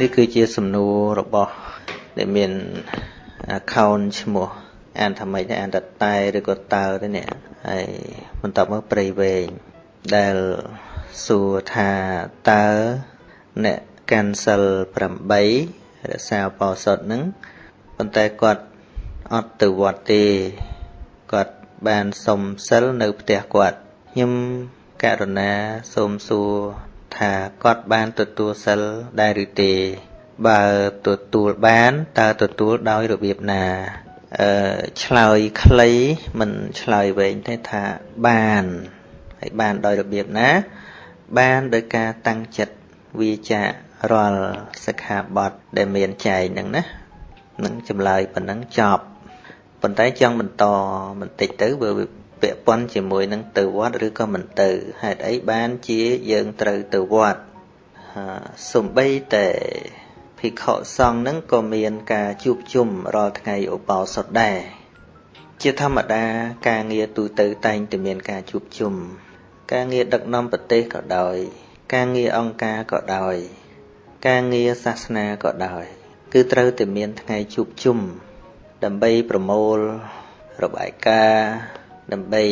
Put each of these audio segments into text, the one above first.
នេះគឺជាសំណួររបស់ដែលមាន account ឈ្មោះអានថាម៉េចដែរអានតតែឬក៏តើទេនេះហើយបន្តមកព្រៃវែងដែលសួរថាតើអ្នកកាន់សិល8រក្សាបោសុតនឹងប៉ុន្តែគាត់អត់ទៅវត្តទេគាត់បានសុំសិលនៅផ្ទះគាត់ខ្ញុំករណាសូមសួរ ថាគាត់បានទទួលសិលដែរឬទេ បើទទួលបានតើទទួលដោយរបៀបណាអឺឆ្លើយខ្លីមិនឆ្លើយវែងទេថាបានហើយបានដោយរបៀបណា បានដោយការតាំងចិត្តវាចារាល់សិក្ខាបទដែលមានចែងហ្នឹងណានឹងចម្លើយប៉ុណ្ណឹងចប់ប៉ុន្តែចង់បន្តបន្តិចទៅបើ ពាក់ព័ន្ធជាមួយនឹងទៅវត្តឬក៏មិនទៅហេតុអីបានជាយើងត្រូវទៅវត្តសំបីតែភិក្ខុសង្ឃនឹងក៏មានការជួបជុំរាល់ថ្ងៃឧបោសថដែរជាធម្មតាការងារទូទៅតែងតែមានការជួបជុំការងារដឹកនាំប្រទេសក៏ដោយ ការងារអង្គការក៏ដោយ ការងារសាសនាក៏ដោយ គឺត្រូវតែមានថ្ងៃជួបជុំដើម្បីប្រមូលរបាយការណ៍ ដើម្បី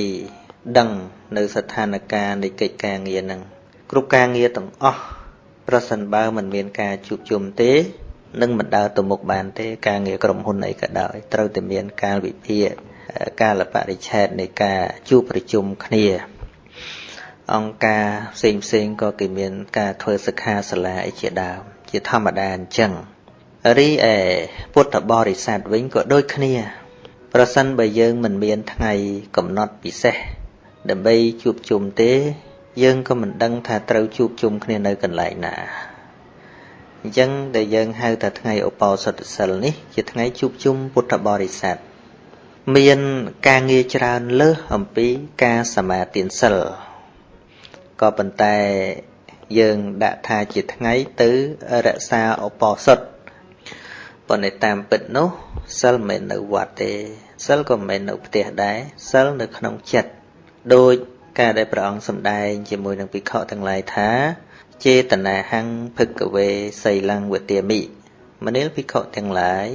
ដឹងនៅស្ថានភាពនៃកិច្ចការងារនឹងគ្រប់ការងារទាំងអស់ប្រសិនបើមិនមានការជួបជុំទេនឹងមិនដើរទៅមុខបានទេការងារក្រុមហ៊ុនអីក៏ដោយត្រូវតែមានការវិភាគកាលបរិច្ឆេទនៃការជួបប្រជុំគ្នា អង្គការផ្សេងផ្សេងក៏គេមានការធ្វើសិក្ខាសាលាអីជាដើមជាធម្មតាអញ្ចឹងរីឯពុទ្ធបរិស័ទវិញក៏ដូចគ្នា ប្រសិនបើយើងមិនមានថ្ងៃកំណត់ពិសេស ដើម្បីជួបជុំទេ យើងក៏មិនដឹងថាត្រូវជួបជុំគ្នានៅកន្លែងណាអញ្ចឹងដែលយើងហៅថាថ្ងៃឧបោសថសិលនេះ ជាថ្ងៃជួបជុំពុទ្ធបរិស័ទមានការងារច្រើនលើសអំពីការសមាទានសិលក៏ប៉ុន្តែយើងដាក់ថាជាថ្ងៃទៅរក្សាឧបោសថប៉ុន្តែតាមពិតនោះសិលមិននៅវត្តទេ សិលក៏មិននៅផ្ទះដែរសិលនៅក្នុងចិត្តដោយការដែលព្រះអង្គសម្ដែងជាមួយនឹងភិក្ខុទាំងឡាយថាចេតនាហੰភឹកវេសីលੰវទាមិមនាលភិក្ខុទាំងឡាយ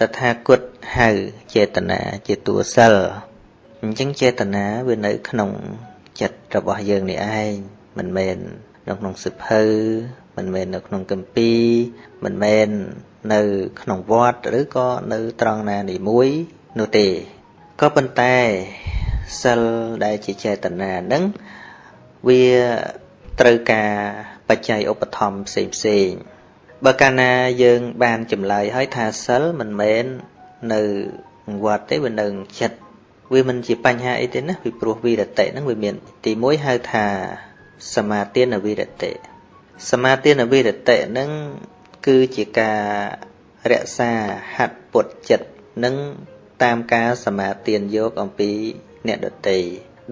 តថាគតហៅចេតនាជាតួសិលអញ្ចឹងចេតនាវានៅក្នុងចិត្តរបស់យើងនេះឯងមិនមែននៅក្នុងសិភៅមិនមែននៅក្នុងកម្ពីមិនមែននៅក្នុងវត្តឬក៏នៅត្រង់ណានីមួយ នោះទេក៏ប៉ុន្តែសិលដែលជាចេតនានឹងវាត្រូវការបច្ច័យឧបត្ថម្ភផ្សេងផ្សេងបើកាលណាយើងបានចម្លើយហើយថាសិលមិនមែននៅវត្តទេវានៅចិត្តវាមិនជាបញ្ហាអីទេណាពីព្រោះវិរតិហ្នឹងវាមាន ទី1ហៅថាសមាទានវិរតិសមាទានវិរតិហ្នឹងគឺជាការរក្សាហាត់ពុតចិត្តនិង តាមការសមាទានយកអំពីអ្នកដតី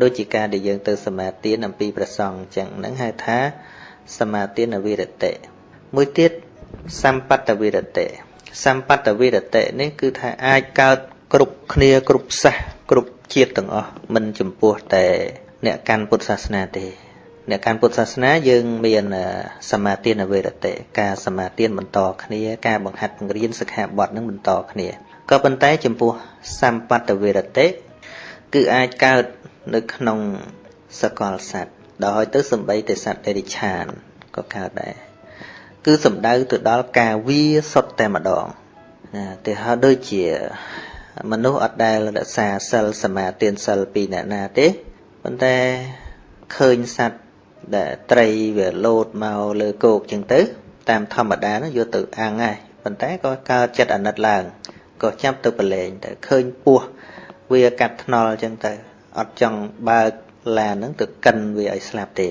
ដូចជាការដែលយើងទៅសមាទានអំពីព្រះសង្ឃអញ្ចឹងហ្នឹងហៅថាសមាទានវិរតិមួយទៀតសម្បត្តវិរតិសម្បត្តវិរតិនេះគឺថាអាចកើតគ្រប់គ្នាគ្រប់សាសគ្រប់ជាតិទាំងអស់មិនចំពោះតែអ្នកកាន់ពុទ្ធសាសនាទេអ្នកកាន់ពុទ្ធសាសនាយើងមានសមាទានវេរតិការសមាទានបន្តគ្នាការបង្ហាត់បង្រៀនសិក្ខាបទនឹងបន្តគ្នា ក៏ប៉ុន្តែចំពោះសម្បត្តិវេរតិគឺអាចកើតនៅក្នុងសកលសត្វដោយទៅសំបីតែសត្វដេរិឆានក៏កើតដែរគឺសំដៅទៅដល់ការវាសុទ្ធតែម្ដងណាទៅហើយដូចជា មនុស្សអត់ដែលរក្សាសិលសមាទានសិលពីអ្នកណាទេប៉ុន្តែឃើញសត្វដែលត្រីវាលោតមកលើគោកចឹងទៅ តាមធម្មតានោះយកទៅអាំងហើយប៉ុន្តែក៏កើតចិត្តអាណិតឡើង ក៏ចាប់ទៅប្រឡែងទៅឃើញពស់វាកាត់ថ្នល់ចឹងទៅអត់ចង់បើកឡានហ្នឹងទៅកិនវាឲ្យស្លាប់ទេ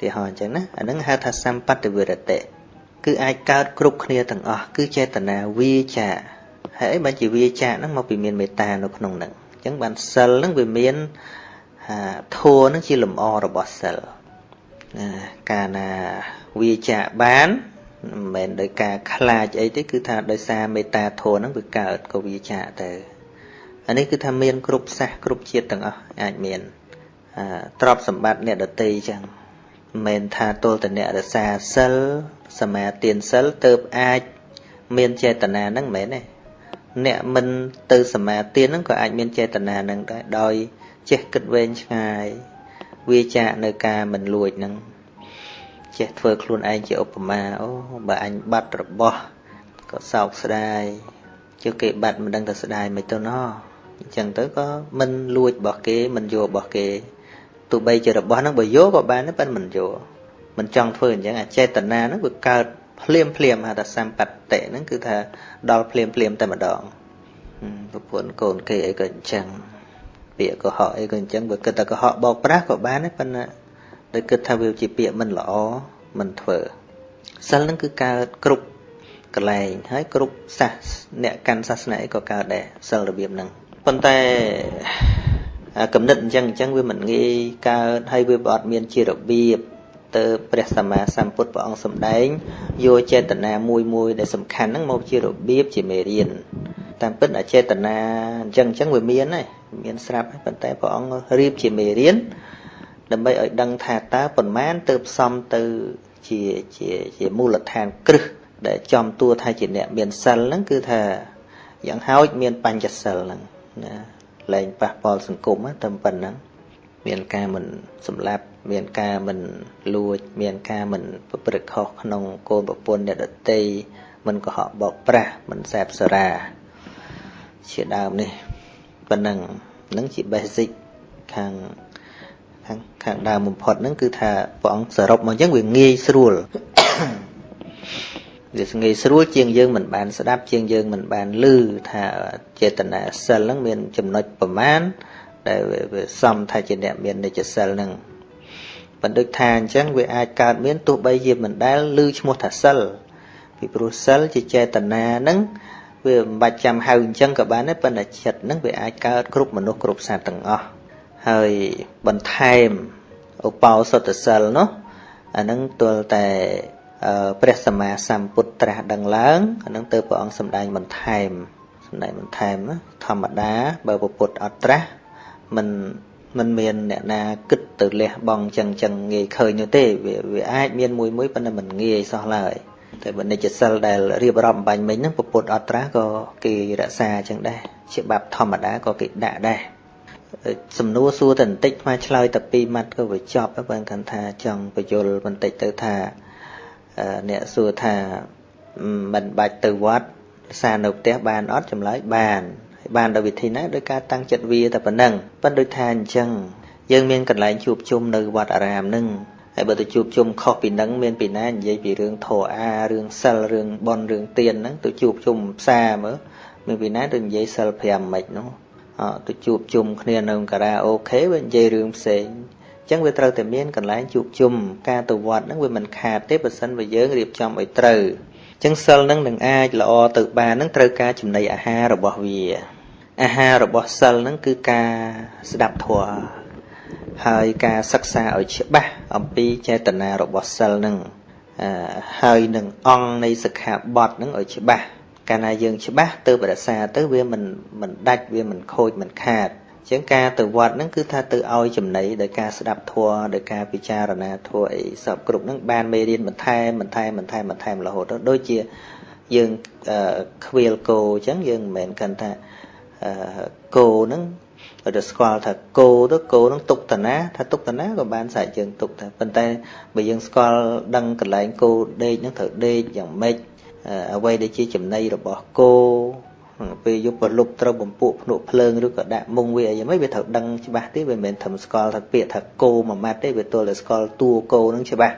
ទីហោអញ្ចឹងណាអាហ្នឹងហៅថាសម្បត្តិវិរតិគឺអាចកើតគ្រប់គ្នាទាំងអស់គឺចេតនាវាចាហើយបើជាវាចាហ្នឹងមកពីមានមេត្តានៅក្នុងហ្នឹងអញ្ចឹងបានសិលហ្នឹងវាមានធัวហ្នឹងជាលំអរបស់សិលកាលណាវាចាបាន មិនមែនដោយការខ្លាចអីទេគឺថាដោយសារមេត្តាធម៌ហ្នឹងវាកើតក៏វាចាទៅអានេះគឺថាមានគ្រប់សាសគ្រប់ជាតិទាំងអស់អាចមានទ្រព្យសម្បត្តិអ្នកដតីចឹងមិនថាទល់តអ្នករសាសិលសមាទានសិលទៅអាចមានចេតនាហ្នឹងមិនមែនទេអ្នកមិនទៅសមាទានហ្នឹងក៏អាចមានចេតនាហ្នឹងដែរដោយចេះគិតវែងឆ្ងាយវាចាកនៅការមិនលួចហ្នឹង ចេះធ្វើខ្លួនឯងជាឧបមាអូបើអញបាត់របស់ក៏សោកស្ដាយជឿគេបាត់មិនដឹងទៅស្ដាយមិនទៅណោះអញ្ចឹងទៅក៏មិនលួចរបស់គេមិនយករបស់គេទោះបីជារបស់ហ្នឹងបើយកក៏បានដែរប៉ុន្តែមិនយកមិនចង់ធ្វើអញ្ចឹងអាចេតនាហ្នឹងវាកើតភ្លាមភ្លាមហៅថាសម្បត្តិហ្នឹងគឺថាដល់ភ្លាមភ្លាមតែម្ដងប្រពន្ធកូនគេអីក៏អញ្ចឹងពាក្យកុហកអីក៏អញ្ចឹងបើគិតតែកុហកបោកប្រាស់ក៏បានដែរប៉ុន្តែ ដោយគិតថាវាជាពាក្យមិនល្អមិនធ្វើសិលហ្នឹងគឺកើតគ្រប់កន្លែងហើយគ្រប់សាសអ្នកកាន់សាសនាអីក៏កើតដែរសិលរបៀបហ្នឹងប៉ុន្តែកំណត់អញ្ចឹងអញ្ចឹងវាមិនងាយកើតហើយវាអត់មានជារបៀបទៅព្រះសម្មាសម្ពុទ្ធព្រះអង្គសម្ដែងយកចេតនាមួយមួយដែលសំខាន់ហ្នឹងមកជារបៀបជាមេរៀនតាមពិតអចេតនាអញ្ចឹងអញ្ចឹងវាមានហើយមានស្រាប់ហើយប៉ុន្តែព្រះអង្គរៀបជាមេរៀន ដើម្បីឲ្យដឹងថាតើប៉ុន្មានទៅផ្សំទៅជាជាជាមូលដ្ឋានគ្រឹះដែលចំតួថាជាអ្នកមានសិលហ្នឹងគឺថាយ៉ាងហោចមានបញ្ចសិលហ្នឹងណាលែងប៉ះពាល់សង្គមតែប៉ុណ្ណឹងមានការមិនសម្លាប់មានការមិនលួច មានការមិនប្រព្រឹត្តខុសក្នុងកូនប្រពន្ធអ្នកដតីមិនកុហកបោកប្រាស់មិនសែបសារ៉ាជាដើមនេះប៉ុណ្ណឹងនឹងជា basic ខាង ខាងខាងដើមបំផុតហ្នឹងគឺថាព្រះអង្គសរុបមកអញ្ចឹងវាងាយស្រួលវាងាយស្រួលជាងយើងមិនបានស្ដាប់ជាងយើងមិនបានឮថាចេតនាសិលហ្នឹងមានចំណុចប្រមាណដែលវាសំថាជាអ្នកមាននិច្ចសិលហ្នឹងបណ្ឌិតថាអញ្ចឹងវាអាចកើតមានទោះបីជាមិនដែលឮឈ្មោះថាសិលពីព្រោះសិលជាចេតនាហ្នឹងវាមិនបាច់ចាំហៅអញ្ចឹងក៏បានដែរប៉ុន្តែចិត្តហ្នឹងវាអាចកើតគ្រប់មនុស្សគ្រប់សត្វទាំងអស់ ហើយបន្ថែមឧបោសថសិលនោះអាហ្នឹងទល់តែព្រះសម្មាសម្ពុទ្ធត្រាស់ដឹងឡើងអានឹងទៅព្រះអង្គសម្ដែងបន្ថែមសម្ដែងបន្ថែមធម្មតាបើពុទ្ធអត់ត្រាស់មិនមិនមានអ្នកណាគិតទៅលះបង់ចឹងចឹងងាយឃើញនោះទេវាវាអាចមានមួយមួយប៉ុន្តែមិនងាយសោះឡើយតែបើនិច្ចសិលដែលរៀបរាប់បាញ់មិញហ្នឹងពុទ្ធអត់ត្រាស់ក៏គេរក្សាចឹងដែរច្បាប់ធម្មតាក៏គេដាក់ដែរ សំណួរសួរតែបន្តិចមកឆ្លើយតែពីរម៉ាត់ក៏វាចប់បើគាត់ថាចង់បញ្យលបន្តិចទៅថាអ្នកសួរថាមិនបាច់ទៅវត្តសារនៅផ្ទះបានអត់ចម្លើយបានហើយបានដោយវិធីណាដោយការតាំងចិត្តវាតែប៉ុណ្ណឹងប៉ុន្តែដូចថាអញ្ចឹងយើងមានកន្លែងជួបជុំនៅវត្តអារាមនឹងហើយបើទៅជួបជុំខុសពីនឹងមានពីណានិយាយពីរឿងធរអារឿងសិលរឿងបនរឿងទៀនហ្នឹងទៅជួបជុំផ្សារមើលមានពីណាទៅនិយាយសិល5មិននោះអត់ ទៅជួបជុំគ្នានៅការ៉ាអូខេវានិយាយរឿងផ្សេងចឹងវាត្រូវតែមានកន្លែងជួបជុំការទៅវត្តហ្នឹងវាមិនខាតទេបើសិនបើយើងរៀបចំឲ្យត្រូវចឹងសិលហ្នឹងនឹងអាចល្អទៅបានហ្នឹងត្រូវការចំណីអាហាររបស់វាអាហាររបស់សិលហ្នឹងគឺការស្ដាប់ធម៌ហើយការសិក្សាឲ្យច្បាស់អំពីចេតនារបស់សិលហ្នឹងហើយនឹងអង្គនៃសិក្ខាបទហ្នឹងឲ្យច្បាស់ កាលណាយើងច្បាស់ទៅបរិសាទៅវាមិនមិនដាច់វាមិនខូចមិនខាតចឹងការទៅវត្តហ្នឹងគឺថាទៅឲ្យចំណីដោយការស្ដាប់ធម៌ដោយការពិចារណាធម៌អីសពគ្រប់ហ្នឹងបានមេរៀនបន្ថែមបន្ថែមបន្ថែមបន្ថែមរហូតដូចជាយើងខ្វៀលគោអញ្ចឹងយើងមិនមែនគិតថាគោហ្នឹងទៅស្គាល់ថាគោទៅគោនឹងទុកតាណាថាទុកតាណាក៏បានសាច់យើងទុកដែរប៉ុន្តែបើយើងស្គាល់ដឹងកន្លែងគោដេកនឹងត្រូវដេកយ៉ាងម៉េច អ្វីដែលជាចំណីរបស់គោពេលយកប្រលប់ត្រូវបំពួកភ្នក់ភ្លើងឬក៏ដាក់មុងវាអីយ៉ាងម៉េចវាត្រូវដឹងច្បាស់ទេវាមិនមែនធ្វើស្គាល់ថាពាក្យថាគោមួយម៉ាត់ទេវាទល់តែស្គាល់តួគោនឹងច្បាស់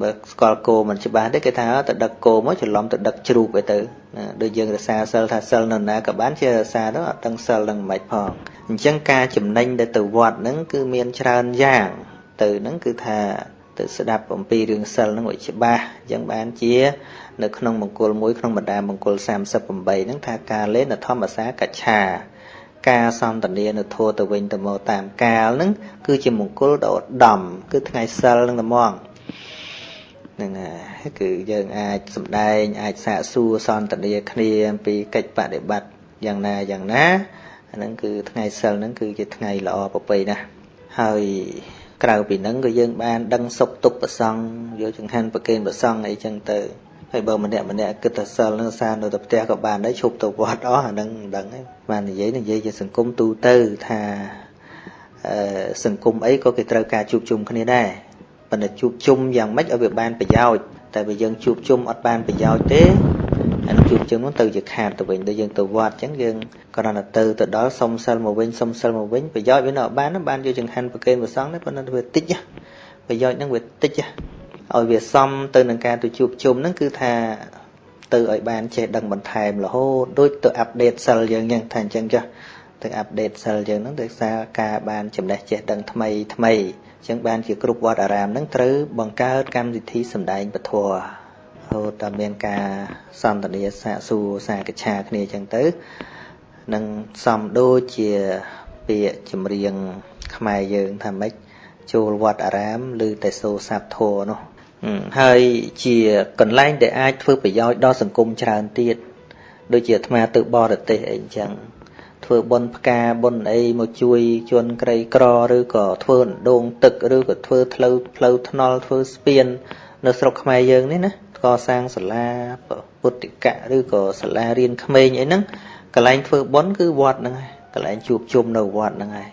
បើស្គាល់គោមិនច្បាស់ទេគេថាទៅដឹកគោមកច្រឡំទៅដឹកជ្រូកទៅដូចយើងរសាសិលថាសិលនៅណាក៏បានជារសាទៅអត់ដឹងសិលនឹងមិនផងអញ្ចឹងការចំណេញដែលទៅវត្តហ្នឹងគឺមានច្រើនយ៉ាងទៅហ្នឹងគឺថា ទៅស្ដាប់អំពីរឿងសិលហ្នឹងឲ្យច្បាស់អញ្ចឹងបានជា នៅក្នុងមង្គលមួយក្នុងបណ្ដាមង្គល38ហ្នឹងថាការលេនធម្មសាកច្ឆាការសន្តានានៅធัวទៅវិញទៅមកតាមកាលហ្នឹងគឺជាមង្គលដ៏ឧត្តមគឺថ្ងៃសិលហ្នឹងតែហ្មងហ្នឹងហើយគឺយើងអាចសំដែងអាចសាកសួរសន្តានាគ្នាអំពីកិច្ចបដិបត្តិយ៉ាងណាយ៉ាងណាអាហ្នឹងគឺថ្ងៃសិលហ្នឹងគឺជាថ្ងៃល្អប្រពៃណាស់ហើយ ក្រៅពីហ្នឹងក៏យើងបានដឹងសុខទុក្ខប្រសងយកចង្ហាន់ប្រគេនប្រសងអីចឹងទៅហើយបើម្នាក់ម្នាក់គិតថាសិលនឹងសារនៅតែផ្ទះក៏បានដែរឈប់ទៅវត្តអស់អាហ្នឹងមិនដឹងទេបាននិយាយនិយាយជាសង្គមទូទៅថាអឺសង្គមអីក៏គេត្រូវការជួបជុំគ្នាដែរប៉ុន្តែជួបជុំយ៉ាងម៉េចឲ្យវាបានប្រយោជន៍តែបើយើងជួបជុំអត់បានប្រយោជន៍ទេ អានឹងជួបជុំនោះទៅជាខាតទៅវិញដូចយើងទៅវត្តអញ្ចឹងយើងគ្រាន់តែទៅទៅដល់សុំសិលមកវិញសុំសិលមកវិញប្រយោជន៍វានៅអត់បានបានយកចង្ហាន់ប្រគេនព្រះសង្ឃទេប៉ុន្តែវាតិចប្រយោជន៍ហ្នឹងវាតិចឲ្យវាសមទៅនឹងការទៅជួបជុំហ្នឹងគឺថាទៅឲ្យបានចេះដឹងបន្ថែមរហូតដូចទៅអាប់ដេតសិលយើងអញ្ចឹងថាអញ្ចឹងចាស់ទៅអាប់ដេតសិលយើងហ្នឹងដោយសារការបានចំណេះចេះដឹងថ្មីថ្មីអញ្ចឹងបានជាគ្រប់វត្តអារាមហ្នឹងត្រូវបង្កើតកម្មវិធីសម្ដែងពធ ហូតតែមានការសន្ទនាសាកសួរសាកឆាគ្នាអញ្ចឹងទៅនឹងសំដូចជាពាក្យចម្រៀងខ្មែរយើងថាម៉េចចូលវត្តអារាមឬតែសូរសាប់ធัวនោះហើយជាកន្លែងដែលអាចធ្វើប្រយោជន៍ដល់សង្គមច្រើនទៀតដូចជាអាត្មាទៅបរទេសអីអញ្ចឹងធ្វើបុណ្យផ្កាបុណ្យអីមកជួយជនក្រីក្រឬក៏ធ្វើអណ្ដូងទឹកឬក៏ធ្វើផ្លូវផ្លូវថ្នល់ធ្វើស្ពាន នៅស្រុកខ្មែរយើងនេះណា កសាងសាលាពុទ្ធិកៈឬក៏សាលារៀនក្មេងអីហ្នឹងកន្លែងធ្វើបុណ្យគឺវត្តហ្នឹងហើយកន្លែងជួបជុំនៅវត្តហ្នឹងហើយ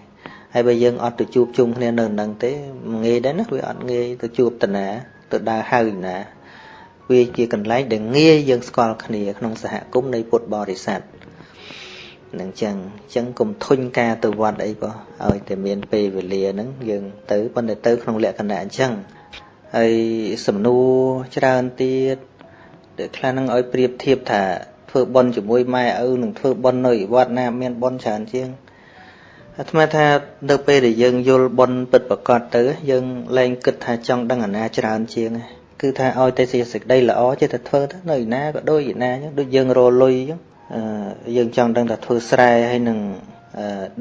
ហើយបើយើងអត់ទៅជួបជុំគ្នានៅហ្នឹងទេងាយដែរណាវាអត់ងាយទៅជួបតាណាទៅដើរហៅណាវាជាកន្លែងដែលងាយយើងស្គាល់គ្នាក្នុងសហគមន៍នៃពុទ្ធបរិស័ទនឹងចឹងចឹងកុំធុញការទៅវត្តអីក៏ឲ្យតែមានពេលវេលាហ្នឹងយើងទៅប៉ុន្តែទៅក្នុងលក្ខណៈអញ្ចឹង ហើយសំណួរច្រើនទៀតដែលខ្លះហ្នឹងឲ្យប្រៀបធៀបថាធ្វើបន់ជាមួយម៉ែឪនឹងធ្វើបន់នៅវត្តណាមានបន់ច្រើនជាងអាត្មាថានៅពេលដែលយើងយល់បន់ពិតប្រកបទៅយើងលែងគិតថាចង់ដឹងអាណាច្រើនជាងគឺថាឲ្យតែសេចក្តីល្អចេះតែធ្វើទៅនៅឯណាក៏ដូចឯណាអញ្ចឹងដូចយើងរលុយអញ្ចឹងយើងចង់ដឹងថាធ្វើស្រែហើយនឹង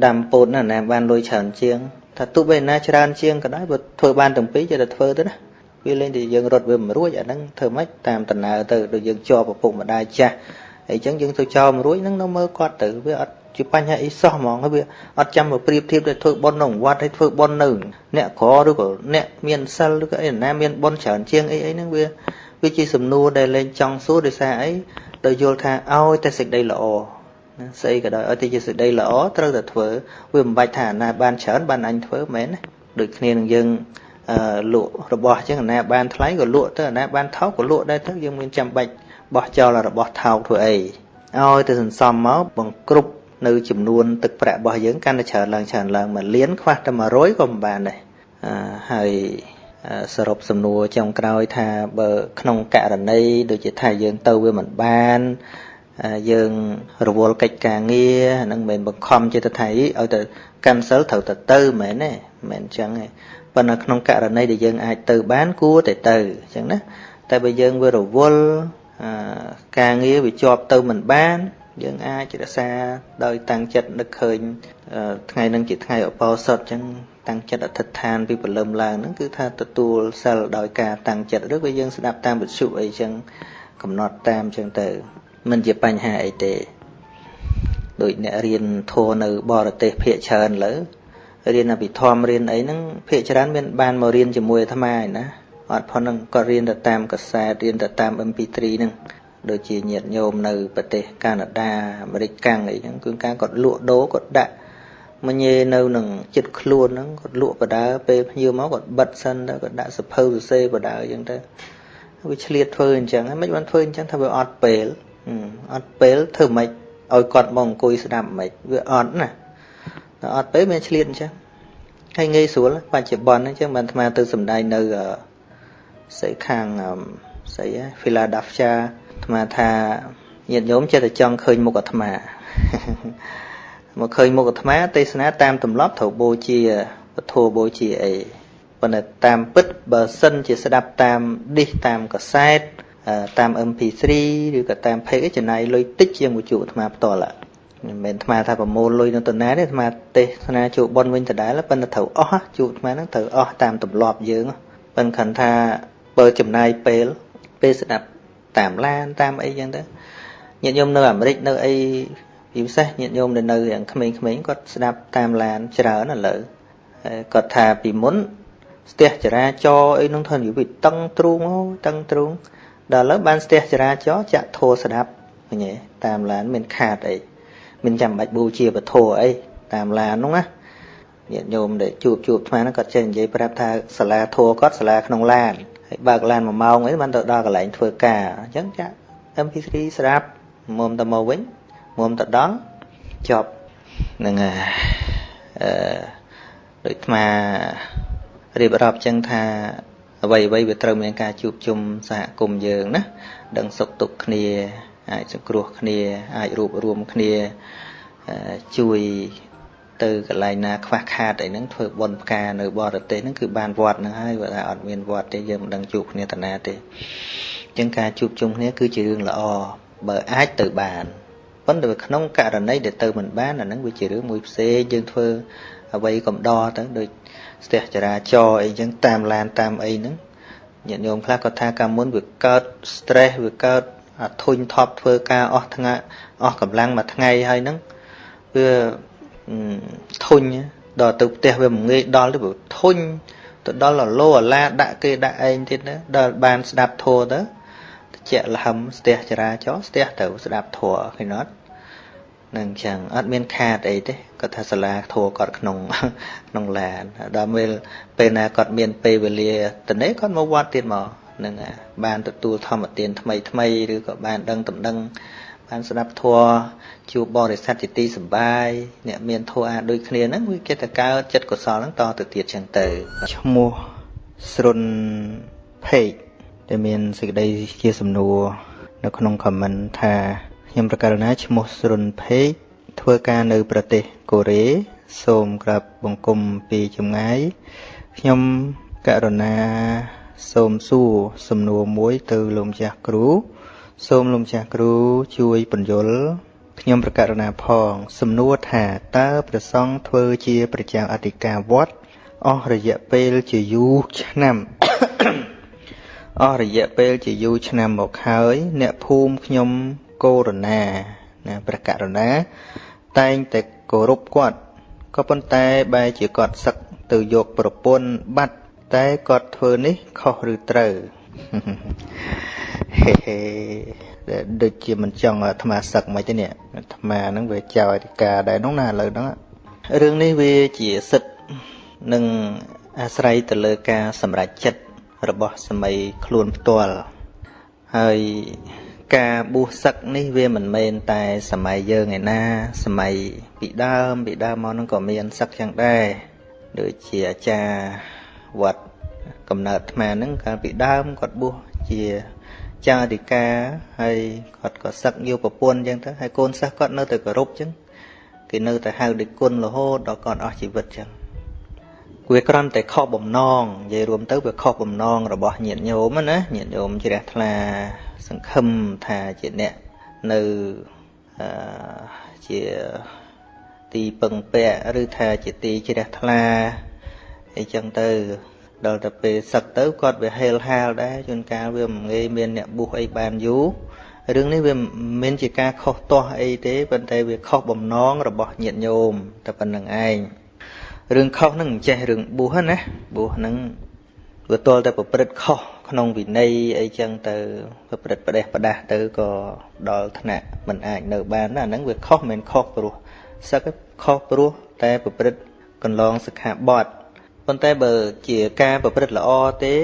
ដាំពោតណាណាបានលុយច្រើនជាងថាទោះបីណាច្រើនជាងក៏ដោយបើធ្វើបានទាំងពីរចេះតែធ្វើទៅណា វាលេងតែយើងរត់វាមិនរួចអាហ្នឹងធ្វើម៉េចតាមដំណើរទៅដូចយើងជាប់ឪពុកម្ដាយចាស់អញ្ចឹងយើងទៅចោលមិនរួចហ្នឹងនៅមើលគាត់ទៅវាអត់ជាបញ្ហាអីសោះហ្មងហើយវាអត់ចាំមកប្រៀបធៀបទៅធ្វើប៉ុនក្នុងវត្តហើយធ្វើប៉ុននៅអ្នកក្រឬក៏អ្នកមានសិលឬក៏អីណាមានប៉ុនច្រើនជាងអីអីហ្នឹងវាវាជាសំណួរដែលលែងចង់សួរដោយសារអីដោយយល់ថាឲ្យតែសេចក្តីល្អស្អីក៏ដោយឲ្យតែជាសេចក្តីល្អត្រូវតែធ្វើវាមិនបាច់ថាណាបានច្រើនបានអញធ្វើមែនណាដូចគ្នានឹងយើង លក់របស់អញ្ចឹងអាណាបានថ្លៃក៏លក់ទៅអាណាបានថោកក៏លក់ដែរទៅយើងមានចាំបាច់បោះចោលរបស់ថោកធ្វើអីឲ្យទៅសន្សំមកបង្គ្រប់នៅចំនួនទឹកប្រាក់របស់យើងកាន់តែច្រើនឡើងច្រើនឡើងមួយលានខ្វះតែ100ក៏មិនបានដែរហើយសរុបសំណួរចុងក្រោយថាបើក្នុងករណីដូចជាថាយើងទៅវាមិនបានយើងរវល់កិច្ចការងារហ្នឹងមិនបង្ខំចិត្តថាឲ្យទៅ cancel ត្រូវទៅទៅមែនទេមិនអញ្ចឹងទេ ប៉ុន្តែក្នុងករណីដែលយើងអាចទៅបានគួរតែទៅអញ្ចឹងណាតែបើយើងវារវល់ការងារវាជាប់ទៅមិនបាន យើងអាចរក្សាដោយតាំងចិត្តនឹកឃើញថ្ងៃនឹងជាថ្ងៃឧបោសថអញ្ចឹងតាំងចិត្តអធិដ្ឋានពីព្រលឹមឡើងហ្នឹងគឺថាទទួលសិលដោយការតាំងចិត្តឬក៏យើងស្ដាប់តាមវិទ្យុអីចឹងកំណត់តាមចឹងទៅមិនជាបញ្ហាអីទេដូចអ្នករៀនធម៌នៅបរទេសភាគច្រើនលើ រៀនអភិធម្មរៀនអីហ្នឹងភាគច្រើនមានបានមករៀនជាមួយអាត្មាឯណាអត់ផុតហ្នឹងក៏រៀនទៅតាមកសែតរៀនទៅតាម MP3 ហ្នឹងដូចជាញាតិញោមនៅប្រទេសកាណាដាអាមេរិកកាំងអីហ្នឹងគឺការគាត់លក់ដូរគាត់ដាក់មញេនៅនឹងចិត្តខ្លួនហ្នឹងគាត់លក់បដើពេលភ្ញៀវមកគាត់បិទសិនទៅគាត់ដាក់សភៅសរសេរបដើអញ្ចឹងទៅវាឆ្លៀតធ្វើអញ្ចឹងមិនបានធ្វើអញ្ចឹងថាវាអត់ពេលអត់ពេលធ្វើម៉េចឲ្យគាត់មកអង្គុយស្ដាប់ម៉េចវាអត់ណា តែអត់ពេលមានឆ្លៀតអញ្ចឹងហើយងាយស្រួលបច្ចុប្បន្នអញ្ចឹងបានអាត្មាទៅសំដែងនៅស្អីខាងស្អី Philadelphia អាត្មាថាញាតិញោមចិត្តតែចង់ឃើញមុខអាត្មាមកឃើញមុខអាត្មា ទេសនាតាមទម្លាប់ត្រូវបូជាពធបូជាអីប៉ុន្តែតាមពិតបើសិនជាស្ដាប់តាមឌីសតាមកសែតតាម MP3 ឬក៏តាម page ចំណាយលុយតិចជាងវិទ្យុអាត្មាផ្ទាល់ មិនមែនអាត្មាថាប្រមូលលុយនៅតំណាទេអាត្មាទេសនាជួបប៉ុនវិញដដែលប៉ុន្តែត្រូវអស់ជួបអាត្មាហ្នឹងត្រូវអស់តាមទម្លាប់យើងប៉ុន្តែខណ្ឌថាបើចំណាយពេលពេលស្ដាប់តាមឡានតាមអីចឹងទៅញាតិញោមនៅអាមេរិកនៅអីពិសេសញាតិញោមដែលនៅយ៉ាងក្មេងៗគាត់ស្ដាប់តាមឡានច្រើនឥឡូវគាត់ថាពីមុនស្ទះចរាចរអីនោះធ្វើនិយាយពីតឹងទ្រូងតឹងទ្រូងដល់ឥឡូវបានស្ទះចរាចរចាក់ធោស្ដាប់ឃើញទេតាមឡានមានខាតអី មិនចាំបាច់បូជាពធអីតាមឡាននោះណាញាតិញោមដែលជួបជួបថ្មហ្នឹងគាត់ចេះនិយាយប្រាប់ថាសាលាធัวគាត់សាលាក្នុងឡានហើយបើកឡាន1ម៉ោងអីបានទៅដល់កន្លែងធ្វើការអញ្ចឹងចាក់ MP3 ស្ដាប់មុំទៅមកវិញមុំទៅដល់ចប់នឹងអឺដូចថ្មរៀបរាប់ចឹងថាអ្វីអ្វីវាត្រូវមានការជួបជុំសហគមន៍យើងណាដឹងសុខទុក្ខគ្នា អាចសង្គ្រោះគ្នាអាចរួបរวมគ្នាជួយទៅកន្លែងណាខ្វះខាតអីហ្នឹងធ្វើបុណ្យផ្កានៅបរទេសហ្នឹងគឺបានវត្តហ្នឹងហើយបើថាអត់មានវត្តទេយើងមិនដឹងជួបគ្នាតាណាទេអញ្ចឹងការជួបជុំគ្នាគឺជារឿងល្អបើអាចទៅបានប៉ុន្តែក្នុងករណីដែលទៅមិនបានអាហ្នឹងវាជារឿងមួយផ្សេងយើងធ្វើអ្វីកំដរទៅដូចស្ទះចរាចរអីចឹងតាមឡានតាមអីហ្នឹងញាតិញោមខ្លះគាត់ថាកាលមុនវាកើត stress វាកើតអា ធុញថប់ធ្វើការអស់ថ្ងៃអស់កម្លាំងមួយថ្ងៃហើយហ្នឹងវាធុញដល់ទៅផ្ទះវាមិនងាយដល់ទេព្រោះធុញទៅដល់អាឡូអាឡាដាក់គេដាក់ឯងទៀតណាដល់បានស្ដាប់ធัวទៅជាក់លហឹមស្ទះចរាចរស្ទះទៅស្ដាប់ធัวឃើញអត់នឹងចឹងអត់មានខាតអីទេគាត់ថាសាលាធัวគាត់ក្នុងក្នុងឡានដល់ពេលពេលណាគាត់មានពេលវេលាទៅនេះគាត់មកវត្តទៀតមក នឹងបានទទួលធម្មទានថ្មីថ្មីឬក៏បានដឹងដំណឹង បានស្ដាប់ធัวជួបបរិស័ទជាទីសប្បាយអ្នកមានធัวអាដូចគ្នាហ្នឹងវាគេទៅកើតចិត្តកុសលហ្នឹងតទៅទៀតចឹងទៅឈ្មោះស្រុនភេកដែលមានសេចក្តីជាសំណួរនៅក្នុងខមមិនថាខ្ញុំប្រកាសណាឈ្មោះស្រុនភេកធ្វើការនៅ ប្រទេសកូរ៉េសូមក្រាបបង្គំពីចម្ងាយខ្ញុំករណា សូមសួរសំណួរមួយទៅលោកម្ចាស់គ្រូ សូមលោកម្ចាស់គ្រូជួយបញ្យល់ខ្ញុំប្រកាសណាផង សំណួរថាតើព្រះសង្ឃធ្វើជាប្រចាំអធិការវត្តអស់រយៈពេលជាយូរឆ្នាំអស់រយៈពេលជាយូរឆ្នាំមកហើយ អ្នកភូមិខ្ញុំកូរណាណាព្រះករុណា តែងតែគោរពគាត់ក៏ប៉ុន្តែបែរជាគាត់សឹកទៅយកប្រពន្ធបាត់ តែគាត់ធ្វើនេះខុសឬត្រូវហេហេដូចជាមិនចង់អាត្មាសឹកមិនទេនេះអាត្មាហ្នឹងវាចោលអធិការដែរនោះណាឥឡូវហ្នឹងរឿងនេះវាជាសិទ្ធនឹងអាស្រ័យទៅលើការសម្រេចចិត្តរបស់សម័យខ្លួនផ្ទាល់ហើយការបួសសឹកនេះវាមិនមែនតែសម័យយើងឯណា សម័យពីដើមពីដើមមកហ្នឹងក៏មានសឹកយ៉ាងដែរដូចជាអាចារ្យ វត្តកំណើតអាត្មាហ្នឹងកាលពីដើមគាត់បួសជាចារិកាហើយគាត់ក៏សឹកយកប្រពន្ធអញ្ចឹងទៅហើយកូនសិស្សគាត់នៅតែគោរពអញ្ចឹងគេនៅតែហៅដូចគុណរហូតដល់គាត់អស់ជីវិតអញ្ចឹងវាគ្រាន់តែខុសបំណងនិយាយរួមទៅវាខុសបំណងរបស់ញាតិញោមណាញាតិញោមជ្រះថ្លាសង្ឃឹមថាជាអ្នកនៅអឺជាទីពឹងពាក់ឬថាជាទីជ្រះថ្លា អីចឹងទៅដល់ទៅពេលសឹកទៅគាត់វាហេលហាលដែរជួនកាលវាមិនងាយមានអ្នកបុះអីបានយូររឿងនេះវាមិនមែនជាការខុសទាស់អីទេប៉ុន្តែវាខុសបំណងរបស់ញាតិញោមតែប៉ុណ្្នឹងឯងរឿងខុសហ្នឹងមិនចេះរឿងបុះណាបុះហ្នឹងវាទល់តែប្រព្រឹត្តខុសក្នុងវិន័យអីចឹងទៅប្រព្រឹត្តផ្ដេសផ្ដាស់ទៅក៏ដល់ថ្នាក់មិនអាចនៅបានណាហ្នឹងវាខុសមិនខុសព្រោះសឹកខុសព្រោះតែប្រព្រឹត្តកន្លងសិក្ខាបទ ប៉ុន្តែបើជាការប្រព្រឹត្តល្អទេ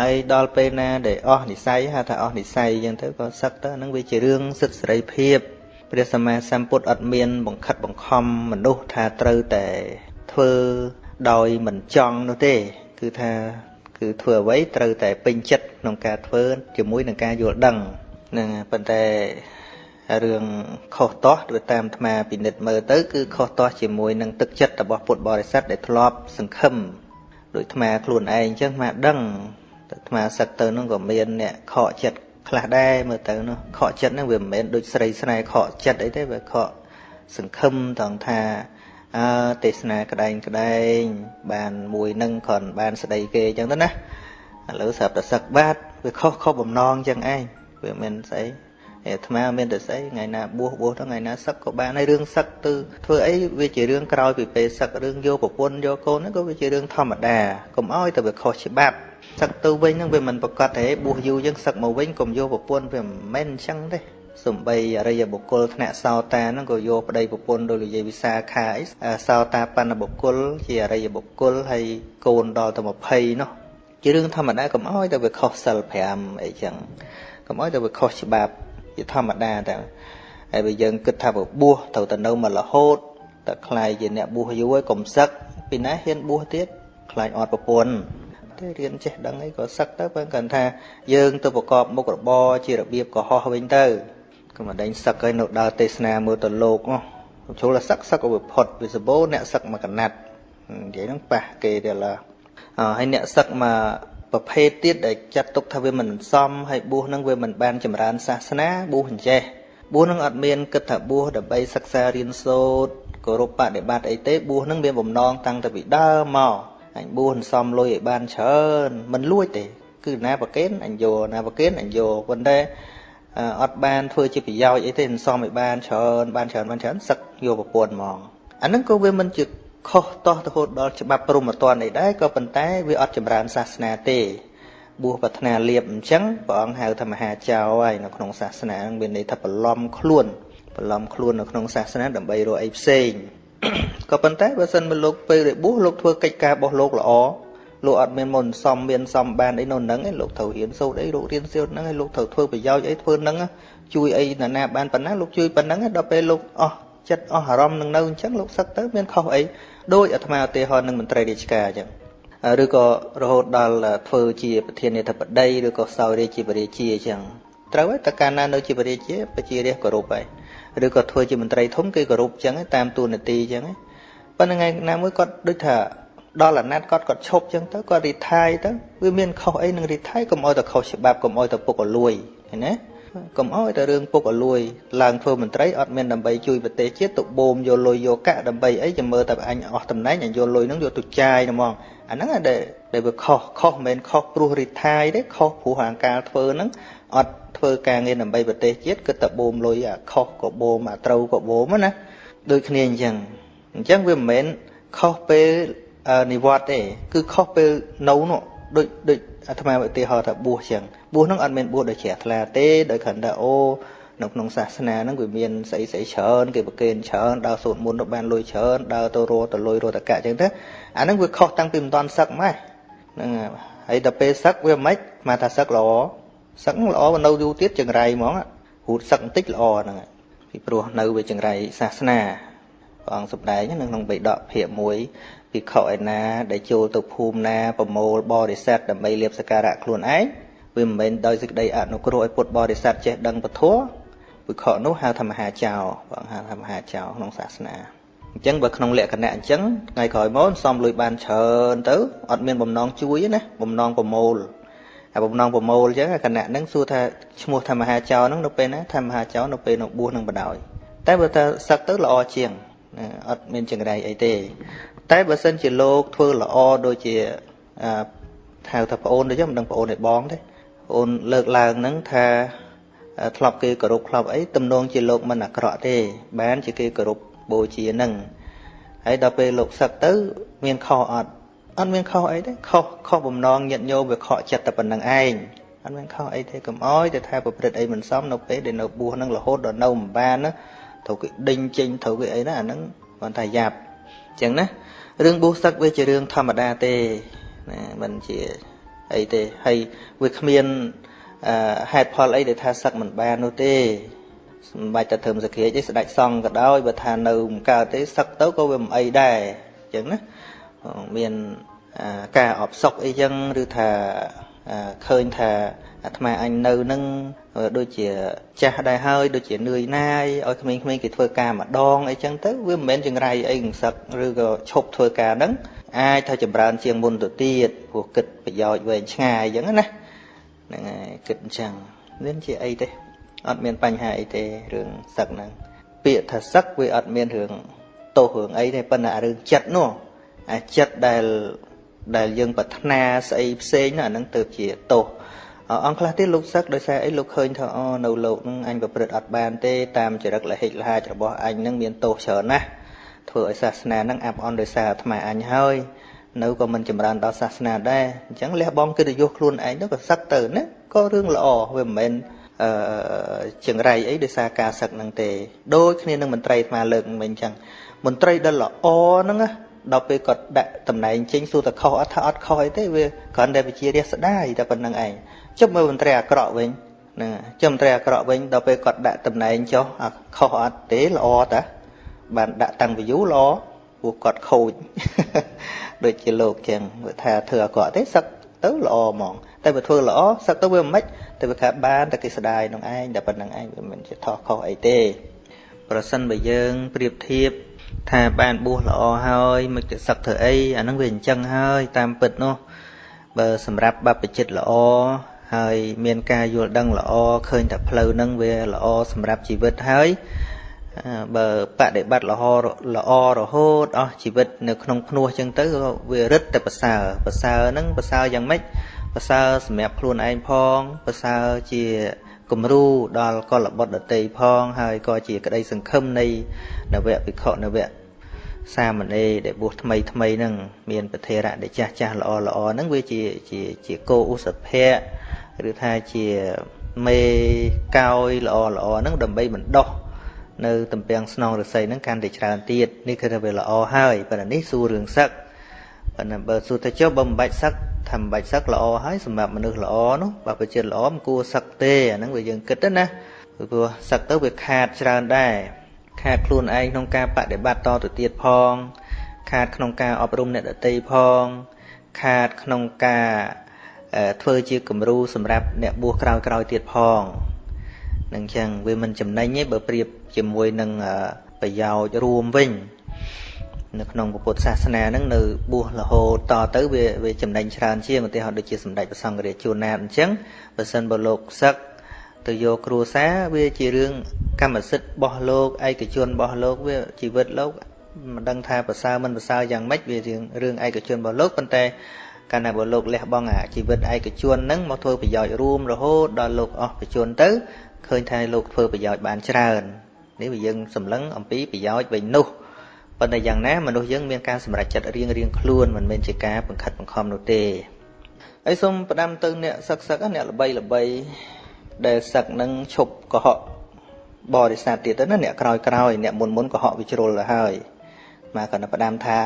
ហើយដល់ពេលណាដែលអស់និស័យហៅថាអស់និស័យអញ្ចឹងទៅក៏សឹកទៅហ្នឹងវាជារឿងសិទ្ធិសេរីភាពព្រះសម្មាសម្ពុទ្ធអត់មាន បង្ខិតបង្ខំមនុស្សថាត្រូវតែធ្វើដោយមិនចង់នោះទេ គឺថាគឺធ្វើអ្វីត្រូវតែពេញចិត្តក្នុងការធ្វើជាមួយនឹងការយល់ដឹងហ្នឹងប៉ុន្តែ រឿងខុសទាស់ទៅតាមអាត្មាពិនិត្យមើលទៅគឺខុសទាស់ជាមួយនឹងទឹកចិត្តរបស់ពុទ្ធបរិស័ទដែលធ្លាប់សង្ឃឹមដោយអាត្មាខ្លួនឯងអញ្ចឹងអាត្មាដឹងតែអាត្មាសឹកទៅនោះក៏មានអ្នកខកចិត្តខ្លះដែរមើលទៅនោះខកចិត្តហ្នឹងវាមិនមែនដូចស្រីស្នេហ៍ខកចិត្តអីទេវាខកសង្ឃឹមត្រង់ថាអើទេសនាក្តែងក្តែងបានមួយនឹងគ្រាន់បានស្ដីគេអញ្ចឹងទៅណាឥឡូវស្រាប់តែសឹកបាត់វាខុសខុសបំណងអញ្ចឹងឯងវាមិនស្អី អាត្មាមានតែស្អីថ្ងៃណាបួសបួសទៅថ្ងៃណាសឹកក៏បានហើយរឿងសឹកទៅធ្វើអីវាជារឿងក្រោយពីពេលសឹករឿងយកប្រពន្ធយកកូនហ្នឹងក៏វាជារឿងធម្មតាកុំអោយទៅវាខុសច្បាប់សឹកទៅវិញហ្នឹងវាមិនប្រកាសទេបួសយូរយើងសឹកមកវិញកុំយកប្រពន្ធវាមិនមែនអញ្ចឹងទេសំបីអរិយបុគ្គលថ្នាក់សោតាហ្នឹងក៏យកប្តីប្រពន្ធដោយនិយាយវិសាខាអីសោតាបណ្ឌបុគ្គល ជាអរិយបុគ្គលហើយកូនដល់ទៅ20នោះជារឿងធម្មតាកុំអោយទៅវាខុសសិល5អីចឹងកុំអោយទៅវាខុសច្បាប់ ជាធម្មតាតែហើយបើយើងគិតថាបួសត្រូវតែនៅមករហូតតែខ្លាយជាអ្នកបួសយូរហើយកុំសឹកពីណាហ៊ានបួសទៀតខ្លាចអត់ប្រពន្ធទេរៀនចេះដឹងអីក៏សឹកទៅបើគាត់ថាយើងទៅប្រកបមុខរបរជារបៀបកុហកវិញទៅក៏មិនដេញសឹកឲ្យនៅដើរទេសនាមើលទៅលោកចូលចូលសឹកសឹកឲ្យវាផុតវាសបោអ្នកសឹកមកកណាត់និយាយហ្នឹងប៉ះគេទៀតឡាហើយអ្នកសឹកមក ប្រភេទទៀតដែលចាត់ទុកថាវាមិនសមហើយបួសនឹងវាមិនបានចម្រើនសាសនាបួសអញ្ចេះបួសនឹងអត់មានគិតថាបួសដើម្បីសិក្សារៀនសូត្រគោរពបដិបត្តិអីទេបួសនឹងមានបំណងតាំងតែពីដើមមកអញបួសសំលុយឲ្យបានច្រើនមិនលួចទេគឺណាប្រកេនអញយកណាប្រកេនអញយកប៉ុន្តែអត់បានធ្វើជាប្រយោជន៍អីទេមិនសមឲ្យបានច្រើនបានច្រើនបានច្រើនសឹកយកប្រពន្ធហ្មងអាហ្នឹងក៏វាមិនជា ខុសតោះរហូតដល់ច្បាប់ព្រហ្មទណ្ឌអីដែរក៏ប៉ុន្តែវាអត់ចម្រើនសាសនាទេបួសប្រាថ្នាលៀបអញ្ចឹងព្រះអង្គហៅថាមហាចៅហើយនៅក្នុងសាសនានឹងមានន័យថាបន្លំខ្លួនបន្លំខ្លួននៅក្នុងសាសនាដើម្បីរកអីផ្សេងក៏ប៉ុន្តែបើសិនមកលោកពេលរបួសលោកធ្វើកិច្ចការរបស់លោកល្អលោកអត់មានមុនសំមានសំបានអីនៅនឹងឯងលោកត្រូវរៀនសូត្រអីលោករៀនសូត្រហ្នឹងឯងលោកត្រូវធ្វើប្រយោជន៍អីធ្វើហ្នឹងជួយអីណាណាបានប៉ុណ្ណាលោកជួយប៉ុណ្ណឹងដល់ពេលលោកអស់ចិត្តអស់អារម្មណ៍នឹងនៅអញ្ចឹងលោកសឹកទៅមានខុសអី ដោយអាត្មាឧទាហរណ៍នឹងមន្ត្រីរាជការអញ្ចឹងឬក៏រហូតដល់ធ្វើជាប្រធានាធិបតីឬក៏សោយរាជជាបរិជាអញ្ចឹងត្រូវហើយតើកាលណានៅជាបរិជាប្រជារាស្ត្រគោរពហើយឬក៏ធ្វើជាមន្ត្រីធំគេគោរពអញ្ចឹងតាមទូនាទីអញ្ចឹងប៉ុន្តែថ្ងៃណាមួយគាត់ដូចថាដល់អាណត្តិគាត់គាត់ឈប់អញ្ចឹងទៅគាត់រីថាយទៅវាមានខុសអីនឹងរីថាយកុំឲ្យតែខុសច្បាប់កុំឲ្យតែពុកអលួយឃើញណា កុំអោយតែរឿងពុកអលួយឡើងធ្វើមន្ត្រីអត់មានដើម្បីជួយប្រទេសជាតិទៅបូមយកលុយយកកាក់ដើម្បីអីចាំមើលតែអញអស់តំណែងអញយកលុយហ្នឹងយកទៅចាយហ្មងអាហ្នឹងដែលដែលវាខុសខុសមិនមែនខុសព្រោះរិទ្ធាយទេខុសព្រោះអាការធ្វើហ្នឹងអត់ធ្វើការងារដើម្បីប្រទេសជាតិគឺតែបូមលុយអាខុសក៏បូមអាត្រូវក៏បូមណាដូចគ្នាអញ្ចឹងអញ្ចឹងវាមិនមែនខុសពេលនិវត្តទេគឺខុសពេលនៅនោះដូចដូច អាត្មាឧទាហរណ៍ថាបួសចឹងបួសហ្នឹងអត់មានបួសដោយជ្រះថ្លាទេដោយគ្រាន់តែអូនៅក្នុងសាសនាហ្នឹងវាមានស្អីស្អីច្រើនគេប្រគេនច្រើនដើរសូត្រមន្តទៅបានលុយច្រើនដើរទៅរកទៅលុយរកតកៈចឹងទៅអាហ្នឹងវាខុសតាំងពីមិនតាន់សឹកម៉េះហ្នឹងហើយដល់ពេលសឹកវាមិនខ្មាថាសឹកល្អសឹកល្អនៅយូរទៀតចង្រៃហ្មងហូតសឹកបន្តិចល្អហ្នឹងពីព្រោះនៅវាចង្រៃសាសនាព្រះអង្គសម្ដែងនៅក្នុងបេដកភាគ1 ភិក្ខុឯណា ដែលចូលទៅភូមិណាប្រមូលបរិស័ទដើម្បីលៀបសក្ការៈខ្លួនឯងវាមិនមែនដោយសេចក្តីអនុគ្រោះឲ្យពុទ្ធបរិស័ទចេះដឹងពធភិក្ខុនោះហៅថាមហាចៅបងហៅថាមហាចៅក្នុងសាសនាអញ្ចឹងបើក្នុងលក្ខណៈអញ្ចឹងថ្ងៃក្រោយមកសំលុយបានច្រើនទៅអត់មានបំណងជួយណាបំណងប្រមូលអាបំណងប្រមូលអញ្ចឹងគណៈហ្នឹងសួរថាឈ្មោះថាមហាចៅហ្នឹងនៅពេលណាថាមហាចៅនៅពេលនៅបួសនឹងបដ ாய் តែបើថាសឹកទៅល្អជាងអត់មានចង្រៃអីទេ តែបើសិនជាលោកធ្វើល្អដូចជាហៅថាប្អូនដូចមិនដឹងប្អូនឯបងទេប្អូនលើកឡើងហ្នឹងថាធ្លាប់គេគោរពធ្លាប់អីទំនងជាលោកមិនអាក្រក់ទេ បានជាគេគោរពបូជាហ្នឹងហើយដល់ពេលលោកសឹកទៅ មានខុសអត់អត់មានខុសអីទេខុសខុសបំណងញាតញោមវាខកចិត្តតែប៉ុណ្្នឹងឯងអត់មានខុសអីទេកុំអោយតែថាប្រព្រឹត្តអីមិនសមនៅពេលដែលនៅបួសហ្នឹងរហូតដល់នៅមិនបានណាត្រូវគេដេញចេញត្រូវគេអីណាអាហ្នឹងគាត់ថាយ៉ាប់អញ្ចឹងណា រឿងបួសសឹកវាជារឿងធម្មតាទេណាមិនជាអីទេហើយវាគ្មានហេតុផលអីដែលថាសឹកមិនបាននោះទេមិនបាច់តែធ្វើសក្រាចទេស្ដេចសង្ឃក៏ដោយបើថានៅមិនកើតទេសឹកទៅក៏វាមិនអីដែរអញ្ចឹងណាមានការអបសុកអីចឹងឬថាឃើញថា អាត្មាអញនៅនឹងដូចជាចាស់ដែរហើយដូចជានឿយណាយឲ្យក្មេងៗគេធ្វើការម្ដងអីចឹងទៅវាមិនមែនចង្រៃអីកង្សឹកឬក៏ឈប់ធ្វើការហ្នឹងអាចថាចម្រើនជាងមុនទៅទៀតព្រោះគិតប្រយោជន៍វែងឆ្ងាយអញ្ចឹងណាហ្នឹងហើយគិតអញ្ចឹងមានជាអីទេអត់មានបញ្ហាអីទេរឿងសឹកហ្នឹងពាក្យថាសឹកវាអត់មានរឿងទោសរឿងអីទេប៉ុន្តែរឿងចិត្តនោះអាចិត្តដែលដែលយើងប្រាថ្នាស្អីផ្សេងអាហ្នឹងទៅជាទោស អង្គខ្លះទៀតលោកសឹកដោយសារអីលោកឃើញថាអូនៅលោកនឹងអញប្រព្រឹត្តអត់បានទេតាមចរិតលហិចលហាចរបស់អញនឹងមានទោសច្រើនណាស់ធ្វើឲ្យសាសនានឹងអាប់អន់ដោយសារអាត្មាអញហើយនៅក៏មិនចម្រើនដល់សាសនាដែរអញ្ចឹងលះបង់កិត្តិយសខ្លួនឯងទៅក៏សឹកទៅណាក៏រឿងល្អវាមិនមែនអឺចង្រៃអីដោយសារការសឹកនឹងទេដូចគ្នានឹងមន្ត្រីអាត្មាលើកមិញអញ្ចឹងមន្ត្រីដែលល្អហ្នឹងណាដល់ពេលគាត់ដាក់តំណែងចេញសួរតែខុសអត់ថាអត់ខុសអីទេវាគ្រាន់តែវិជារាស្ដាយតែប៉ុណ្្នឹងឯង ជប់មើលមន្ត្រីអាក្រក់វិញហ្នឹងជុំមន្ត្រីអាក្រក់វិញដល់ពេលគាត់ដាក់តំណែងចុះខុសអត់ទេល្អតាបានដាក់តាំង view ល្អពួកគាត់ខូចដូចជាលោកចឹងថាធ្វើអាក្រក់ទេសឹកទៅល្អហ្មង តែបើធ្វើល្អសឹកទៅវាមិនម៉េចតែវាថាបានតែគេស្ដាយនឹងឯងតែប៉ុណ្្នឹងឯងវាមិនជាថោះខុសអីទេប្រសិនបើយើងប្រៀបធៀបថាបានបួសល្អហើយមិនទៅសឹកធ្វើអីអាហ្នឹងវាអញ្ចឹងហើយតាមពិតនោះបើសម្រាប់បព្វជិតល្អ ហើយមានការយល់ដឹងល្អឃើញតែផ្លូវហ្នឹងវាល្អសម្រាប់ជីវិតហើយបើបដិបត្តិល្អល្អរហូតអស់ជីវិតនៅក្នុងភ្នោះចឹងទៅវារឹតតែប្រសើរប្រសើរហ្នឹងប្រសើរយ៉ាងម៉េចប្រសើរសម្រាប់ខ្លួនឯងផងប្រសើរជាគំរូដល់កុលបុត្រដតីផង ហើយក៏ជាក្តីសង្ឃឹមនៃនវៈភិក្ខុនវៈសាមណេរដែលបួសថ្មីថ្មីហ្នឹងមានប្រធេរៈដែលចាស់ចាស់ល្អល្អហ្នឹងវាជាជាជាគោឧសភៈ ឬថាជាមេកោយល្អល្អហ្នឹងដើម្បីបណ្ដោះនៅតំពាំងស្នងរស័យហ្នឹងកាន់តែច្រើនទៀតនេះគឺថាវាល្អហើយប៉ុន្តែនេះសួររឿងសឹកប៉ុន្តែបើសួរទៅចុះបើមិនបាច់សឹកថាមិនបាច់សឹកល្អហើយសម្រាប់មនុស្សល្អនោះបើប្រជិតល្អមិនគួរសឹកទេអាហ្នឹងវាយើងគិតទៅណាព្រោះសឹកទៅវាខាតច្រើនដែរខាតខ្លួនឯងក្នុងការបដិបត្តិតទៅទៀតផង ខាតក្នុងការអប់រំអ្នកដទៃផង ខាតក្នុងការ ធ្វើជាគំរូសម្រាប់អ្នកបួសក្រោយក្រោយទៀតផងនឹងចឹងវាមិនចំណេញទេបើប្រៀបជាមួយនឹងប្រយោជន៍រួមវិញនៅក្នុងពុទ្ធសាសនាហ្នឹងនៅបួសរហូតតទៅវាវាចំណេញច្រើនជាងឧទាហរណ៍ដូចជាសម្ដេចព្រះសង្ឃរាជជួនណាតអញ្ចឹងបើសិនបើលោកសឹកទៅយកគ្រួសារវាជារឿងកម្មសិទ្ធិរបស់លោកឯកជនរបស់លោកវាជីវិតលោកមិនដឹងថាប្រសើរមិនប្រសើរយ៉ាងម៉េចវារឿងរឿងឯកជនរបស់លោកប៉ុន្តែ កាលណាបើលោកលះបង់អាជីវិតឯកជនហ្នឹងមកធ្វើប្រយោជន៍រួមរហូតដល់លោកអស់ប្រជជនទៅឃើញថាលោកធ្វើប្រយោជន៍បានច្រើននេះវាយើងសម្លឹងអំពីប្រយោជន៍វិញនោះប៉ុន្តែយ៉ាងណាមនុស្សយើងមានការសម្រេចចិត្តរៀងរៀងខ្លួនមិនមែនជាការបង្ខិតបង្ខំនោះទេហើយសូមផ្ដាំទៅអ្នកសឹកសឹកអ្នកល្បីល្បីដែលសឹកនឹងឈប់កុហកបរិស័ទទៀតទៅណាអ្នកក្រោយក្រោយអ្នកមុនមុនកុហកវិជ្រុលទៅហើយមកគាត់ផ្ដាំថា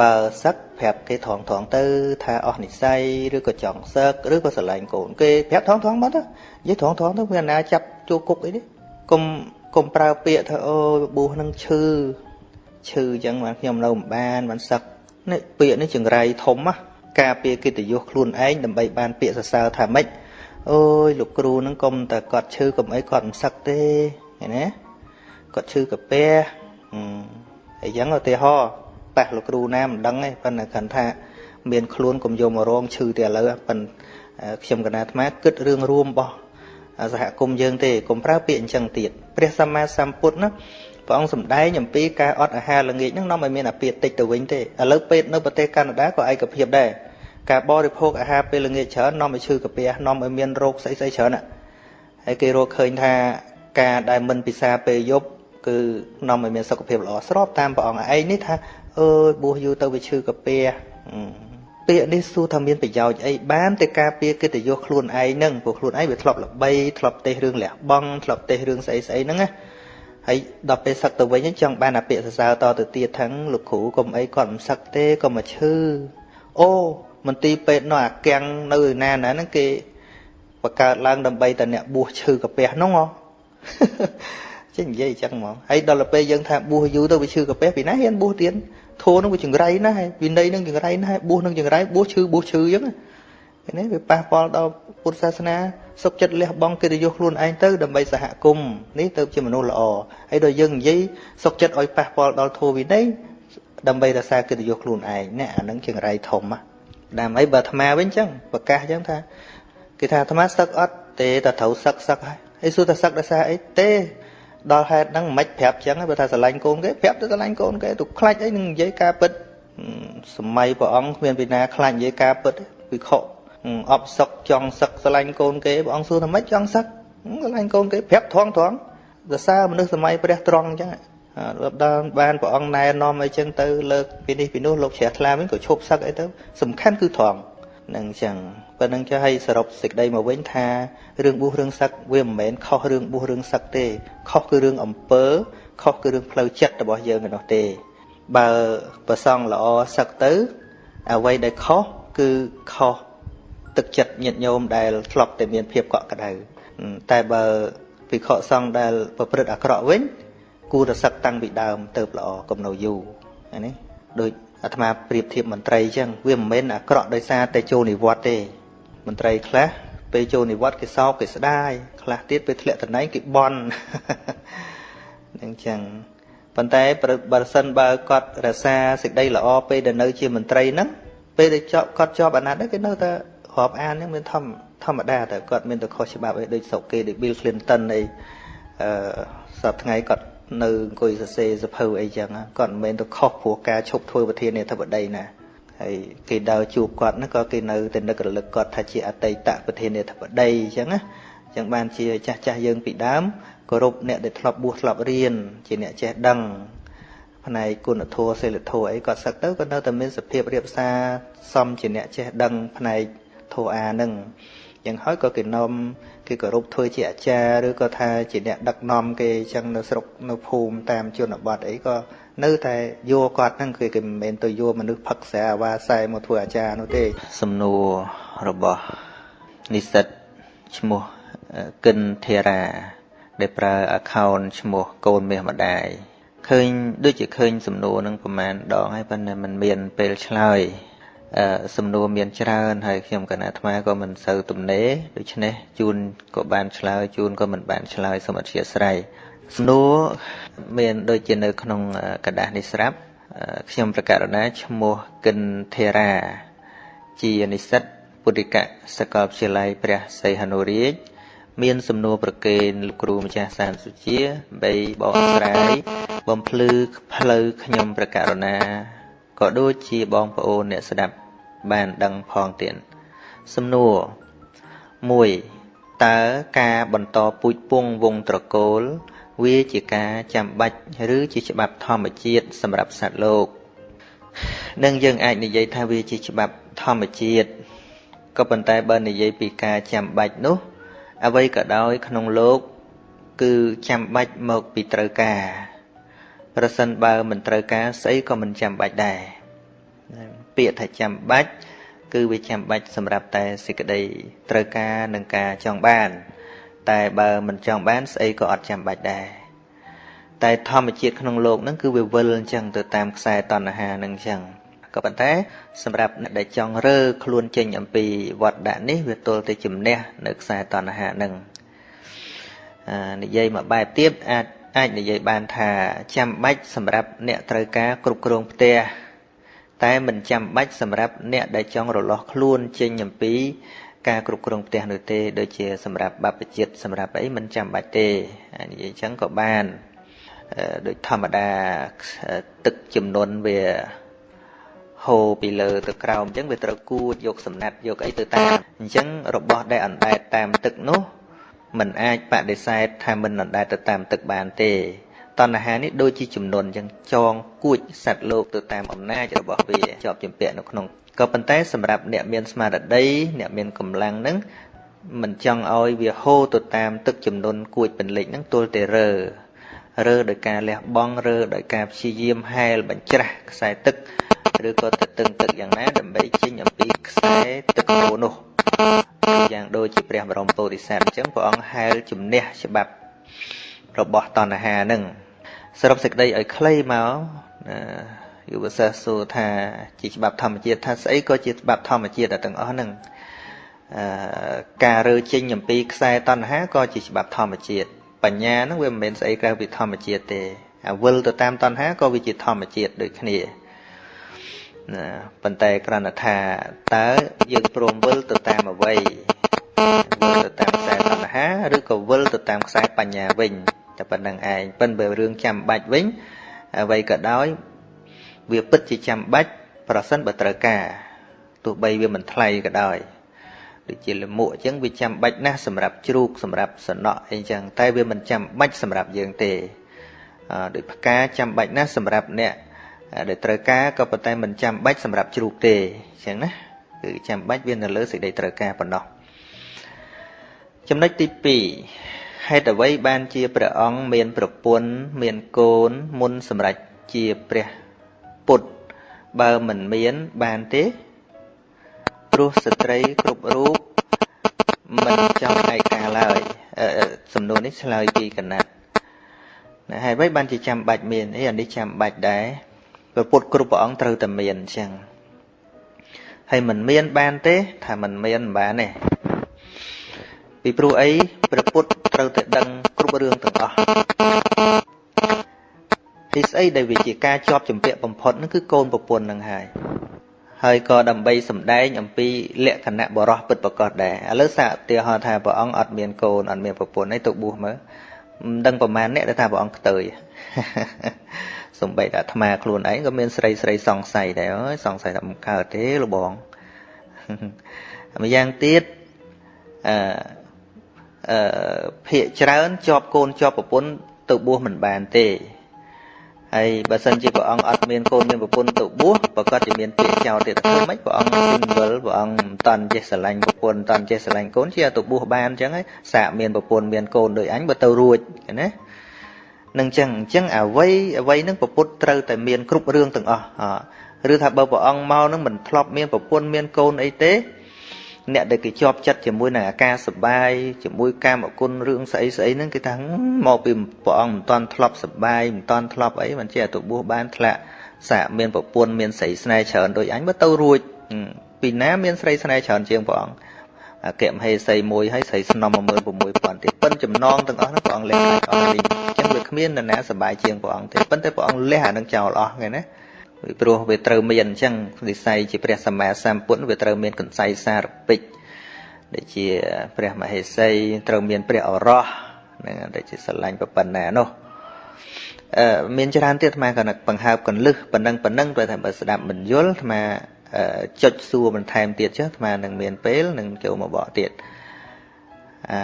បើសឹកប្រាប់គេថងថងទៅ ថាអស់និស័យឬក៏ចង់សឹកឬក៏ស្រឡាញ់កូនគេប្រាប់ថងថងមកទៅនិយាយថងថងទៅវាណាចាប់ជួគុកអីនេះកុំកុំប្រើពាក្យថាអូប៊ូនឹងឈឺឈឺអញ្ចឹងបានខ្ញុំនៅមិនបានបានសឹកនេះពាក្យនេះចង្រៃធំណាការពារកិត្តិយសខ្លួនឯងដើម្បីបានពាក្យសរសើរថាម៉េចអូយលោកគ្រូនឹងកុំតែគាត់ឈឺកុំអីគាត់មិនសឹកទេឃើញណាគាត់ឈឺកាពះអញ្ចឹងឧទាហរណ៍ ប៉ះលោកគ្រូណាមិនដឹងទេប៉ុន្តែគ្រាន់ថាមានខ្លួនកុំយកមករងឈឺតែឥឡូវប៉ុន្តែខ្ញុំកណាអាត្មាគិតរឿងរួមរបស់សហគមន៍យើងទេកុំប្រើពាក្យអញ្ចឹងទៀតព្រះសម្មាសម្ពុទ្ធណាព្រះអង្គសម្ដែងអំពីការអត់អាហារល្ងាចហ្នឹងនាំឲ្យមានអាពាហ៍តិចទៅវិញទេឥឡូវពេទ្យនៅប្រទេសកាណាដាក៏ឯកភាពដែរការបរិភោគអាហារពេលល្ងាចច្រើននាំឲ្យឈឺកាពះនាំឲ្យមានរោគស្អីស្អីច្រើនហើយគេរកឃើញថាការដែលមិនពិសាពេលយប់គឺនាំឲ្យមានសុខភាពល្អស្របតាមព្រះអង្គឯងនេះថា អើយបួសយូរទៅវាឈឺកាពះពាក្យនេះសួរថាមានប្រយោជន៍អីបានតែការពារកិត្តិយសខ្លួនឯងហ្នឹងព្រោះខ្លួនឯងវាធ្លាប់ល្បីធ្លាប់ទេសរឿងលះបង់ធ្លាប់ទេសរឿងស្អីស្អីហ្នឹងណាហើយដល់ពេលសឹកទៅវិញចង់បានអាពាក្យសរសើរតទៅទៀតថាលោកគ្រូកុំអីគាត់មិនសឹកទេកុំមកឈឺអូមន្ទីរពេទ្យនោះអាកាំងនៅឯណាណាហ្នឹងគេបង្កើតឡើងដើម្បីតែអ្នកបួសឈឺកាពះហ្នឹងហ៎ចេះនិយាយអញ្ចឹងហ្មងហើយដល់ពេលយើងថាបួសយូរទៅវាឈឺកាពះពីណាហ៊ានបួសទៀត ធូរនឹងវាចង្រៃណាស់វិន័យនឹងចង្រៃណាស់បួសនឹងចង្រៃបួសឈឺបួសឈឺអញ្ចឹងនេះវាប៉ះពាល់ដល់ពុទ្ធសាសនាសុខចិត្តលះបង់កិត្តិយសខ្លួនឯងទៅដើម្បីសហគមន៍នេះទៅជាមនុស្សល្អហើយដល់យើងនិយាយសុខចិត្តឲ្យប៉ះពាល់ដល់ធម៌វិន័យដើម្បីរក្សាកិត្តិយសខ្លួនឯងនេះអានឹងចង្រៃធំណាដើម្បីបើអាត្មាវិញអញ្ចឹងប្រកាសអញ្ចឹងថាគេថាអាត្មាសឹកអត់ទេតែត្រូវសឹកសឹកហើយហើយសួរថាសឹកដោយសារអីទេ ដល់ហេតុហ្នឹងមិនប្រាប់ចឹងបើថាស្រឡាញ់កូនគេប្រាប់ទៅស្រឡាញ់កូនគេទៅខ្លាចអីនឹងនិយាយការពិតសម័យព្រះអង្គគ្មានពីណាខ្លាចនិយាយការពិតវិខុអបសុកចង់សឹកស្រឡាញ់កូនគេព្រះអង្គសួរថាម៉េចចង់សឹកស្រឡាញ់កូនគេប្រាប់ត្រង់ត្រង់សរសើរមនុស្សសម័យព្រះត្រង់អញ្ចឹងដល់ដល់បានព្រះអង្គណែនាំអីចឹងទៅលើកពីនេះពីនោះលោកជ្រះថ្លាវិញក៏ឈប់សឹកអីទៅសំខាន់គឺត្រង់នឹងអញ្ចឹង ប៉ុណ្្នឹងចុះឲ្យសរុបសេចក្តីមកវិញថារឿងបួសរឿងសឹកវាមិនមែនខុសរឿងបួសរឿងសឹកទេខុសគឺរឿងអំពើខុសគឺរឿងផ្លូវចិត្តរបស់យើងឯនោះទេបើប្រសងល្អសឹកទៅអ្វីដែលខុសគឺខុសទឹកចិត្តញាតិញោមដែលធ្លាប់តែមានភាពកក់ក្ដៅតែបើភិក្ខុសង្ឃដែលប្រព្រឹត្តអាក្រក់វិញគួរតែសឹកតាំងពីដើមទៅល្អកុំនៅយូរនេះដូចអាត្មាប្រៀបធៀបមន្ត្រីអញ្ចឹងវាមិនមែនអាក្រក់ដោយសារតែចូលនិវត្តទេ មន្ត្រីខ្លះពេលចូលនិវត្តគេសោកគេស្ដាយខ្លះទៀតពេលធ្លាក់តំណែងគេបន់នឹងអញ្ចឹងប៉ុន្តែបើសិនបើគាត់រសាសេចក្តីល្អពេលដែលនៅជាមន្ត្រីហ្នឹងពេលដែលចប់គាត់ជាប់អាណត្តិគេនៅតែរាប់អានហ្នឹងមានធម្មធម្មតាតែគាត់មានតែខុសច្បាប់អីដូចស្រុកគេដូច Bill Clinton អីអឺសប្តាហ៍ថ្ងៃគាត់នៅអង្គុយសរសេរសភៅអីចឹងគាត់មិនមែនទៅខុសព្រោះការឈប់ធ្វើប្រធានាធិបតីណា ហើយគេដើរជួបគាត់ហ្នឹងក៏គេនៅតែនឹករលឹកគាត់ថាជាអតីតប្រធានាធិបតីអញ្ចឹងណាអញ្ចឹងបានជាចាស់ចាស់យើងពីដើមគោរពអ្នកដែលធ្លាប់បួសធ្លាប់រៀនជាអ្នកចេះដឹងផ្នែកគុណធម៌សិលធម៌អីគាត់សឹកទៅក៏នៅតែមានសភាពរៀបសារសមជាអ្នកចេះដឹងផ្នែកធម៌អាហ្នឹងយ៉ាងហើយក៏គេនាំគេគោរពធ្វើជាអាចារ្យឬក៏ថាជាអ្នកដឹកនាំគេអញ្ចឹងនៅស្រុកនៅភូមិតាមជនបទអីក៏ នៅតែយកគាត់ហ្នឹងគឺគេមិនមែនទៅយកមនុស្សផឹកស្រាអាវ៉ាសែមកធ្វើអាចារ្យនោះទេសំណួររបស់និស្សិតឈ្មោះគិនធីរា ដែលប្រើ account ឈ្មោះកូនមាសម្ដាយឃើញដូចជាឃើញ សំណួរនឹងប្រហែលដងហើយប៉ុន្តែมันមានពេលឆ្លើយសំណួរមានច្រើនហើយខ្ញុំកណាអាត្មាក៏មិនសូវទំនេរដូច្នេះជូនក៏បានឆ្លើយជូនក៏មិនបានឆ្លើយសូមអធិស្ឋាន សំណួរមានដូចជានៅក្នុងกระดาษនេះស្រាប់ខ្ញុំប្រកាសណាឈ្មោះគិនធេរាជានិស្សិតពុទ្ធិកសាកលវិទ្យាល័យព្រះសីហនុរាជមានសំណួរប្រកេនលោកគ្រូម្ចាស់សានសុជាបីបកស្រាយបំភ្លឺផ្លូវខ្ញុំប្រកាសណាក៏ដូចជាបងប្អូនអ្នកស្ដាប់បានដឹងផងទៀតសំណួរ1តើការបន្តពូជពងវងត្រកូល វាជាការចាំបាច់ឬជាច្បាប់ធម្មជាតិសម្រាប់សត្វលោកនឹងយើងអាចនិយាយថាវាជាច្បាប់ធម្មជាតិក៏ប៉ុន្តែបើនិយាយពីការចាំបាច់នោះអ្វីក៏ដោយក្នុងលោកគឺចាំបាច់មកពីត្រូវការប្រសិនបើមិនត្រូវការស្អីក៏មិនចាំបាច់ដែរពាក្យថាចាំបាច់គឺវាចាំបាច់សម្រាប់តែសេចក្តីត្រូវការនិងការចង់បាន តែបើមិនចង់បានស្អីក៏អត់ចាំបាច់ដែរតែធម្មជាតិក្នុងโลกហ្នឹងគឺវាវិលអញ្ចឹងទៅតាមខ្សែតណ្ហាហ្នឹងអញ្ចឹងក៏ប៉ុន្តែសម្រាប់អ្នកដែលចង់រើខ្លួនចេញអំពីវត្តដាក់នេះវាទល់តែជំនះនៅខ្សែតណ្ហាហ្នឹងនិយាយមួយបែបទៀតអាចអាចនិយាយបានថាចាំបាច់សម្រាប់អ្នកត្រូវការគ្រប់គ្រងផ្ទះតែមិនចាំបាច់សម្រាប់អ្នកដែលចង់រលាស់ខ្លួនចេញអំពី ការគ្រប់គ្រងផ្ទះនោះទេដូចជាសម្រាប់បព្វជិតសម្រាប់អីមិនចាំបាច់ទេនិយាយអញ្ចឹងក៏បានដូចធម្មតាទឹកចំនួនវាហូរពីលើទៅក្រោមអញ្ចឹងវាត្រូវគួចយកសំណាត់យកអីទៅតាមអញ្ចឹងរបស់ដែលអណ្ដែតតាមទឹកនោះมันអាចបដិសេធថាមិនអណ្ដែតទៅតាមទឹកបានទេតណ្ហានេះដូចជាចំនួនអញ្ចឹងចងគួចសត្វលោកទៅតាមអំណាចរបស់វាជាប់ជំពាក់នៅក្នុង ក៏ប៉ុន្តែសម្រាប់អ្នកមានស្មារតីអ្នកមានកម្លាំងហ្នឹងមិនចង់ឲ្យវាហូរទៅតាមទឹកចំនួនគួចពន្លិចហ្នឹងទល់តែរើរើដោយការលះបង់រើដោយការព្យាយាមហែលបញ្ច្រាស់ខ្សែទឹកឬក៏ទៅតឹងទឹកយ៉ាងណាដើម្បីចេញអំពីខ្សែទឹកហូរនោះយ៉ាងដូចជាព្រះបរមពោធិសត្វអញ្ចឹងព្រះអង្គហែលជំនះច្បាប់របស់តណ្ហានឹងសរុបសេចក្តីឲ្យខ្លីមក យុវសាស្ត្រសួរថាជាច្បាប់ធម្មជាតិថាស្អីក៏ជាច្បាប់ធម្មជាតិទាំងអស់ហ្នឹងអឺការរើចេញអំពីខ្សែតណ្ហាក៏ជាច្បាប់ធម្មជាតិបញ្ញាហ្នឹងវាមិនមែនស្អីក្រៅពីធម្មជាតិទេអាវិលទៅតាមតណ្ហាក៏វាជាធម្មជាតិដូចគ្នាណាប៉ុន្តែគ្រាន់តែថាតើយើងព្រមវិលទៅតាមអ្វីវិលទៅតាមខ្សែតណ្ហាឬក៏វិលទៅតាមខ្សែបញ្ញាវិញតែប៉ុណ្្នឹងឯងប៉ិនបើរឿងចាំបាច់វិញអ្វីក៏ដោយ វាពិតជាចាំបាច់ប្រសិនបើត្រូវការទោះបីវាមិនថ្លៃក៏ដោយដូចជាលមួកអញ្ចឹងវាចាំបាច់ណាស់សម្រាប់ជ្រូកសម្រាប់សំណក់អីចឹងតែវាមិនចាំបាច់សម្រាប់យើងទេដូចផ្កាចាំបាច់ណាស់សម្រាប់អ្នកដែលត្រូវការក៏ប៉ុន្តែមិនចាំបាច់សម្រាប់ជ្រូកទេអញ្ចឹងណាគឺចាំបាច់វានៅលើសេចក្តីត្រូវការប៉ុណ្ណោះចំណុចទី2ហេតុអ្វីបានជាព្រះអង្គមានប្រពន្ធមានកូនមុនសម្រាប់ជាព្រះ ពុទ្ធបើមិនមានបានទេព្រោះស្ត្រីគ្រប់រូបមិនចង់ឯកាឡើយសំណួរនេះឆ្លើយពីកណាត់ណាហើយអ្វីបានជាចាំបាច់មានអីអានេះចាំបាច់ដែរព្រះពុទ្ធគ្រប់ព្រះអង្គត្រូវតែមានអញ្ចឹងហើយមិនមានបានទេថាមិនមានមិនបានទេពីព្រោះអីព្រះពុទ្ធត្រូវតែដឹងគ្រប់រឿងទាំងអស់ ទីស្អីដែលវាជាការជាប់ជំពាក់បំផុតហ្នឹងគឺកូនប្រពន្ធនឹងហើយហើយក៏ដើម្បីសម្ដែងអំពីលក្ខណៈបរោះពិតប្រកបដែរឥឡូវសាកឧទាហរណ៍ថាព្រះអង្គអត់មានកូនអត់មានប្រពន្ធអីទៅបួសមើលមិនដឹងប្រមាណអ្នកដែលថាព្រះអង្គខ្ទើយសំបីតែអាត្មាខ្លួនឯងក៏មានស្រីស្រីសង្ស័យដែរអើយសង្ស័យថាមិនកើតទេលបងម្យ៉ាងទៀតអឺអឺភាកច្រើនជាប់កូនជាប់ប្រពន្ធទៅបួសមិនបានទេ ហើយបើសិនជាព្រះអង្គអត់មានកូនមានប្រពន្ធទៅបួសប្រកាសជាមានពាក្យចោលទៀតធ្វើម៉េចព្រះអង្គ single ព្រះអង្គមិនតាន់ចេះស្រឡាញ់ប្រពន្ធមិនតាន់ចេះស្រឡាញ់កូនជាទៅបួសបានអញ្ចឹងហើយសាកមានប្រពន្ធមានកូនដូចអញបើទៅរួចណានឹងអញ្ចឹងអញ្ចឹងអ្វីអ្វីនឹងប្រពុតត្រូវតែមានគ្រប់រឿងទាំងអស់ឬថាបើព្រះអង្គមកនឹងមិនធ្លាប់មានប្រពន្ធមានកូនអីទេ អ្នកដែលគេជាប់ចិត្តជាមួយនឹងអាការសបាយជាមួយកាមគុណរឿងស្អីស្អីហ្នឹងគេថាមកពីព្រះអង្គមិនតាន់ធ្លាប់សបាយមិនតាន់ធ្លាប់អីមិនជាទៅបួសបានធ្លាក់សាកមានប្រពន្ធមានស្រីស្នេហ៍ច្រើនដូចអញបើទៅរួចពីណាមានស្រីស្នេហ៍ច្រើនជាងព្រះអង្គអគ្គមហេសីមួយហើយស្រីស្នំ16000ទៀតប៉ិនចំណងទាំងអស់ហ្នឹងព្រះអង្គលះអស់លីងអញ្ចឹងវាគ្មាននរណាសប្បាយជាងព្រះអង្គទេប៉ុន្តែព្រះអង្គលះអានឹងចោលអស់គេណា ពីព្រោះវាត្រូវមានអញ្ចឹងនិស័យជាព្រះសម្មាសម្ពុទ្ធវាត្រូវមានកន្សៃសារពេចដែលជាព្រះមហេសីត្រូវមានព្រះអរោះហ្នឹងដែលជាស្រឡាញ់ប៉ុណ្ណានោះអឺមានច្រើនទៀតអាត្មាក៏បង្ហើបកលឹះប៉ុណ្ណឹងប៉ុណ្ណឹងព្រោះថាបើស្ដាប់មិនយល់អាត្មាចុចសួរបន្ថែមទៀតចុះអាត្មានឹងមានពេលនឹងចូលមកបកទៀតអា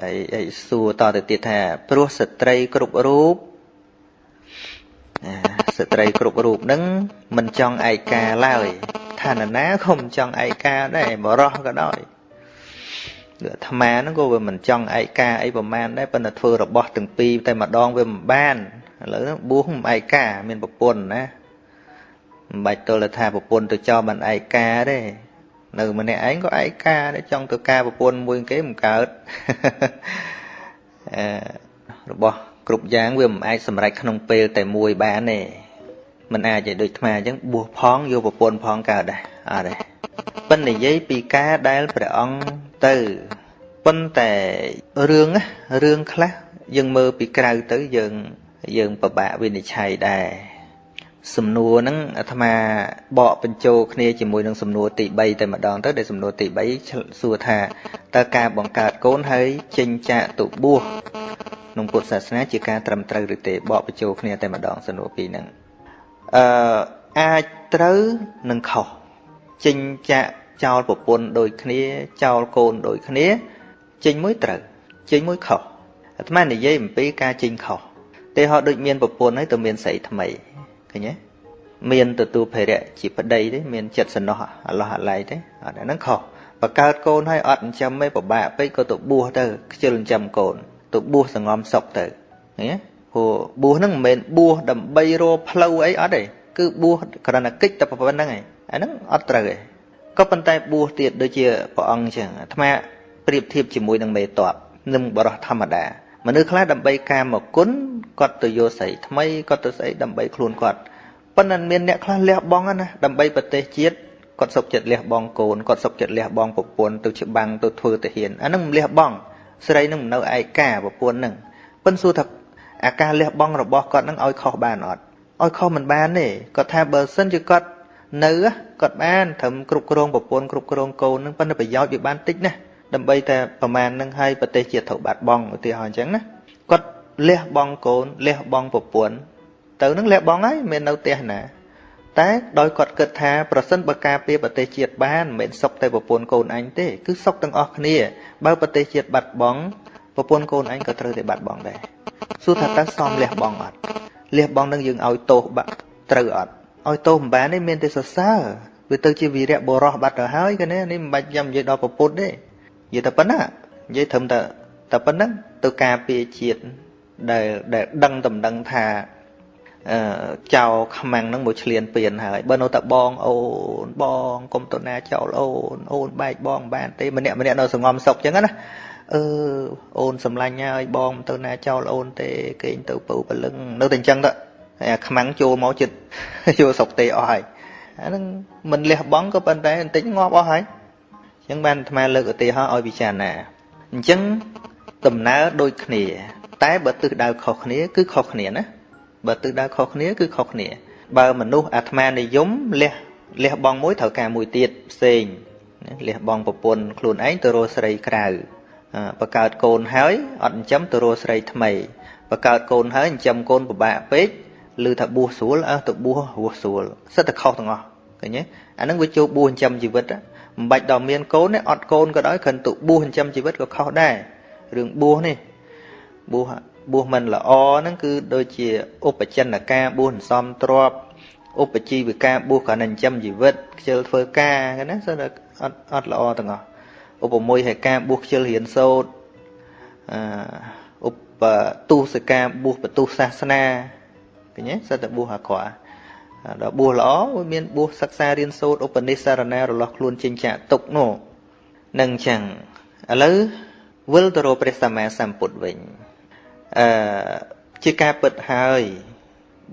ហើយហើយសួរតទៅទៀតថាព្រោះស្ត្រីគ្រប់រូប ស្ត្រីគ្រប់រូបនឹងមិនចង់ឯកាឡើយឋានណាក៏មិនចង់ឯកាដែរបរោះក៏ដោយអាត្មាហ្នឹងក៏វាមិនចង់ឯកាអីប្រមាណដែរប៉ុន្តែធ្វើរបស់ទាំងពីរតែម្ដងវាមិនបានឥឡូវហ្នឹងបួសមិនឯកាមានប្រពន្ធណាមិនបាច់ទល់ថាប្រពន្ធទៅចោលបានឯកាទេនៅម្នាក់ឯងក៏ឯកាដែរចង់ទៅការប្រពន្ធមួយគេមិនកើតអឺរបស់ គ្រប់យ៉ាងវាមិនអាចសម្រេចក្នុងពេលតែមួយបានទេមិនអាចឲ្យដូចថ្មអញ្ចឹងបួសផងយកប្រពន្ធផងកើតដែរអត់ទេប៉ុន្តែនិយាយពីការដែលព្រះអង្គទៅប៉ុន្តែរឿងរឿងខ្លះយើងមើលពីក្រៅទៅយើងយើងពិបាកវិនិច្ឆ័យដែរ សំណួរហ្នឹងអាត្មាបកបញ្ចូលគ្នាជាមួយនឹងសំណួរទី3តែម្ដងទៅដែលសំណួរទី3សួរថាតើការបង្កើតកូនហើយចិញ្ចាតុបួសក្នុងពុទ្ធសាសនាជាការត្រឹមត្រូវឬទេបកបញ្ចូលគ្នាតែម្ដងសំណួរពីរហ្នឹងអឺអាចត្រូវនិងខុសចិញ្ចាក់ចោលប្រពន្ធដូចគ្នាចោលកូនដូចគ្នាចេញមួយត្រូវចេញមួយខុសអាត្មានិយាយអំពីការចេញខុសទេហោដូចមានប្រពន្ធហើយទៅមានស្រីថ្មី ឃើញទេមានទទួលភរៈជាប្តីទេមានចិត្តសំណោះអឡោះអាឡៃទេអត់ហ្នឹងខុសបកើតកូនហើយអត់ចិញ្ចឹមទេពិបាកពេកក៏ទៅបួសទៅខ្ជិលចិញ្ចឹមកូនទៅបួសសងំសុកទៅឃើញទេព្រោះបួសហ្នឹងមិនមែនបួសដើម្បីរកផ្លូវអីអត់ទេគឺបួសគ្រាន់តែកិច្ចតែប៉ុណ្្នឹងឯងអាហ្នឹងអត់ត្រូវទេក៏ប៉ុន្តែបួសទៀតដូចជាព្រះអង្គអញ្ចឹងអាត្មាប្រៀបធៀបជាមួយនឹងមេតបនឹងបរោះធម្មតា មនុស្សខ្លះដើម្បីការមកគុណគាត់ទៅយកស្រីថ្មីគាត់ទៅស្អីដើម្បីខ្លួនគាត់ប៉ុន្តែមានអ្នកខ្លះលះបង់ណាដើម្បីប្រទេសជាតិគាត់សុខចិត្តលះបង់កូនគាត់សុខចិត្តលះបង់ប្រពន្ធទៅច្បាំងទៅធ្វើទៅហ៊ានអានឹងមិនលះបង់ស្រីនឹងមិននៅឯកាប្រពន្ធនឹងប៉ិនសួរថាអាការលះបង់របស់គាត់នឹងឲ្យខុសបានអត់ឲ្យខុសមិនបានទេគាត់ថាបើសិនជាគាត់នៅគាត់បានត្រឹមគ្រប់គ្រងប្រពន្ធគ្រប់គ្រងកូននឹងប៉ុន្តែប្រយោជន៍វាបានតិចណាស់ ដើម្បីតែប្រមាណនឹងឲ្យប្រទេសជាតិត្រូវបាត់បង់ឧទាហរណ៍អញ្ចឹងណាគាត់លះបង់កូនលះបង់ប្រពន្ធទៅនឹងលះបង់ហើយមិននៅផ្ទះណា តែដោយគាត់គិតថាប្រសិនបើការពារប្រទេសជាតិបានមិនមែនសុកតែប្រពន្ធកូនអញទេគឺសុកទាំងអស់គ្នា បើប្រទេសជាតិបាត់បង់ប្រពន្ធកូនអញក៏ត្រូវតែបាត់បង់ដែរសួរថាតើសមលះបង់អត់លះបង់នឹងយើងឲ្យទោសបាក់ត្រូវអត់ឲ្យទោសមិនបានទេមានតែសរសើរវាទៅជាវីរៈបរោះបាត់ទៅហើយកានេះនេះមិនបាច់ចាំនិយាយដល់ប្រពុតទេ និយាយតែប៉ុណ្ណានិយាយត្រឹមតែតែប៉ុណ្ណឹងទៅការពារជាតិដែលដែលដឹងតំដឹងថាអឺចៅខ្មាំងនឹងមកឆ្លៀនពៀនហើយបើនៅតែបងអូនបងកុំទៅណាចោលអូនអូនបែកបងបានទេម្នាក់ម្នាក់នៅសងំសុកចឹងណាអឺអូនសម្លាញ់ហើយបងមិនទៅណាចោលអូនទេគេងទៅពៅព្រលឹងនៅតែអញ្ចឹងទៅហើយអាខ្មាំងចូលមកចិត្តចូលសុកទេអស់ហើយអានឹងមិនលះបង់ក៏ប៉ុន្តែបន្តិចងាប់អស់ហើយអញ្ចឹងបានអាត្មាលើកឧទាហរណ៍ឲ្យពិចារណាអញ្ចឹងដំណើរដូចគ្នា តែបើទិសដៅខុសគ្នា គឺខុសគ្នាណាបើទិសដៅខុសគ្នាគឺខុសគ្នា បើមនុស្សអាត្មានិយមលះលះបង់មួយត្រូវការមួយទៀតផ្សេងលះបង់ប្រពន្ធខ្លួនឯងទៅរកស្រីក្រៅបកើតកូនហើយអត់ចិញ្ចឹមទៅរកស្រីថ្មីបកើតកូនហើយចិញ្ចឹមកូនពិបាកពេកឬថាបួសស្រួលអើទៅបួសរស់ស្រួលសិតតែខុសទាំងអស់ឃើញទេអានឹងវាចូលបួសចិញ្ចឹមជីវិត មិនបាច់ដល់មានកូនទេអត់កូនក៏ដោយគ្រាន់តែបួសចិញ្ចឹមជីវិតក៏ខុសដែររឿងបួសនេះបួសបួសមិនល្អហ្នឹងគឺដូចជាឧបចិនកាបួសសំទ្របឧបជីវិកាបួសក៏នឹងចិញ្ចឹមជីវិតខ្ជិលធ្វើការណាសិនតែអត់អត់ល្អទាំងអស់ឧបមួយឲ្យការបួសខ្ជិលរៀនសូត្រអឺឧបទុសកាបួសបទុសាសនាឃើញទេសិតតែបួសអាក្រក់ ដល់បួសល្អវាមានបួសសិក្សារៀនសូត្រឧបនិស្សរណារលាស់ខ្លួនចិញ្ចាក់ទុកនោះនឹងអញ្ចឹងឥឡូវវិលទៅរកព្រះសម្មាសម្ពុទ្ធវិញអឺជាការពិតហើយ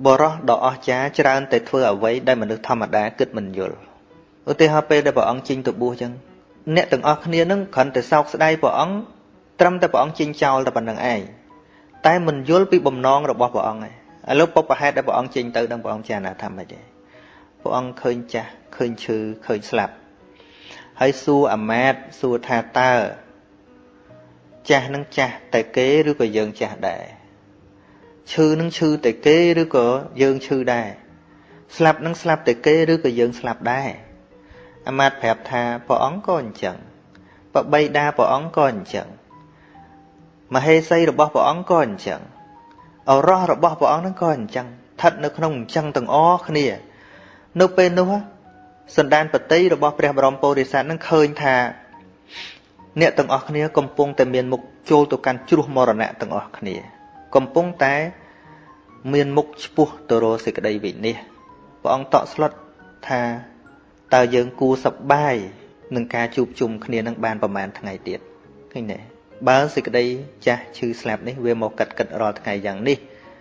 បរោះដ៏អស្ចារ្យច្រើនតែធ្វើអ្វីដែលមនុស្សធម្មតាគិតមិនយល់ឧទាហរណ៍ពេលដែលព្រះអង្គជិញទៅបួសចឹងអ្នកទាំងអស់គ្នានឹងគ្រាន់តែសោកស្ដាយព្រះអង្គត្រឹមតែព្រះអង្គជិញចោលតែប៉ុណ្្នឹងឯងតែមិនយល់ពីបំណងរបស់ព្រះអង្គឯង ឥឡូវពុបប្រហេតុដែលព្រះអង្គចេញទៅនឹងព្រះអង្គចារណាថាម៉េចទេព្រះអង្គឃើញចាស់ឃើញឈឺឃើញស្លាប់ហើយសួរអាមាតសួរថាតើចាស់នឹងចាស់តែគេឬក៏យើងចាស់ដែរឈឺនឹងឈឺតែគេឬក៏យើងឈឺដែរស្លាប់នឹងស្លាប់តែគេឬក៏យើងស្លាប់ដែរអាមាតប្រាប់ថាព្រះអង្គក៏អញ្ចឹងបបីតាព្រះអង្គក៏អញ្ចឹងមហេសីរបស់ព្រះអង្គក៏អញ្ចឹង អរោះរបស់ព្រះអង្គនឹងក៏អញ្ចឹងស្ថិតនៅក្នុងអញ្ចឹងទាំងអស់គ្នា នៅពេលនោះសន្តានបតីរបស់ព្រះបរមពុរិស័ទនឹងឃើញថា អ្នកទាំងអស់គ្នាកំពុងតែមានមុខចូលទៅកាន់ជ្រោះមរណៈទាំងអស់គ្នា កំពុងតែមានមុខឆ្ពោះទៅរកសេចក្តីវិនិច្ឆ័យព្រះអង្គតក់ស្លុតថាតើយើងគួរសប្បាយនឹងការជួបជុំគ្នានឹងបានប្រហែលថ្ងៃទៀតឃើញទេ បើសេចក្តីចាស់ឈឺស្លាប់នេះវាមកកាត់កាត់រាល់ថ្ងៃយ៉ាងនេះ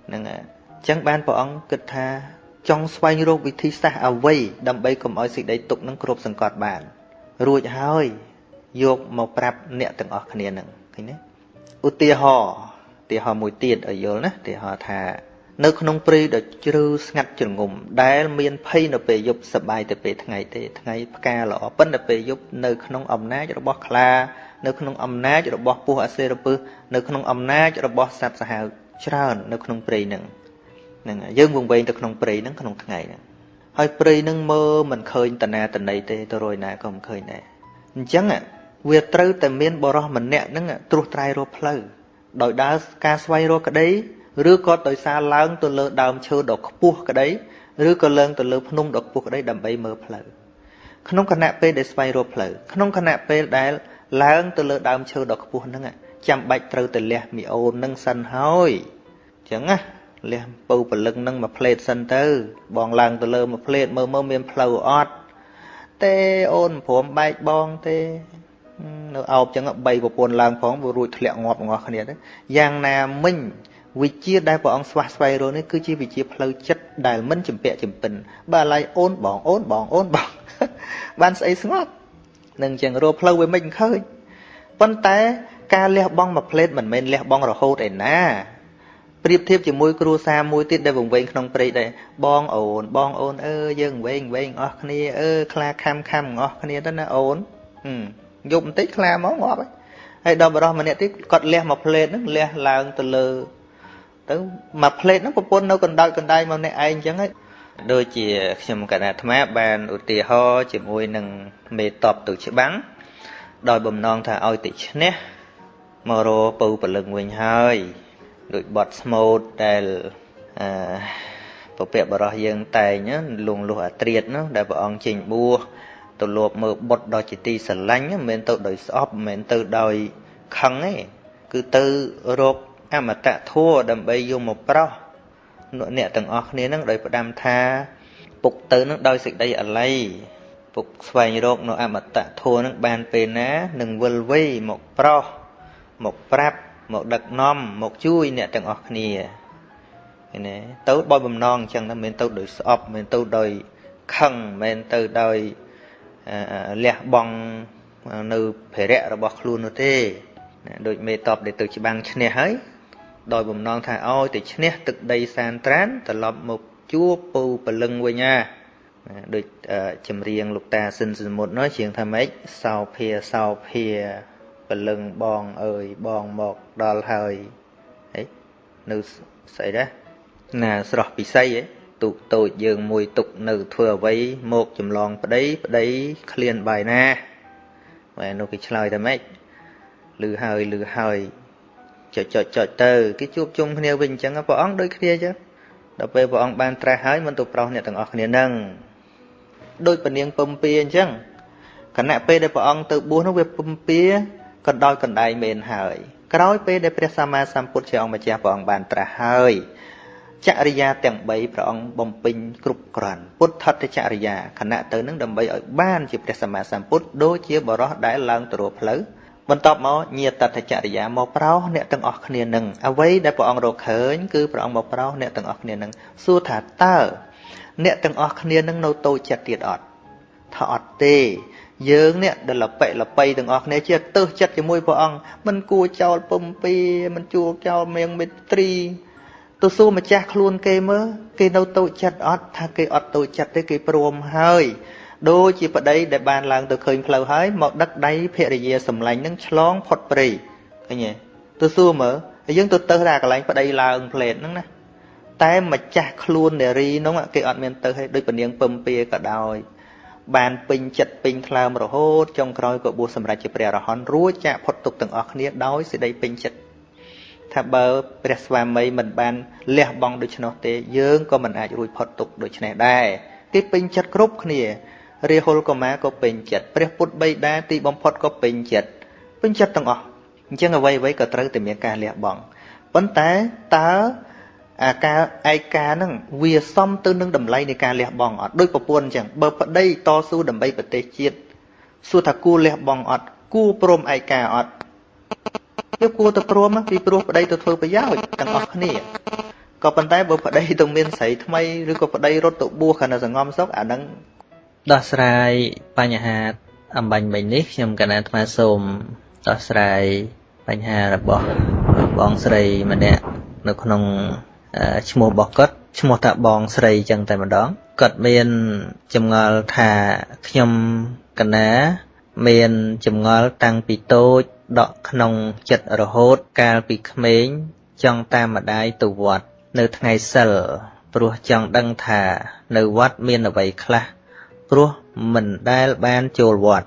ហ្នឹងអញ្ចឹងបានព្រះអង្គគិតថាចង់ស្វែងរកវិធីសាស្ត្រអ្វីដើម្បីកុំឲ្យសេចក្តីទុកនឹងគ្រប់សង្កត់បាន រួចហើយយកមកប្រាប់អ្នកទាំងអស់គ្នានឹងឃើញទេឧទាហរណ៍ឧទាហរណ៍មួយទៀតឲ្យយល់ណាឧទាហរណ៍ថា នៅក្នុងព្រៃដ៏ជ្រៅស្ងាត់ជ្រងំដែលមានភ័យនៅពេលយប់សបាយតែពេលថ្ងៃទេថ្ងៃផ្កាល្អប៉ុន្តែពេលយប់នៅក្នុងអំណាចរបស់ខ្លា នៅក្នុងអំណាចរបស់ពស់អសេរពឹសនៅក្នុងអំណាចរបស់សត្វសាហាវច្រើននៅក្នុងព្រៃហ្នឹងហ្នឹងយើងវង្វេងទៅក្នុងព្រៃហ្នឹងក្នុងថ្ងៃហ្នឹងហើយព្រៃហ្នឹងមើលមិនឃើញតណាតណីទេទៅរយណាក៏មិនឃើញដែរអញ្ចឹងវាត្រូវតែមានបរោះម្នាក់ហ្នឹងត្រួសត្រាយរកផ្លូវដោយដើរការស្វែងរកក្តីឬក៏ដោយសារឡើងទៅលើដើមឈើដ៏ខ្ពស់ក្តីឬក៏ឡើងទៅលើភ្នំដ៏ខ្ពស់ក្តីដើម្បីមើលផ្លូវក្នុងគណៈពេលដែលស្វែងរកផ្លូវក្នុងគណៈពេលដែល ឡើងទៅលើដើមឈើដ៏ខ្ពស់ហ្នឹងចាំបាច់ត្រូវទៅលះមីអូននឹងសិនហើយអញ្ចឹងណាលះពៅពលឹងនឹងមួយផ្លេតសិនទៅ បងឡើងទៅលើមួយផ្លេតមើលមើលមានផ្លូវអត់ទេអូនព្រមបែកបងទេនៅអោបចឹងបីប្រពន្ធឡើងផងវារួចធ្លាក់ងាប់ងោះគ្នាទៅយ៉ាងណាមិញវិជាដែលព្រះអង្គស្វះស្វែងរកនេះគឺជាវិជាផ្លូវចិត្តដែលមិនចម្ពាក់ចម្ពិនបើឡៃអូនបងអូនបងអូនបងបានស្អីស្ងប់ នឹងចឹងរកផ្លូវវាមិនឃើញប៉ុន្តែការលះបង់មួយផ្លេតមិនមែនលះបង់រហូតឯណាប្រៀបធៀបជាមួយគ្រួសារមួយទៀតដែលវង្វេងក្នុងព្រៃដែរបងអូនបងអូនអើយើងវែងវែងអស់គ្នាអើខ្លាខំខំអស់គ្នាទៅណាអូនយប់បន្តិចខ្លាមកងាប់ហើយដល់បរោះម្នាក់ទៀតគាត់លះមួយផ្លេតហ្នឹងលះឡើងទៅលើទៅមួយផ្លេតហ្នឹងប្រពន្ធនៅកណ្ដោចកណ្ដាយមកម្នាក់ឯងអញ្ចឹងហើយ ដូចជាខ្ញុំកណ្ដាអាត្មាបានឧទាហរណ៍ជាមួយនឹងមេតបទៅច្បាំងដោយបំណងថាឲ្យតិឈ្នះមករពៅពលឹងវិញហើយដូចបត់ស្មូតដែលអឺពពកបរោះយើងតែងលងលុះអាត្រៀតនោះដែលព្រះអង្គចេញបួសទៅលបមើលបុតដល់ជាទីស្រឡាញ់មិនមែនទៅដោយស្អប់មិនមែនទៅដោយខឹងទេគឺទៅរកអមតៈធัวដើម្បីយកមកប្រោះ អ្នកទាំងអស់គ្នានឹងដោយផ្ដាំថាពុកទៅនឹងដោយសេចក្តីអាល័យពុកស្វែងរកនៅអមតៈធัวនឹងបានពេលណានឹងវិលវ័យមកប្រោះមកប្រាប់មកដឹកនាំមកជួយអ្នកទាំងអស់គ្នាឃើញទេទៅបើបំណងអញ្ចឹងណាមិនមែនទៅដោយស្អប់មិនមែនទៅដោយខឹងមិនមែនទៅដោយលះបង់នៅភារៈរបស់ខ្លួននោះទេដូចមេតបដែលទៅច្បាំងឈ្នះហើយ ដោយបំណងថាឲ្យទៅឈ្នះទឹកដីសានត្រានត្រឡប់មកជួបពូពលឹងវិញណាដូចចម្រៀងលោកតាសិនសមុទ្រនោះជាងថាម៉េចសោភាសោភាពលឹងបងអើយបងមកដល់ហើយហីនៅស្អីដែរណាស្រស់ពិសីហ៎ទុកតូចយើងមួយទុកនៅធ្វើអ្វីមកចម្លងប្តីប្តីឃ្លានបាយណាបែរនោះគេឆ្លើយតែម៉េចលឺហើយលឺហើយ ចុចចុចចុចទៅគេជួបជុំគ្នាវិញអញ្ចឹងព្រះអង្គដូចគ្នាអញ្ចឹងដល់ពេលព្រះអង្គបានត្រាស់ហើយមិនទៅប្រោសអ្នកទាំងអស់គ្នានឹងដូចពនាងពំពីអញ្ចឹងគណៈពេលដែលព្រះអង្គទៅបួសនោះវាពំពីកណ្ដោយកណ្ដែងមែនហើយក្រោយពេលដែលព្រះសម្មាសម្ពុទ្ធជាអង្គម្ចាស់ព្រះអង្គបានត្រាស់ហើយចរិយាទាំង3ព្រះអង្គបំពេញគ្រប់គ្រាន់ពុទ្ធតចរិយាខណៈទៅនឹងដើម្បីឲ្យបានជាព្រះសម្មាសម្ពុទ្ធដូចជាបរោះដែលឡើងទៅរកផ្លូវ បន្ទាប់មកញាតតចរិយាមកប្រោសអ្នកទាំងអស់គ្នានឹងអ្វីដែលព្រះអង្គរកឃើញគឺព្រះអង្គមកប្រោសអ្នកទាំងអស់គ្នានឹងសួរថាតើអ្នកទាំងអស់គ្នានឹងនៅតូចចិត្តទៀតអត់ថាអត់ទេយើងនេះដែលលបិលបៃទាំងអស់គ្នាជាទើសចិត្តជាមួយព្រះអង្គមិនគួរចោលពំពីមិនជួលចោលមៀងមេត្រីទៅសួរម្ចាស់ខ្លួនគេមើលគេនៅតូចចិត្តអត់ថាគេអត់តូចចិត្តទេគេព្រមហើយ ដូចជាប្តីដែលបានឡើងទៅឃើញផ្លូវហើយមកដឹកដៃភរិយាសម្លាញ់នឹងឆ្លងផុតព្រៃឃើញទេទៅសួរមើលហើយយើងទៅទៅតែកន្លែងប្តីឡើងផ្លេតហ្នឹងណាតែម្ចាស់ខ្លួននារីនោះគេអត់មានទៅឲ្យដូចពនាងពឹមពាក៏ដោយបានពេញចិត្តពេញថ្លើមរហូតចុងក្រោយក៏បួសសម្រាប់ជាព្រះអរហន្តរួចចាក់ផុតទុកទាំងអស់គ្នាដោយសេចក្តីពេញចិត្តថាបើព្រះស្វាមីមិនបានលះបង់ដូច្នោះទេយើងក៏មិនអាចរួចផុតទុកដូច្នេះដែរគេពេញចិត្តគ្រប់គ្នា រាហុលកុមារក៏ពេញចិត្តព្រះពុទ្ធបិតាទីបំផុតក៏ពេញចិត្តពេញចិត្តទាំងអស់អញ្ចឹងអ្វីអ្វីក៏ត្រូវតែមានការលះបង់ប៉ុន្តែតើអាការឯកាហ្នឹងវាសមទៅនឹងតម្លៃនៃការលះបង់អត់ដូចប្រពន្ធអញ្ចឹងបើប្តីតស៊ូដើម្បីប្រទេសជាតិសួរថាគួរលះបង់អត់គួរព្រមឯកាអត់យកគួរទៅព្រមពីព្រោះប្តីទៅធ្វើប្រយោជន៍ទាំងអស់គ្នាក៏ប៉ុន្តែបើប្តីទៅមានស្រីថ្មីឬក៏ប្តីរត់ទៅបួសខណៈសងំសុកអាហ្នឹង ដោះស្រាយបញ្ហាអំបញ្ញមិញនេះខ្ញុំកណាអាត្មាសូមដោះស្រាយបញ្ហារបស់បងស្រីម្នាក់នៅក្នុងឈ្មោះរបស់គាត់ឈ្មោះថាបងស្រីចឹងតែម្ដងគាត់មានចម្ងល់ថាខ្ញុំកណាមានចម្ងល់តាំងពីតូចដកក្នុងចិត្តរហូតកាលពីក្មេងចង់តាមម្ដាយទៅវត្ត នៅថ្ងៃសិលព្រោះចង់ដឹងថា នៅវត្តមានអ្វីខ្លះ ព្រោះមិនដែលបានចូលវត្ត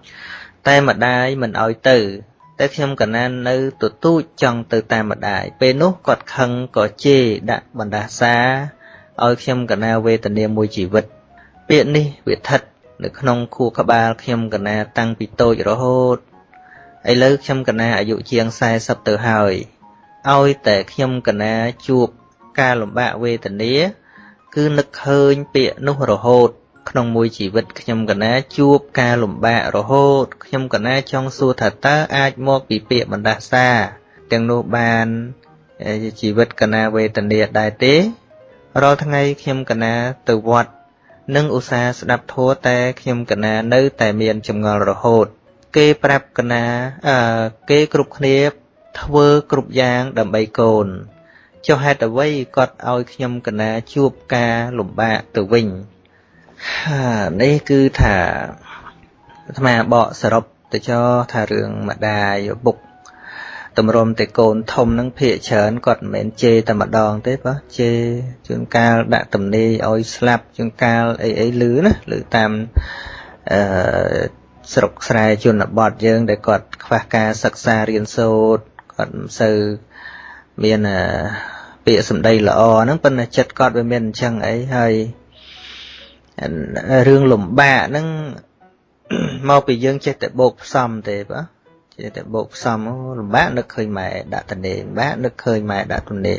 តែម្ដាយមិនអោយទៅ តែខ្ញុំកណាននៅទទូចចង់ទៅតាមម្ដាយពេលនោះគាត់ខឹងក៏ជេរដាក់បណ្ដាសាឲ្យខ្ញុំកណាវេទនាមួយជីវិត ពាក្យនេះវាថិត នៅក្នុងខួរក្បាលខ្ញុំកណាតាំងពីតូចរហូតឥឡូវខ្ញុំកណាអាយុជាង40ទៅហើយឲ្យតែខ្ញុំកណាជួបការលំបាកវេទនា គឺនឹកឃើញពាក្យនោះរហូត ក្នុងមួយជីវិតខ្ញុំកណាជួបការលំបាករហូត ខ្ញុំកណាចង់សួរថាតើអាចមកពីពាក្យបណ្ដាសាទាំងនោះបានជីវិតកណាវេទនាដែរទេរាល់ថ្ងៃខ្ញុំកណាទៅវត្តនិងឧស្សាហ៍ស្ដាប់ធម៌តែខ្ញុំកណានៅតែមានចម្ងល់រហូត គេប្រាប់កណាអឺគេគ្រប់គ្នាធ្វើគ្រប់យ៉ាងដើម្បីកូនចុះហេតុអ្វីគាត់ឲ្យខ្ញុំកណាជួបការលំបាកទៅវិញ នេះគឺថាអាត្មាបកសរុបទៅចោថារឿងម្ដាយឪពុកតម្រុំតែកូនធំហ្នឹងភាកច្រើនគាត់មិនមែនជេរតែម្ដងទេបើជេរជួនកាលដាក់ទំនេរឲ្យស្លាប់ជួនកាលអីអីលឺណាលឺតាមអឺស្រុកស្រែជនបទយើង ដែលគាត់ខ្វះការសិក្សារៀនសូត្រគាត់មិនសូវមានពាក្យសម្ដីល្អហ្នឹងប៉ុន្តែចិត្តគាត់វាមានអញ្ចឹងអីហើយ រឿងលំបាកហ្នឹងមកពីយើងចេះតែបោកផ្សំទេបាទចេះតែបោកផ្សំលំបាកនឹកឃើញម៉ែដាក់តនេលំបាកនឹកឃើញម៉ែដាក់តនេ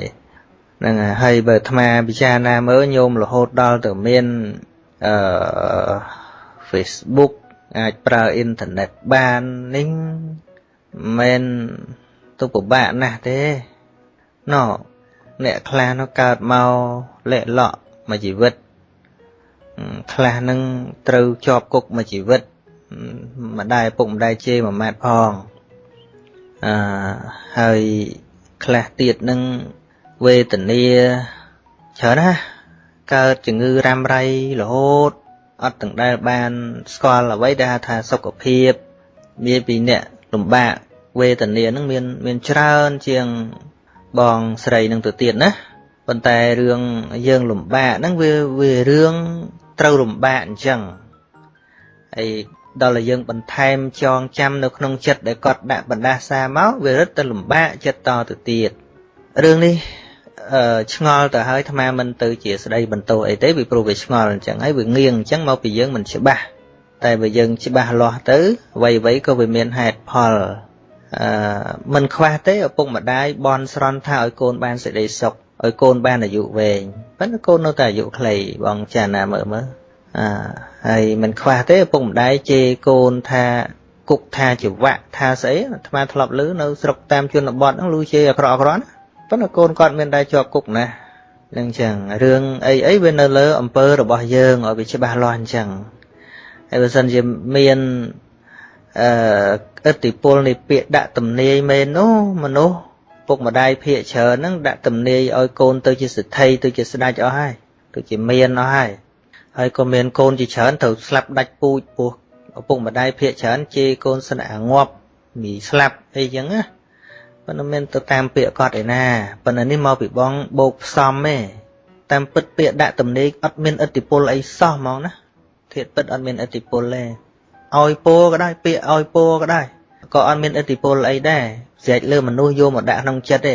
ហ្នឹងហើយបើអាត្មាពិចារណាមើលញោមរហូតដល់ទៅមានអឺ Facebook អាចប្រើអ៊ីនធឺណិតបាននេះមិនទៅពិបាកណាស់ទេណោអ្នកខ្លះនោះកើតមកលាក់លក់មួយជីវិត ខ្លះនឹងត្រូវជាប់គុកមួយជីវិតម្ដាយពុកម្ដាយជេរមួយម៉ាត់ផងអឺហើយខ្លះទៀតនឹងវេទនាច្រើនណាកើតជំងឺរ៉ាំរ៉ៃរហូតអត់ទាំងដែលបាន ស្គាល់អ្វីដែលហៅថាសុខភាព មានពីអ្នកលំបាកវេទនានឹងមានមានច្រើនជាងបងស្រីនឹងទៅទៀតណាប៉ុន្តែរឿងយើងលំបាកហ្នឹងវាវារឿង ត្រូវលំបាកអញ្ចឹងហើយដល់តែយើងបន្ថែមចងចាំនៅក្នុងចិត្តដែលគាត់ដាក់បណ្ដាសាមកវារឹតតែលំបាកចិត្តតទៅទៀតរឿងនេះអឺឆ្ងល់ទៅហើយអាត្មាមិនទៅជាស្ដីបន្ទោអីទេពីព្រោះវាឆ្ងល់អញ្ចឹងហើយវាងៀងអញ្ចឹងមកពីយើងមិនច្បាស់តែបើយើងច្បាស់លាស់ទៅអ្វីៗក៏វាមានហេតុផលអឺមិនខ្វះទេឪពុកម្ដាយបន់ស្រន់ថាឲ្យកូនបានសេចក្តីសុខឲ្យកូនបានអាយុវែង ប៉ុន្តែកូននៅតែអាយុខ្លីបងចាណាមើលមើលអាហើយមិនខ្វះទេឪពុកម្ដាយជេរកូនថាគុកថាចវៈថាស្អីអាត្មាធ្លាប់ឮនៅស្រុកតាមជនបទហ្នឹងលឺជេរអាក្រក់អាក្រក់ណាប៉ុន្តែកូនគាត់មានដែរជាប់គុកណានឹងចឹងរឿងអីអីវានៅលើអំពើរបស់យើងឲ្យវាច្បាស់លាស់អញ្ចឹងហើយបើសិនជាមានអឺឥទ្ធិពលនៃពាក្យដាក់ទំនាយមែននោះមនុស្ស ពុកម្ដាយភាកច្រើនហ្នឹងដាក់ទំនាយឲ្យកូនទៅជាសិទ្ធិទៅជាស្ដេចអស់ហើយទៅជាមានអស់ហើយហើយក៏មានកូនជាច្រើនត្រូវស្លាប់ដាច់ពូជពោះឪពុកម្ដាយភាកច្រើនជេរកូនស្នាក់ងាប់មីស្លាប់អីចឹងណាប៉ុន្តែមិនទៅតាមពាក្យគាត់ឯណាប៉ុន្តែនេះមកពីបងបោកផ្សំទេតាមពិតពាក្យដាក់ទំនេរអត់មានឥទ្ធិពលអីសោះហ្មងណាធៀបពិតអត់មានឥទ្ធិពលទេឲ្យពោក៏ដែរពាក្យឲ្យពោក៏ដែរក៏អត់មានឥទ្ធិពលអីដែរ ស្រេចលើមនុស្សយកមកដាក់ក្នុងចិត្តទេ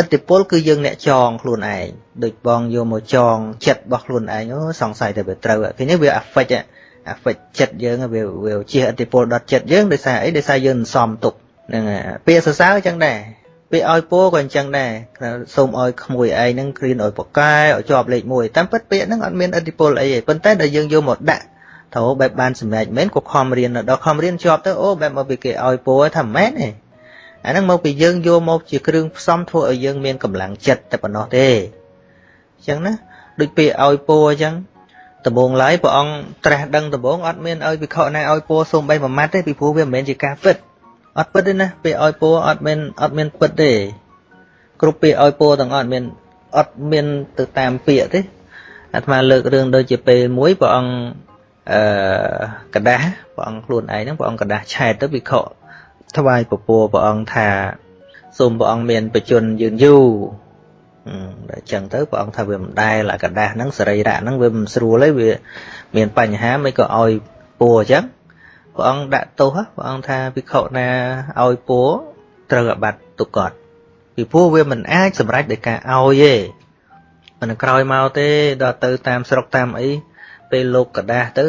ឥទ្ធិពលគឺយើងអ្នកចងខ្លួនឯងដូចបងយកមកចងចិត្តរបស់ខ្លួនឯងអូសង្ស័យតែវាត្រូវឃើញវា affect affect ចិត្តយើងវាវាជះឥទ្ធិពលដល់ចិត្តយើងដោយសារអីដោយសារយើងសំទុកហ្នឹងពាក្យសរសើរអញ្ចឹងដែរពាក្យឲ្យពោក៏អញ្ចឹងដែរសូមឲ្យក្មួយឯងហ្នឹងគ្រៀនឲ្យប្រកែឲ្យជាប់លេខ1តាមពិតពាក្យហ្នឹងអត់មានឥទ្ធិពលអីទេប៉ុន្តែដល់យើងយកមកដាក់ទៅបែបបានសម្រេចមែនក៏ខំរៀនដល់ខំរៀនជាប់ទៅអូបែបមកពីគេឲ្យពោថាមិនមែនទេ អាហ្នឹងមកពីយើងយកមកជាគ្រឿងផ្សំធ្វើឲ្យយើងមានកម្លាំងចិត្តតែប៉ុណ្ណោះទេអញ្ចឹងណាដូចពាក្យឲ្យពោអញ្ចឹងដំបងឡើយព្រះអង្គត្រាស់ដឹងដំបងអត់មានឲ្យវិខណាឲ្យពោសូមបីមួយម៉ាត់ទេពីព្រោះវាមិនមែនជាការពិតអត់ពិតទេណាពាក្យឲ្យពោអត់មានអត់មានពិតទេគ្រប់ពាក្យឲ្យពោទាំងអត់មានអត់មានទៅតាមពាក្យទេអាត្មាលើករឿងដូចជាពេលមួយព្រះអង្គអឺกระដាស់ព្រះអង្គខ្លួនឯងហ្នឹងព្រះអង្គกระដាស់ឆែតទៅវិខ ថ្វាយពពួរព្រះអង្គថាសូមព្រះអង្គមានបជនយឺនយូរដល់ចឹងទៅព្រះអង្គថាវាមិនដែលអាកដាស់ហ្នឹងសរីរៈហ្នឹងវាមិនស្រួលទេវាមានបញ្ហាមិនក៏ឲ្យពួរចឹងព្រះអង្គដាក់ទោសព្រះអង្គថាភិក្ខុណាឲ្យពួរត្រូវអាបត្តិទុកត់ពីព្រោះវាមិនអាចសម្រេចដោយការឲ្យទេមិនក្រោយមកទេដល់ទៅតាមស្រុកតាមអីពេលលោកកដាស់ទៅ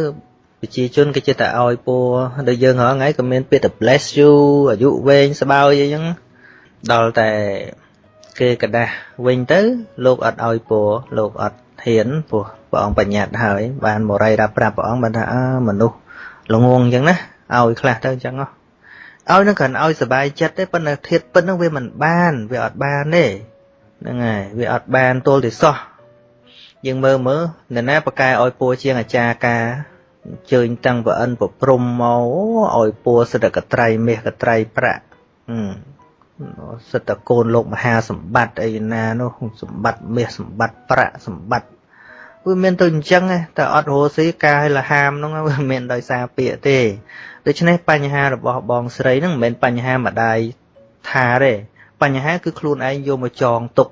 ប្រជាជនគេចិត្តតែឲ្យពោដល់យើងហងៃក៏មានពាក្យតែ bless you អាយុវែងស្បើយអីចឹងដល់តែគេកដាស់វិញទៅ លោកអត់ឲ្យពោលោកអត់ហ៊ានព្រោះព្រះអង្គបញ្ញត្តិហើយបានមរៃរាប់ប្រាប់ព្រះអង្គបានថាអើមនុស្សល្ងងអញ្ចឹងណាឲ្យខ្លះទៅអញ្ចឹងឲ្យនឹងគ្រាន់ឲ្យសុបាយចិត្តទេប៉ុន្តែធៀបពិតនឹងវាមិនបានវាអត់បានទេហ្នឹងហើយវាអត់បានទល់ទេសោះយើងមើលមើលនរណាប្រកែឲ្យពួរជាងអាចារ្យការ ជើញតាំងប្រអិនប្រព្រំមកឲ្យពួរសិទ្ធកត្រៃមាសកត្រៃប្រាក់សិទ្ធកូនលោកមហាសម្បត្តិអីណានោះសម្បត្តិមាសសម្បត្តិប្រាក់សម្បត្តិវាមានទៅអញ្ចឹងតែអត់រស់ស៊ីការឲ្យលហាមហ្នឹងវាមិនដោយសារពាក្យទេដូច្នេះបញ្ហារបស់បងស្រីហ្នឹងមិនមែនបញ្ហាម្ដាយថាទេបញ្ហាគឺខ្លួនឯងយកមកចងទុក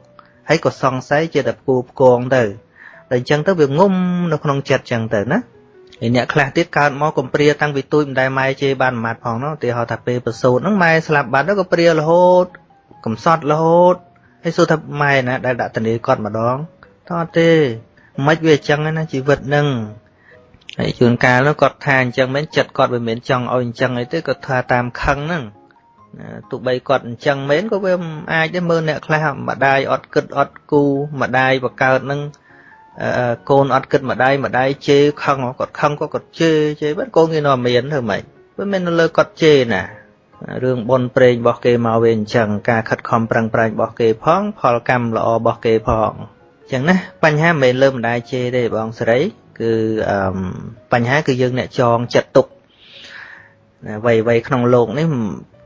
ហើយក៏សង្ស័យជាតែគូផ្គងទៅតែអញ្ចឹងទៅវាងុំនៅក្នុងចិត្តអញ្ចឹងទៅណា ហើយអ្នកខ្លះទៀតកើតមកកំព្រាតាំងពីទូចមិនដែលម៉ែជេរបានម៉ាត់ផងនោះទីហៅថាពេលប្រសូតហ្នឹងម៉ែស្លាប់បាត់ទៅក៏ព្រារហូតកំសត់រហូតហើយសួរថាម៉ែណាដែលដាក់តនីគាត់ម្ដងតើទេមិនវាអញ្ចឹងណាជីវិតហ្នឹងហើយជួនកាលនោះគាត់ថាអញ្ចឹងមែនចិត្តគាត់វាមិនចង់ឲ្យអញ្ចឹងអីទេគាត់ថាតាមខឹងហ្នឹងទោះបីគាត់អញ្ចឹងមែនក៏វាមិនអាចដែរមើលអ្នកខ្លះម្ដាយអត់គិតអត់គូម្ដាយបកើតហ្នឹង កូនអត់គិតម្ដាយម្ដាយជេរខឹងគាត់ខឹងក៏គាត់ជេរជេរបាត់កូនគេនៅមានធ្វើម៉េចវាមិននៅលើគាត់ជេរណារឿងបនប្រេងរបស់គេមកវាអញ្ចឹងការខិតខំប្រឹងប្រែងរបស់គេផង ផលកម្មល្អរបស់គេផងអញ្ចឹងណាបញ្ហាមិនមែនលើម្ដាយជេរទេបងសេរីគឺអឺបញ្ហាគឺយើងអ្នកចងចិត្តទុកអ្វីអ្វីក្នុងโลกនេះ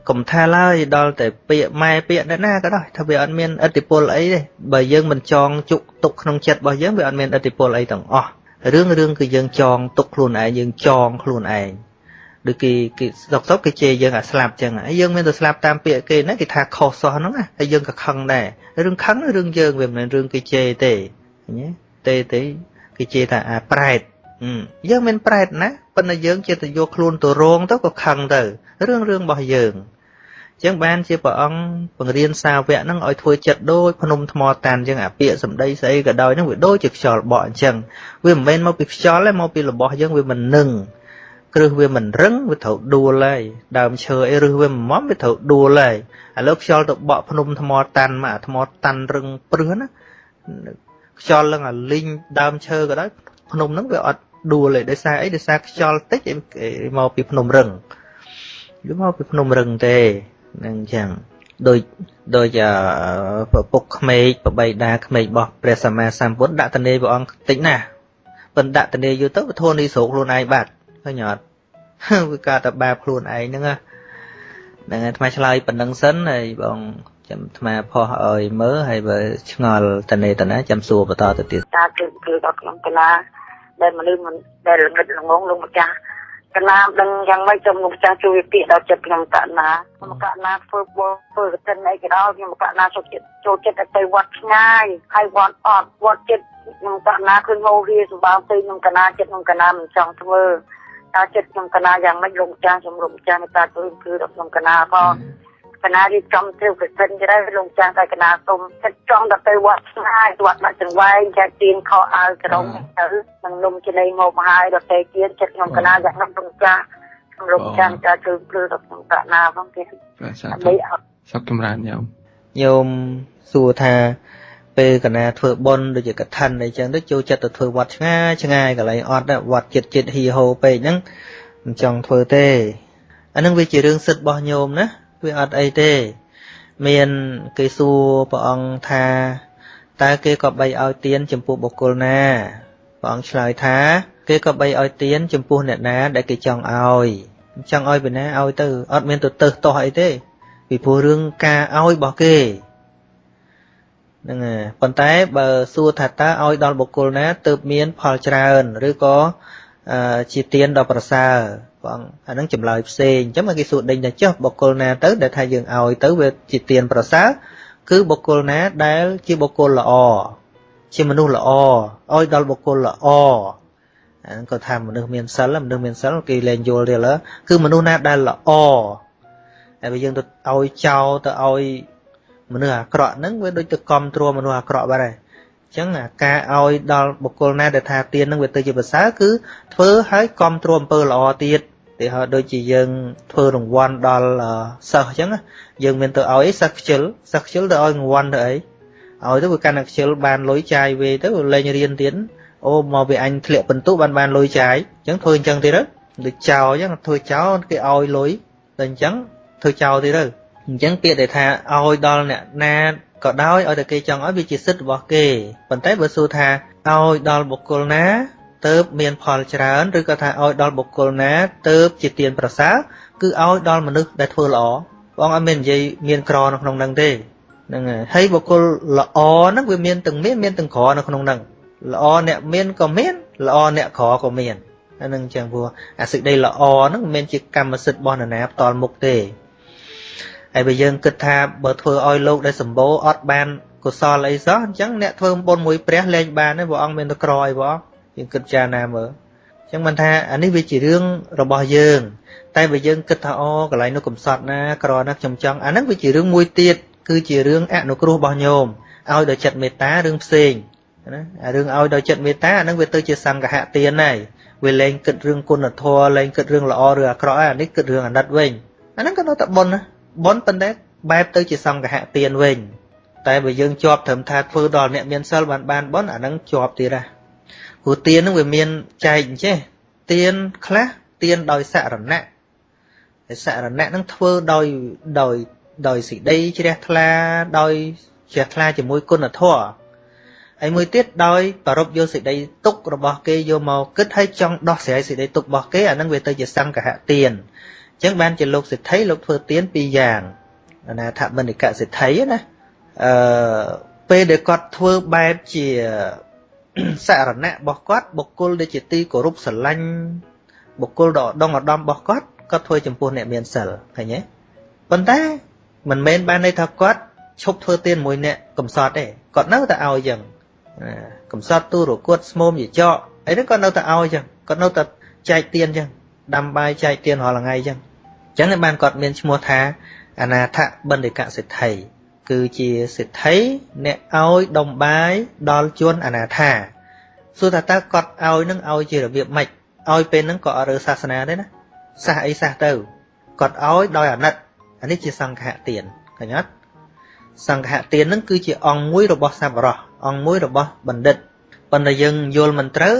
កុំថាឡើយដល់តែពាក្យម៉ែពាក្យអ្នកណាក៏ដោយថាវាអត់មានឥទ្ធិពលអីទេបើយើងមិនចងជុកទុកក្នុងចិត្តរបស់យើងវាអត់មានឥទ្ធិពលអីទាំងអស់រឿងរឿងគឺយើងចងទុកខ្លួនឯងយើងចងខ្លួនឯងដូចគេគេសុកសុកគេជេរយើងអាស្លាប់ចឹងហើយយើងមានតែស្លាប់តាមពាក្យគេណាគេថាខុសសោះហ្នឹងណាហើយយើងក៏ខឹងដែររឿងខឹងរឿងយើងវាមិនមែនរឿងគេជេរទេឃើញទេទេទេគេជេរថាអាប្រែតយើងមិនប្រែតណាប៉ុន្តែយើងជាទៅយកខ្លួនទៅរងទៅក៏ខឹងទៅរឿងរឿងរបស់យើង ចឹងបានជាព្រះអង្គបង្រៀនសាវកហ្នឹងឲ្យធ្វើចិត្តដូចភ្នំថ្មតាន់ចឹងអាពាក្យសម្ដីស្អីក៏ដោយហ្នឹងវាដូចជាខ្យល់បក់អញ្ចឹងវាមិនមែនមកពីខ្យល់ទេមកពីរបស់យើងវាមិននឹងគ្រឹះវាមិនរឹងវាត្រូវដួលហើយដើមឈើអីរឹសវាមិនមមវាត្រូវដួលហើយឥឡូវខ្យល់ទៅបក់ភ្នំថ្មតាន់មកអាថ្មតាន់រឹងព្រឹសណាខ្យល់ឡើងអាលីងដើមឈើក៏ដោយភ្នំហ្នឹងវាអត់ដួលទេដោយសារអីដោយសារខ្យល់តិចមកពីភ្នំរឹងវាមកពីភ្នំរឹងទេ នឹងចឹងដូចដូចប្រពុកក្មេកប្របីដាក្មេករបស់ព្រះសម្មាសម្ពុទ្ធដាក់តនេព្រះអង្គតិចណាស់ប៉ុន្តែដាក់តនេយូរទៅវាធូរនេះស្រុកខ្លួនឯងបាត់ឃើញអត់វាកើតតែបាបខ្លួនឯងហ្នឹងហ្នឹងអាត្មាឆ្លើយប៉ុណ្្នឹងសិនហើយបងចាំអាត្មាផុសឲ្យមើលហើយបើឆ្ងល់តនេតណាចាំសួរបន្តទៅទៀតតាគឺគឺដល់ក្នុងកលាដែលមនុស្សមិនដែលល្ងិតល្ងងលោកម្ចាស់ កណាមដឹងយ៉ាងម៉េចសូមលោកម្ចាស់ជួយពាក្យដល់ចិត្តខ្ញុំកណាខ្ញុំកណាធ្វើបធ្វើកតិនអីក៏ដោយខ្ញុំកណាចូលចិត្តចូលចិត្តទៅវត្តឆ្ងាយហើយវត្តអត់វត្តចិត្តខ្ញុំកណាឃើញហូរវាសម្បើទៅខ្ញុំកណាចិត្តខ្ញុំកណាមិនចង់ធ្វើតើចិត្តខ្ញុំកណាយ៉ាងម៉េចលោកម្ចាស់សូមលោកម្ចាស់មេត្តាជួយគឺដល់ខ្ញុំកណាផង កណារៀបចំធ្វើកសិនទៅលោកចាស់តែកណាសុំចិត្តចង់ទៅទៅវត្តស្ងាយវត្តដាក់ចង្វែងចែកទៀនខោអាវក្រុងទៅនឹងនំចំណីមកមកហើយដល់តែទៀនចិត្តខ្ញុំកណាយ៉ាងណាលោកចាស់លោកចាស់ចាជួយព្រឺដល់ខ្ញុំកណាផងទៀតដើម្បីសុខចម្រើនញោមញោមសួរថាពេលកណាធ្វើបុណ្យដូចជាកឋិនអីចឹងទៅចូលចិត្តទៅធ្វើវត្តឆ្ងាយឆ្ងាយកន្លែងអត់វត្តចិត្តចិត្តហីហូពេកហ្នឹងមិនចង់ធ្វើទេអានឹងវាជារឿងសិទ្ធិរបស់ញោមណា វាអត់អីទេ មានគេសួរព្រះអង្គថាតើគេក៏បីឲ្យទានចំពោះបុគ្គលណាព្រះអង្គឆ្លើយថា គេក៏បីឲ្យទានចំពោះអ្នកណាដែលគេចង់ឲ្យចង់ឲ្យពីណាឲ្យទៅអត់មានទៅទៅតោះអីទេពីព្រោះរឿងការឲ្យរបស់គេហ្នឹងហើយប៉ុន្តែបើសួរថាតើឲ្យដល់បុគ្គលណាទើបមានផលច្រើនឬក៏ជាទានដ៏ប្រសើរបងអានឹងចម្លើយផ្សេងអញ្ចឹងមកគេសួរដេញថាចុះបុគ្គលណាទៅដែលថាយើងឲ្យទៅវាជាទានប្រសើរគឺបុគ្គលណាដែលជាបុគ្គលល្អជាមនុស្សល្អឲ្យដល់បុគ្គលល្អអានឹងគាត់ថាមនុស្សមានសិលមនុស្សមានសិលគេលែងយល់ទេឡើគឺមនុស្សណាដែលល្អហើយបើយើងទៅឲ្យចោលទៅឲ្យមនុស្សអាក្រក់ហ្នឹងវាដូចទៅគ្រប់គ្រងមនុស្សអាក្រក់បាត់ហើយ ចឹងការឲ្យដល់បុគ្គលណាដែលថាទាននឹងវាទៅជាប្រសើរគឺធ្វើឲ្យគ្រប់គ្រងអំពើល្អទៀតទីហោដូចជាយើងធ្វើរង្វាន់ដល់សិស្សអញ្ចឹងយើងមានទៅឲ្យសិស្សខ្ជិលសិស្សខ្ជិលទៅឲ្យរង្វាន់ទៅអីឲ្យទៅវាកាន់តែខ្ជិលបានលុយចាយវេទៅលេងរៀនទៀតអូមកវាអញធ្លាក់បន្ទុបានបានលុយចាយអញ្ចឹងធ្វើអញ្ចឹងទៀតទៅដូចចោលអញ្ចឹងធ្វើចោលគេឲ្យលុយតែអញ្ចឹងធ្វើចោលទៀតទៅអញ្ចឹងពាក្យដែលថាឲ្យដល់អ្នកណា ក៏ដោយឲ្យតែគេចង់ឲ្យវាជាសិទ្ធិរបស់គេប៉ុន្តែបើសួរថាឲ្យដល់បុគ្គលណាទៅមានផលច្រើនឬក៏ថាឲ្យដល់បុគ្គលណាទៅជាទានប្រសើរគឺឲ្យដល់មនុស្សដែលធ្វើល្អបងអត់មាននិយាយមានក្រនៅក្នុងហ្នឹងទេហ្នឹងហើយបុគ្គលល្អហ្នឹងវាមានទាំងមានមានទាំងក្រនៅក្នុងហ្នឹងល្អអ្នកមានក៏មានល្អអ្នកក្រក៏មានអានឹងចឹងព្រោះអាសេចក្តីល្អហ្នឹងមិនមែនជាកម្មសិទ្ធិរបស់នរណាផ្ទាល់មុខទេ ហើយបើយើងគិតថាបើធ្វើឲ្យលោកដែលសម្បូរអត់បានកុសលអីសោះអញ្ចឹងអ្នកធ្វើបុណ្យមួយព្រះលែងបានទេព្រះអង្គមានតែក្រអីព្រះអង្គយើងគិតចារណាមើលអញ្ចឹងមិនថាអានេះវាជារឿងរបស់យើង តែបើយើងគិតថាអូកន្លែងនោះកំសត់ណាក្រណាខ្ញុំចង់អាហ្នឹងវាជារឿងមួយទៀតគឺជារឿងអនុគ្រោះរបស់ញោមឲ្យដោយចិត្តមេត្តារឿងផ្សេងណាអារឿងឲ្យដោយចិត្តមេត្តាអាហ្នឹងវាទៅជាសង្ឃហទានហើយវាលែងគិតរឿងគុណធម៌លែងគិតរឿងល្អឬអាក្រក់ហើយអានេះគិតរឿងអាណិតវិញអាហ្នឹងក៏នៅតែបុណ្យណា បុណ្យប៉ុន្តែបែបទៅជាសង្ឃហទានវិញ តែបើយើងជាប់ត្រឹមថាធ្វើដល់អ្នកមានសិលបានបានបុណ្យអាហ្នឹងជាប់ទៀតហ่ะព្រោះទានហ្នឹងវាមានចែកអញ្ចេះទានខ្លះទានដោយសរណៈហើយសរណៈហ្នឹងធ្វើដោយដោយដោយសេចក្តីជ្រះថ្លាដោយជ្រះថ្លាជាមួយគុណធម៌ហើយមួយទៀតដោយប្ររពយកសេចក្តីទុករបស់គេយកមកគិតឲ្យចង់ដោះស្រាយសេចក្តីទុករបស់គេអានឹងវាទៅជាសង្កហទានអញ្ចឹងបានជាលោកសិទ្ធិលោកធ្វើទានពីរយ៉ាងអនាថបណ្ឌិកសិទ្ធិណាអឺពេលដែលគាត់ធ្វើបែបជាសារណៈរបស់គាត់បុគ្គលដែលជាទីគោរពស្រឡាញ់បុគ្គលដ៏ឧត្តមឧត្តមរបស់គាត់គាត់ធ្វើចំពោះអ្នកមានសិលឃើញទេប៉ុន្តែមិនមែនបានន័យថាគាត់ឈប់ធ្វើទានមួយអ្នកកំសត់ទេគាត់នៅតែឲ្យចឹងកំសត់ទូរគត់ស្មុំយចកអីហ្នឹងគាត់នៅតែឲ្យចឹងគាត់នៅតែចែកទានចឹងដាំបាយចែកទានរាល់ថ្ងៃចឹង ចឹងបានគាត់មានឈ្មោះថាអនាថបណ្ឌិកសិទ្ធិគឺជាសិទ្ធិអ្នកឲ្យដុំបាយដល់ជនអនាថាសួរថាតើគាត់ឲ្យនឹងឲ្យជារបៀបម៉េចឲ្យពេលហ្នឹងក៏អត់រើសាសនាទេណាសាសអីសាសទៅគាត់ឲ្យដោយអាណិតអានេះជាសង្ឃៈទានឃើញអត់សង្ឃៈទានហ្នឹងគឺជាអង្គមួយរបស់សប្បុរសអង្គមួយរបស់បណ្ឌិតប៉ុន្តែយើងយល់មិនត្រូវ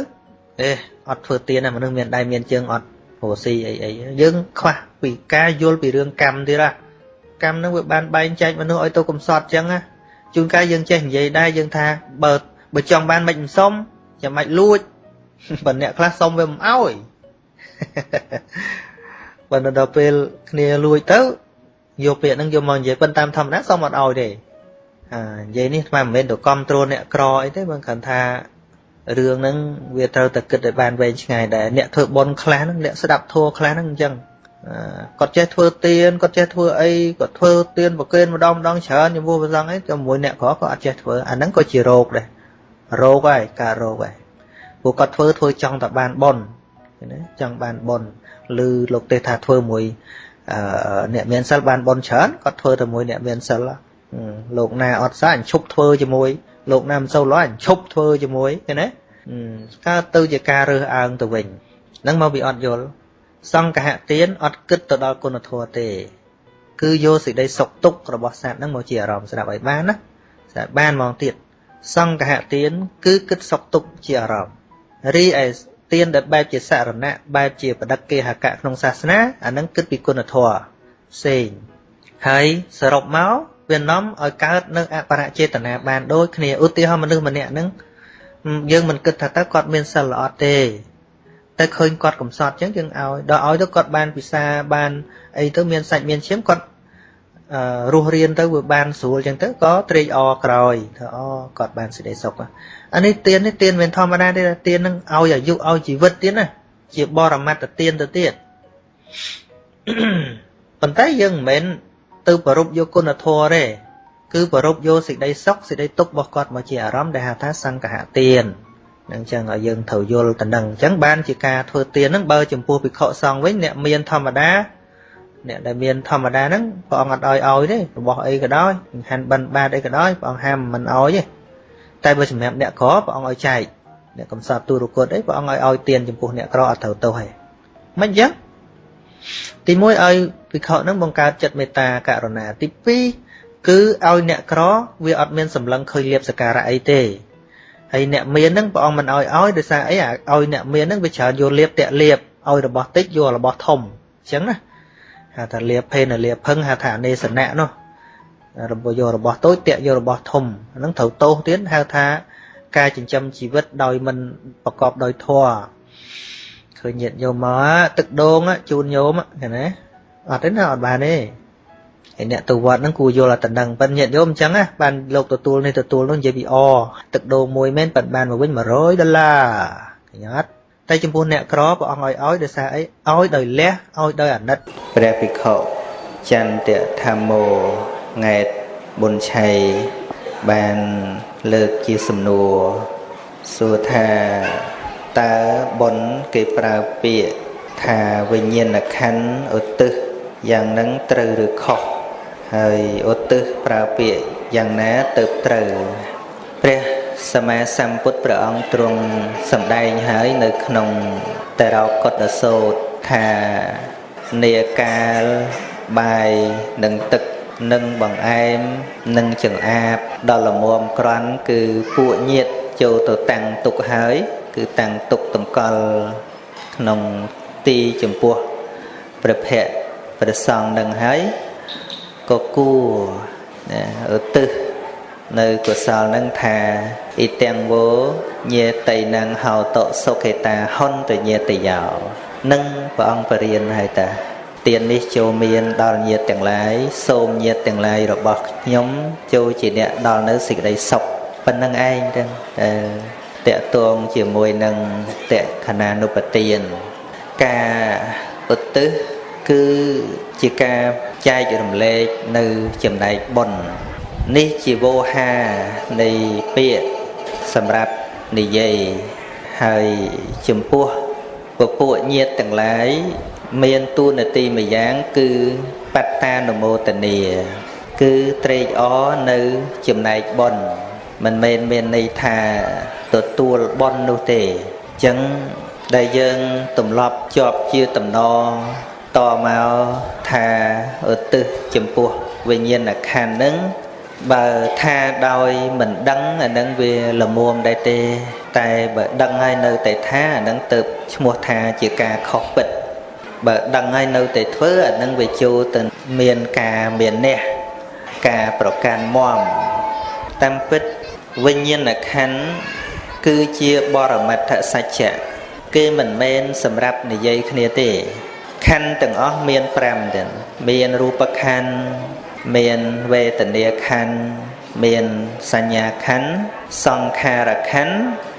អេអត់ធ្វើទានមនុស្សមានដៃមានជើងអត់ព្រោះស៊ីអីអីយើងខ្វះពីការយល់ពីរឿងកម្មទៀតណាកម្មហ្នឹងវាបានបែងចែកមនុស្សឲ្យទៅកំសត់ចឹងណាជួនកាលយើងចេះនិយាយដែរយើងថាបើបើចង់បានមិនមិនសុំចាំមិនលួចបើអ្នកខ្លះសុំវាមិនអោយបើដល់ពេលគ្នាលួចទៅយកពាក្យហ្នឹងយកមកនិយាយប៉ុន្តែតាមធម្មតាសុំអត់អោយទេអានិយាយនេះស្មានមិនមែនទៅគ្រប់គ្រងអ្នកក្រអីទេបើគ្រាន់ថា រឿងហ្នឹងវាត្រូវតែគិតឲ្យបានវែងឆ្ងាយដែរអ្នកធ្វើបុណ្យខ្លះហ្នឹងអ្នកស្ដាប់ធัวខ្លះហ្នឹងអញ្ចឹងគាត់ចេះធ្វើទៀនគាត់ចេះធ្វើអីគាត់ធ្វើទៀនប្រគេនម្ដងម្ដងច្រើនជាមួយព្រះសង្ឃអីជាមួយអ្នកក្រក៏អត់ចេះធ្វើអាហ្នឹងក៏ជារោគដែររោគហើយការរោគហើយពួកគាត់ធ្វើធ្វើចង់តែបានបុណ្យណាចង់បានបុណ្យឬលោកទេថាធ្វើមួយអ្នកមានសិលបានបុណ្យច្រើនគាត់ធ្វើតែមួយអ្នកមានសិលលោកណាអត់សាអញឈប់ធ្វើជាមួយ លោកណាមិនសូវល្អអញឈប់ធ្វើជាមួយឃើញទេកើតទៅជាការរើសអើងទៅវិញហ្នឹងមកពីអត់យល់សង្កហទានអត់គិតទៅដល់គុណធម៌ទេ គឺយកសេចក្តីសុខទុក្ខរបស់សត្វហ្នឹងមកជាអារម្មណ៍ស្ដាប់ឲ្យបានណាស្ដាប់បានហ្មងទៀតសង្កហទានគឺគិតសុខទុក្ខជាអារម្មណ៍រីឯទានដែលបែបជាសរណៈបែបជាបដិគេហកៈក្នុងសាសនាអានឹងគិតពីគុណធម៌ផ្សេងហើយសរុបមក វានាំឲ្យកើតនៅអបរចេតនាបានដូចគ្នាឧទាហរណ៍មនុស្សម្នាក់ហ្នឹងយើងមិនគិតថាតើគាត់មានសិលល្អទេតែឃើញគាត់កំសត់អញ្ចឹងយើងឲ្យដល់ឲ្យទៅគាត់បានពិសាបានអីទៅមានសាច់មានឈាមគាត់រស់រៀនទៅវាបានស្រួលអញ្ចឹងទៅក៏ត្រេកអរក្រោយថាអូគាត់បានសេចក្តីសុខអានេះទៀននេះទៀនមិនធម្មតាទេទៀននឹងឲ្យអាយុឲ្យជីវិតទៀតណាជាបរមត្តទៀនទៅទៀតប៉ុន្តែយើងមិនមែន ទៅប្ររពយកគុណធម៌ទេគឺប្ររពយកសេចក្តីសុខសេចក្តីទុក្ខរបស់គាត់មកជាអារម្មណ៍ដែលហៅថាសង្កហទៀននឹងចឹងឲ្យយើងត្រូវយល់ទៅនឹងអញ្ចឹងបានជាការធ្វើទៀនហ្នឹងបើចំពោះភិក្ខុសង្ឃវិញអ្នកមានធម្មតាអ្នកដែលមានធម្មតាហ្នឹងព្រះអង្គអត់ឲ្យឲ្យទេរបស់អីក៏ដោយហាន់បិណ្ឌបាតអីក៏ដោយព្រះអង្គហាមមិនឲ្យទេតែបើសម្រាប់អ្នកក្រព្រះអង្គឲ្យចែកអ្នកកំសត់ទូរគតអីព្រះអង្គឲ្យឲ្យទៀនចំពោះអ្នកក្រអត់ត្រូវទោសទេមិនអញ្ចឹង ទី1ឲ្យភិក្ខុនឹងបង្កើតចិត្តមេត្តាករុណាទី2គឺឲ្យអ្នកក្រវាអត់មានសម្លឹងឃើញលៀបសការៈអីទេហើយអ្នកមានហ្នឹងព្រះអង្គមិនឲ្យឲ្យដោយសារអីឲ្យអ្នកមានហ្នឹងវាច្រើនយកលៀបតាក់លៀបឲ្យរបស់តិចយករបស់ធំអញ្ចឹងណាហៅថាលៀបភេនលៀបភឹងហៅថាអនេសនៈនោះរបស់យករបស់តូចតាក់យករបស់ធំហ្នឹងត្រូវទោសទៀតហៅថាការចិញ្ចឹមជីវិតដោយមិនប្រកបដោយធម៌ ឃើញញាតញោមមកទឹកដូងជូនញោមឃើញណាអត់ទេណាអត់បានទេហើយអ្នកទៅវត្តហ្នឹងគួរយល់អត់តំណឹងប៉ិនញាតញោមអញ្ចឹងណាបានលោកទទួលនេះទទួលនោះនិយាយពីអទឹកដូងមួយមែនប៉ិនបានមកវិញ100ដុល្លារឃើញអត់តែចំពោះអ្នកក្រព្រះអង្គឲ្យឲ្យដោយសារអីឲ្យដោយលះឲ្យដោយអាណិតព្រះភិក្ខុចន្ទធម្មោង៉ែតប៊ុនឆៃបានលើកជាសំណួរសួរថា តើបុណ្យគេប្រើពាក្យថាវិញ្ញាណក្ខន្ធឧទ្ទិសយ៉ាងនឹងត្រូវឬខុសហើយឧទ្ទិសប្រើពាក្យយ៉ាងណាទៅត្រូវព្រះសម្មាសម្ពុទ្ធព្រះអង្គទ្រង់សម្ដែងហើយនៅក្នុងតរោកុតសោតថានេកាលបាយនិងទឹកនិងបង្អែមនិងចង្អាបដល់លមមក្រាន់គឺពួកញាតចូលទៅតាំងទុកហើយ គឺតាំងទុកតម្កល់ក្នុងទីចំពោះព្រះភ័ក្រព្រះសង្ឃនឹងហើយក៏គួរណាឧទ្ទិសនៅកុសលនឹងថាអ៊ីទាំងវោញាតៃណងហោតសុខេតាហុនតញាតយោនឹងព្រះអង្គបរៀនហើយតាទាននេះចូលមានដល់ញាតទាំងឡាយសូមញាតទាំងឡាយរបស់ខ្ញុំចូលជាអ្នកដល់នៅសេចក្តីសុខប៉ុណ្្នឹងឯងទាំងតែ តកតងជាមួយនឹងតខណានុបទាន ការឧទ្ទិសគឺជាការចែករំលែកនៅចំណែកបុណ្យនេះជាវោហានៃពាក្យសម្រាប់និយាយហើយចំពោះពពួកញាតទាំងឡាយមានតួនាទីម្យ៉ាងគឺបត្តានុមោទនាគឺត្រេកអរនៅចំណែកបុណ្យមិនមែនមានន័យថា ទទួលបុណ្យនោះទេអញ្ចឹងដែលយើងទម្លាប់ជាប់ជាតំណតមកថាឧទ្ទិសចំពោះវិញ្ញាណក្ខន្ធនឹងបើថាដោយមិនដឹងអានឹងវាលមួមដែរទេ តែបើដឹងហើយនៅតែថាអានឹងទៅឈ្មោះថាជាការខុសពិតបើដឹងហើយនៅតែធ្វើអានឹងវាចូលទៅមានការមានអ្នកការប្រកាន់មមតាមពិតវិញ្ញាណក្ខន្ធ គឺជាបរមត្ថសច្ចៈគេមិនមែនសម្រាប់និយាយគ្នាទេខណ្ឌទាំងអស់មាន5ទៀតមានរូបខណ្ឌមានវេទនាខណ្ឌមានសញ្ញាខណ្ឌសង្ខារខណ្ឌ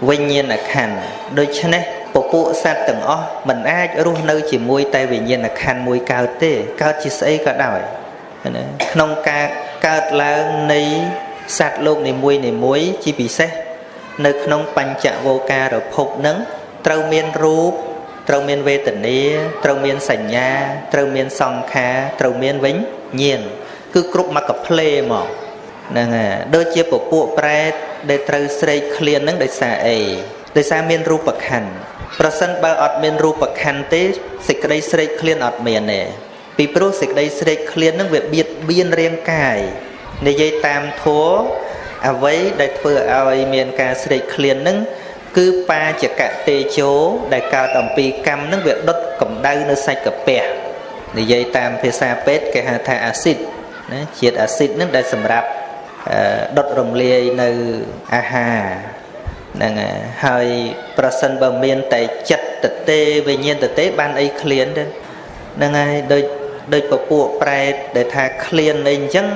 វិញ្ញាណខណ្ឌដូច្នេះពពួកសត្វទាំងអស់មិនអាចរស់នៅជាមួយតែវិញ្ញាណខណ្ឌមួយកើតទេកើតជាស្អីក៏ដោយណាក្នុងការកើតឡើងនៃសត្វលោកនីមួយនីមួយជាពិសេស នៅក្នុងបញ្ចវោការភពនឹងត្រូវមានរូបត្រូវមានវេទនាត្រូវមានសញ្ញាត្រូវមានសង្ខារត្រូវមានវិញ្ញាណគឺគ្រប់មកកផ្លេមកហ្នឹងហើយដូចជាពពួកប្រែតដែលត្រូវស្រេកឃ្លានហ្នឹងដោយសារអីដោយសារមានរូបខណ្ឌប្រសិនបើអត់មានរូបខណ្ឌទេសេចក្តីស្រេកឃ្លានអត់មានទេពីព្រោះសេចក្តីស្រេកឃ្លានហ្នឹងវាបៀតបៀនរាងកាយនិយាយតាមធัว អ្វីដែលធ្វើឲ្យមានការស្រេកឃ្លានហ្នឹងគឺបាចកតេជោដែលកើតអំពីកម្មនឹងវាដុតកម្ដៅនៅសាច់កាពះនិយាយតាមភាសាពេទ្យគេហៅថាអាស៊ីតណាជាតិអាស៊ីតនឹងដែលសម្រាប់ដុតរំលាយនៅអាហារហ្នឹងហើយប្រសិនបើមានតែចិត្តតទេវិញ្ញាណតទេបានអីឃ្លានទេហ្នឹងហើយដូចដូចពពួកប្រែតដែលថាឃ្លានអីអញ្ចឹង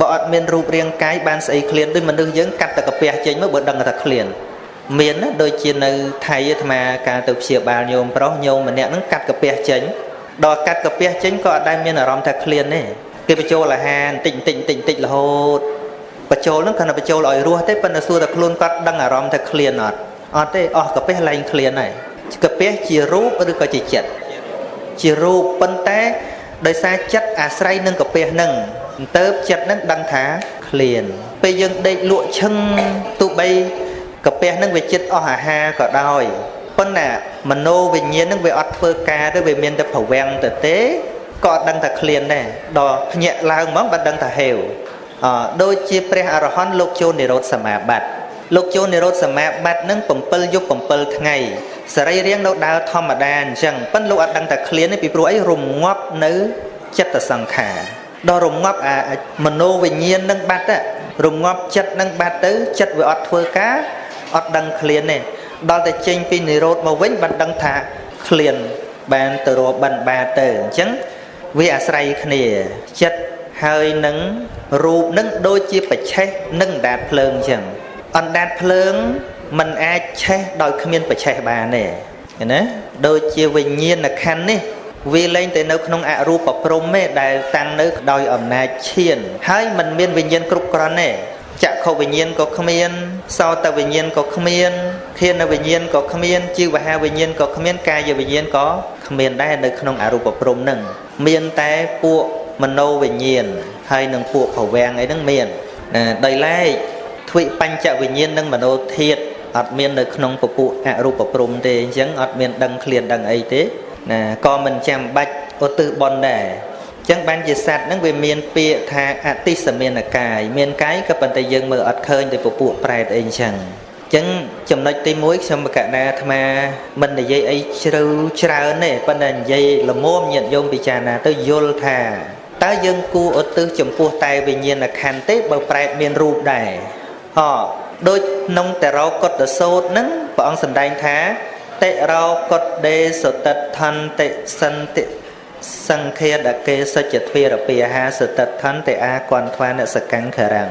បើអត់មានរូបរាងកាយបានស្អីឃ្លានដូចមនុស្សយើងកាត់តែកាពះចេញមកបើដឹងថាឃ្លានមានណាដូចជានៅថៃអាត្មាការទៅព្យាបាលញោមប្រុសញោមម្នាក់ហ្នឹងកាត់កាពះចេញដល់កាត់កាពះចេញក៏អត់ដែលមានអារម្មណ៍ថាឃ្លានទេគេបញ្ចូលអាហារបន្តិចបន្តិចបន្តិចបន្តិចរហូតបញ្ចូលហ្នឹងគ្រាន់តែបញ្ចូលឲ្យរស់ទេប៉ុន្តែសួរតែខ្លួនគាត់ដឹងអារម្មណ៍ថាឃ្លានអត់អត់ទេអស់កាពះលែងឃ្លានហើយកាពះជារូបឬក៏ជាចិត្តជារូបប៉ុន្តែដោយសារចិត្តអាស្រ័យនឹងកាពះហ្នឹងទៅចិត្តហ្នឹងដឹងថាឃ្លានពេលយើងដេកលក់ឈឹងទោះបីកាពះនឹងវាចិត្តអស់អាហារក៏ដោយប៉ុន្តែមโนវិញ្ញាណនឹងវាអត់ធ្វើការទេវាមានតែប្រវាំងទៅទេក៏អត់ដឹងថាឃ្លានដែរដល់ភ្ញាក់ឡើងហ្មងបានដឹងថាហេវអដូចជាព្រះអរហន្តលោកចូលនិរោធសមាបត្តិលោកចូលនិរោធសមាបត្តិនឹង7យប់7ថ្ងៃសរីរាង្គនៅដើរធម្មតាអញ្ចឹងប៉ុន្តែលោកអត់ដឹងថាឃ្លានទេពីព្រោះអីរងាប់នៅចិត្តសង្ខារ ដល់រងាប់អាមโนវិញ្ញាណនឹងបាត់រងាប់ចិត្តនឹងបាត់ទៅចិត្តវាអត់ធ្វើការអត់ដឹងឃ្លានទេដល់តែចេញពីនិរោធមកវិញបានដឹងថាឃ្លានបានទៅរកបិណ្ឌបាតទៅអញ្ចឹងវាអាស្រ័យគ្នាចិត្តហើយនឹងរូបនឹងដូចជាបច្ឆេះនិងអណ្ដាតភ្លើងអញ្ចឹងអណ្ដាតភ្លើងมันអាចឆេះដោយគ្មានបច្ឆេះបានទេណាដូចជាវិញ្ញាណខណ្ឌនេះ វាលែងតែនៅក្នុងអរូបព្រំទេដែលតាំងនៅដោយអំណាចឈាន ហើយมันមានវិញ្ញាណគ្រប់គ្រាន់ទេចក្ខុវិញ្ញាណក៏គ្មានសោតវិញ្ញាណក៏គ្មានធានវិញ្ញាណក៏គ្មានជីវហាវិញ្ញាណក៏គ្មានកាយវិញ្ញាណក៏គ្មានដែរនៅក្នុងអរូបព្រំនឹងមានតែពួកមโนវិញ្ញាណហើយនឹងពួកភវាំងអីហ្នឹងមានដោយឡែកទ្វិបញ្ចវិញ្ញាណនិងមโนធាតអត់មាននៅក្នុងពពួកអរូបព្រំទេអញ្ចឹងអត់មានដឹងឃ្លានដឹងអីទេ ណាក៏មិនចាំបាច់ឧទ្ទិសបន់ដែរអញ្ចឹងបានជាសត្វហ្នឹងវាមានពាក្យថាអតិសមានកាយមានកាយក៏ប៉ុន្តែយើងមើលអត់ឃើញទៅពពួកប្រែតអីអញ្ចឹងចឹងចំណុចទី1ខ្ញុំបកណាអាត្មាមិននិយាយអីជ្រៅច្រើនទេប៉ុន្តែនិយាយលមមញាតយោមពិចារណាទៅយល់ថាតើយើងគួរឧទ្ទិសចំពោះតែវិញ្ញាណខណ្ឌទេបើប្រែតមានរូបដែរហ៎ដូចក្នុងតរោកុតសោតហ្នឹងព្រះអង្គសម្ដែងថា តិរោកុតដេសតិដ្ឋន្តិសន្តិសង្ឃាដកេសច្ចទ្វារពាហាសតិដ្ឋន្តិអាគន្ធវានសកង្ខរាំង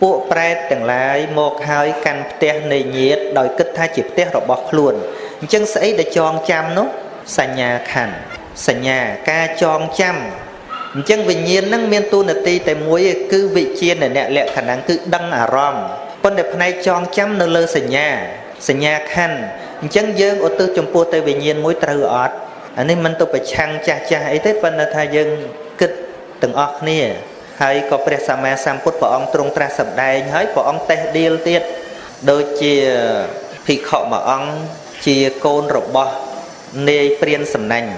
ពួកប្រែតទាំងឡាយមកហើយកាន់ផ្ទះនៃញាតដោយគិតថាជាផ្ទះរបស់ខ្លួនអញ្ចឹងស្អីដែលចងចាំនោះសញ្ញាខណ្ឌសញ្ញាការចងចាំអញ្ចឹងវិញ្ញាណហ្នឹងមានទូនាទីតែមួយគឺវិជាណអ្នកលក្ខណៈគឺដឹងអារម្មណ៍ប៉ុន្តែផ្នែកចងចាំនៅលើសញ្ញា សញ្ញាខណ្ឌអញ្ចឹងយើងឧទ្ទិសចំពោះទៅវិញ្ញាណមួយត្រូវអត់អានេះមិនទៅប្រឆាំងចាស់ចាស់អីទេប៉ុន្តែថាយើងគិតទាំងអស់គ្នាហើយក៏ព្រះសម្មាសម្ពុទ្ធព្រះអង្គទ្រង់ត្រាស់សម្ដែងហើយព្រះអង្គតេះដៀលទៀតដូចជាភិក្ខុមួយអង្គជាកូនរបស់នាយព្រានសំណាញ់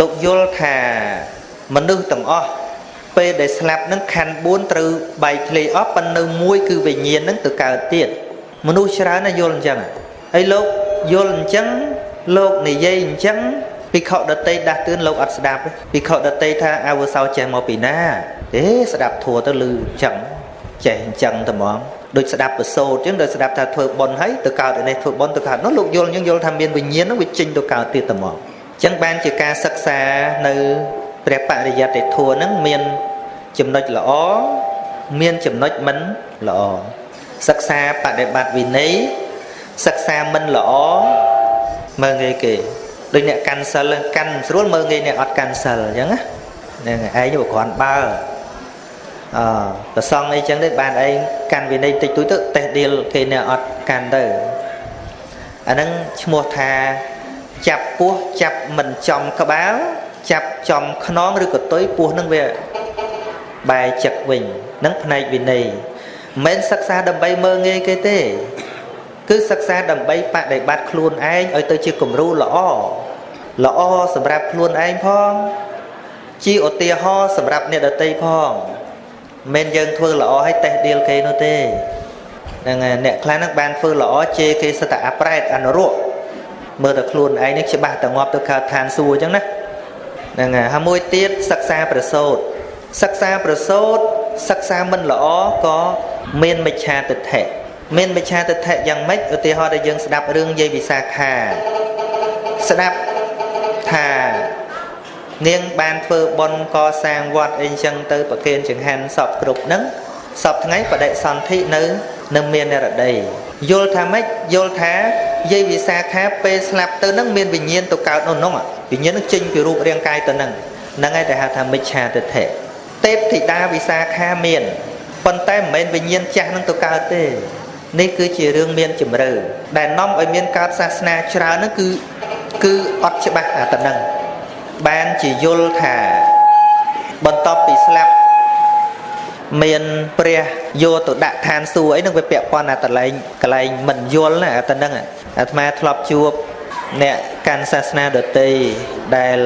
លោកយល់ថាមនុស្សទាំងអស់ពេលដែលស្លាប់នឹងខណ្ឌ4ត្រូវបែកធ្លាយអស់ប៉ុន្តែនៅមួយគឺវិញ្ញាណនឹងទៅកើតទៀត មនុស្សច្រើនណាយល់អញ្ចឹងហើយលោកយល់អញ្ចឹងលោកនិយាយអញ្ចឹងភិក្ខុដតីដាស់តឿនលោកអត់ស្ដាប់ភិក្ខុដតីថាអវសោចេះមកពីណាទេស្ដាប់ធัวទៅលឺអញ្ចឹងចេះអញ្ចឹងតែហ្មងដូចស្ដាប់ប្រសូតអញ្ចឹងដោយស្ដាប់ថាធ្វើបុណ្យហើយទៅកើតឯនេះធ្វើបុណ្យទៅកើតនោះលោកយល់អញ្ចឹងយល់ថាមានវិញ្ញាណនោះវាចេញទៅកើតទៀតតែហ្មងអញ្ចឹងបានជាការសិក្សានៅព្រះបរិយត្តិធัวហ្នឹងមានចំណុចល្អមានចំណុចមិនល្អ សិក្សាបដិបត្តិវិន័យសិក្សាមិនល្អមើងងាយគេដូចអ្នកកាន់សិលកាន់ស្រួលមើងងាយអ្នកអត់កាន់សិលអញ្ចឹងណាហ្នឹងឯងវាគ្រាន់បើអឺប្រសងអីចឹងទេបានឯងកាន់វិន័យតិចតួចទៅតេះដៀលគេអ្នកអត់កាន់ទៅអាហ្នឹងឈ្មោះថាចាប់ពោះចាប់មិនចំក្បាលចាប់ចំខ្នងឬកតុយពោះនឹងវាបែរចឹកវិញនឹងផ្នែកវិន័យ មិនមែនសិក្សាដើម្បីមើងងាយគេទេ គឺសិក្សាដើម្បីបដិបត្តិខ្លួនឯងឲ្យទៅជាគំរូល្អល្អសម្រាប់ខ្លួនឯងផងជាឧទាហរណ៍សម្រាប់អ្នកដទៃផងមិនយើងធ្វើល្អឲ្យតេះដៀលគេនោះទេហ្នឹងហើយអ្នកខ្លះហ្នឹងបានធ្វើល្អជេរគេសិតតែអាប្រែតអនុរកមើលតែខ្លួនឯងនេះច្បាស់តែងាប់ទៅកើតឋានសួគ៌អញ្ចឹងណាហ្នឹងហើយហើយមួយទៀតសិក្សាប្រសូតសិក្សាប្រសូត សិក្សាមិនល្អក៏មានមិច្ឆាទិដ្ឋិមានមិច្ឆាទិដ្ឋិយ៉ាងម៉េចឧទាហរណ៍ដែលយើងស្ដាប់រឿងយាយវិសាខាស្ដាប់ថានាងបានធ្វើបុណ្យកសាងវត្តអីចឹងទៅប្រគេនចង្ហាន់សពគ្រប់ហ្នឹងសពថ្ងៃបដិសន្ធិនៅនៅមានរដីយល់ថាម៉េចយល់ថាយាយវិសាខាពេលស្លាប់ទៅនឹងមានវិញ្ញាណទៅកើតនៅនោះវិញ្ញាណនឹងចេញពីរូបរាងកាយទៅនឹងហ្នឹងហើយដែលហៅថាមិច្ឆាទិដ្ឋិ ទេពធីតាវិសាខាមានប៉ុន្តែមិនមែនវិញ្ញាណចាស់នឹងទៅកើតទេនេះគឺជារឿងមានជំរឿដែលនាំឲ្យមានកើតសាសនាច្រើនហ្នឹងគឺគឺអត់ច្បាស់អាតនឹងបានជាយល់ថាបន្ទាប់ពីស្លាប់មានព្រះយកទៅដាក់ឋានសួគ៌អីនឹងវាពាក់ព័ន្ធអាតលែងកលែងមិនយល់ណាអាតនឹងអាត្មាធ្លាប់ជួបអ្នកកាន់សាសនាដតីដែល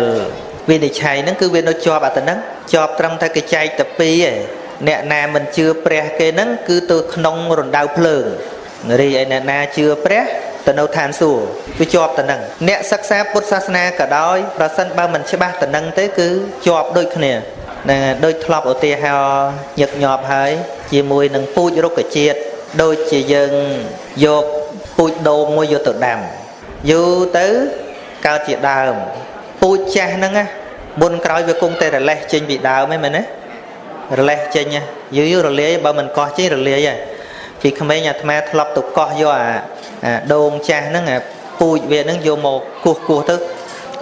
វិនិច្ឆ័យហ្នឹងគឺវានៅជាប់អាតនឹងជាប់ត្រឹមតែកចែកតែពីរឯងអ្នកណាមិនជឿព្រះគេហ្នឹងគឺទៅក្នុងរណ្ដៅភ្លើងរីឯអ្នកណាជឿព្រះទៅនៅឋានសួគ៌វាជាប់ទៅនឹងអ្នកសិក្សាពុទ្ធសាសនាក៏ដោយប្រសិនបើមិនច្បាស់ទៅនឹងទេគឺជាប់ដូចគ្នាណាដូចធ្លាប់ឧទាហរណ៍ញឹកញាប់ហើយជាមួយនឹងពូជរុក្ខជាតិដូចជាយើងយកពូជដូងមួយយកទៅដាំយូរទៅកើតជាដើម ពូជចាស់ហ្នឹងណាមុនក្រោយវាគង់តែរលេះចេញពីដើមហ្នឹងមែនទេរលេះចេញយូរយូររលាយបើមិនកោះចេញរលាយហើយពីក្មេងអាត្មាធ្លាប់ទៅកោះយកអាអាដូងចាស់ហ្នឹងអាពូជវាហ្នឹងយកមកគោះគោះទៅ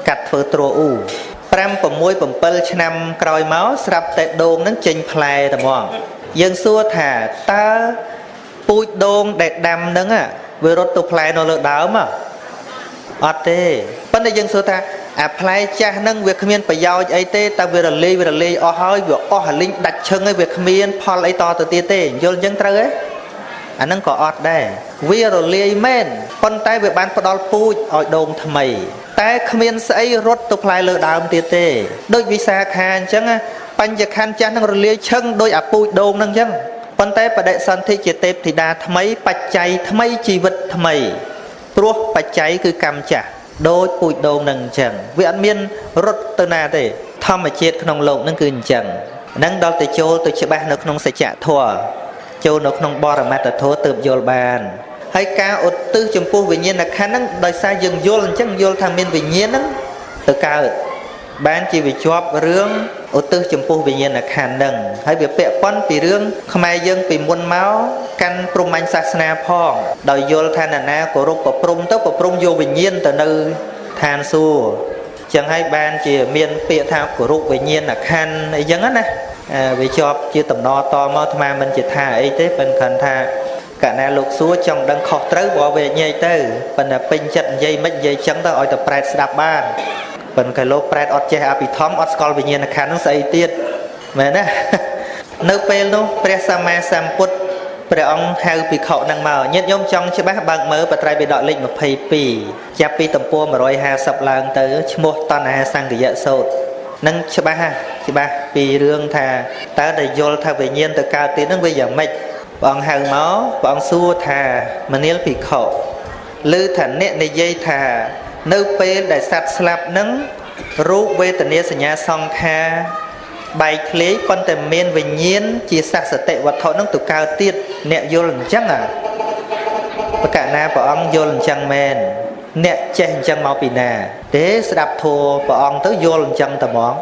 កាត់ធ្វើទ្រអ៊ូ5 6 7ឆ្នាំក្រោយមកស្រាប់តែដូងនឹងចេញផ្លែតែហ្មងយើងសួរថាតើពូជដូងដែលដាំនឹងវារត់ទៅផ្លែនៅលើដើម អត់ទេប៉ុន្តែយើងសួរថាអាផ្លែចាស់ហ្នឹងវាគ្មានប្រយោជន៍អីទេតែវារលាយវារលាយអស់ហើយវាអស់អាលីងដាច់ឈឹងហើយវាគ្មានផលអីតទៅទៀតទេយល់អញ្ចឹងត្រូវទេអាហ្នឹងក៏អត់ដែរវារលាយមែនប៉ុន្តែវាបានផ្ដល់ពូជឲ្យដូងថ្មី តែគ្មានស្អីរត់ទៅផ្លែលើដើមទៀតទេដូចវិសាខាអញ្ចឹងបញ្ញខណ្ឌចាស់នឹងរលាយឈឹងដោយអាពូជដូងហ្នឹងអញ្ចឹងប៉ុន្តែបដិសន្ធិជាទេពធីតាថ្មីបច្ច័យថ្មីជីវិតថ្មី ព្រោះបច្ច័យគឺកម្មចាស់ដូចពូជដូងនឹងអញ្ចឹងវាអត់មានរត់ទៅណាទេ ធម្មជាតិក្នុងលោកនឹងគឺអញ្ចឹងនឹងដល់ទៅចូលទៅច្បាស់នៅក្នុងសច្ចធម៌ចូលនៅក្នុងបរមត្តធម៌ទើបយល់បានហើយការឧទ្ទិសចំពោះវិញ្ញាណខណ្ឌហ្នឹងដោយសារយើងយល់អញ្ចឹងយល់ថាមានវិញ្ញាណហ្នឹងទៅកើត បានជាវាជាប់រឿងឧទ្ទិសចំពោះវិញ្ញាណខណ្ឌនឹងហើយវាពាក់ព័ន្ធពីរឿងខ្មែរយើងពីមុនមកកាន់ព្រហ្មញ្ញសាសនាផងដោយយល់ថាណានាគោរពប្រព្រំទៅប្រព្រំយកវិញ្ញាណទៅនៅឋានសួគ៌ចឹងហើយបានជាមានពាក្យថាគោរពវិញ្ញាណខណ្ឌអីចឹងណាវាជាប់ជាតំណតមកអាត្មាមិនជាថាអីទេប៉ុន្តែថាកណាលោកសួរចង់ដឹងខុសត្រូវបើវាញ៉ៃទៅប៉ុន្តែពេញចិត្តនិយាយមិននិយាយចឹងទៅឲ្យតែប្រែតស្ដាប់បាន ប៉ុន្តែលោកប្រែតអត់ចេះអភិធម្មអត់ស្គាល់វិញ្ញាណខណ្ឌនឹងស្អីទៀតមែនទេនៅពេលនោះព្រះសម្មាសម្ពុទ្ធព្រះអង្គហៅភិក្ខុនឹងមកញាតិញោមចង់ច្បាស់បើកមើលបត្រៃបិដកលេខ22ចាប់ពីទំព័រ150ឡើងទៅឈ្មោះតណ្ហាសង្កយៈសោតនឹងច្បាស់ច្បាស់ពីរឿងថាតើដែលយល់ថាវិញ្ញាណទៅកើតទៀតនឹងវាយ៉ាងម៉េចព្រះអង្គហៅមកព្រះអង្គសួរថាមនាលភិក្ខុឮថាអ្នកនិយាយថា នៅពេលដែលសត្វស្លាប់នឹងរូបវេទនាសញ្ញាសង្ខារបែកធ្លាយប៉ុន្តែមានវិញ្ញាណជាសសតិវត្ថុនឹងទៅកើតទៀតអ្នកយល់អញ្ចឹងអាបកណាព្រះអង្គយល់អញ្ចឹងមែនអ្នកចេះអញ្ចឹងមកពីណាទេស្ដាប់ធัวព្រះអង្គទៅយល់អញ្ចឹងតែហ្មង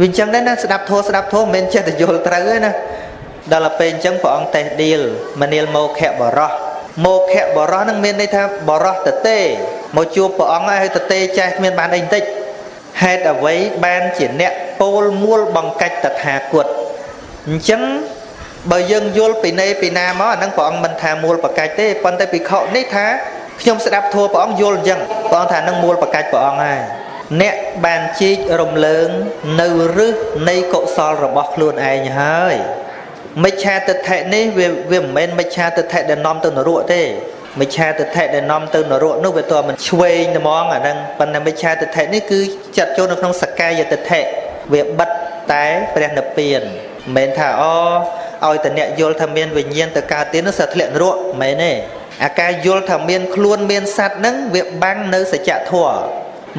វាអញ្ចឹងដែរណាស្ដាប់ធัวស្ដាប់ធัวមិនមែនចេះតែយល់ត្រូវទេណាដល់ទៅពេលអញ្ចឹងព្រះអង្គតេះឌីលមនាលមោខៈបរោះ មោខៈបរោះនឹងមានន័យថាបរោះតទេមកជួបព្រះអង្គហើយតទេចេះគ្មានបានអីបន្តិចហេតុអ្វីបានជាអ្នកពោលមួលបង្កាច់តថាគតអញ្ចឹងបើយើងយល់ពីណេពីណាមកអានឹងព្រះអង្គមិនថាមួលបង្កាច់ទេប៉ុន្តែភិក្ខុនេះថាខ្ញុំស្ដាប់ធัวព្រះអង្គយល់អញ្ចឹងព្រះអង្គថានឹងមួលបង្កាច់ព្រះអង្គហើយអ្នកបានជីករំលើងនៅរឹសនៃកុសលរបស់ខ្លួនឯងហើយ មិច្ឆាទិដ្ឋិនេះវាវាមិនមែនមិច្ឆាទិដ្ឋិដែលនាំទៅនរកទេមិច្ឆាទិដ្ឋិដែលនាំទៅនរកនោះវាតើមិនឆ្វេងហ្មងអាហ្នឹងប៉ុន្តែមិច្ឆាទិដ្ឋិនេះគឺចាត់ចូលនៅក្នុងសកាយទិដ្ឋិវាបិទតែព្រះនិព្វានមិនមែនថាអូឲ្យតអ្នកយល់ថាមានវិញ្ញាណទៅកើតទៀតនោះសត្វធ្លាក់នរកមិនមែនទេអាការយល់ថាមានខ្លួនមានសត្វហ្នឹងវាបាំងនៅសច្ចធម៌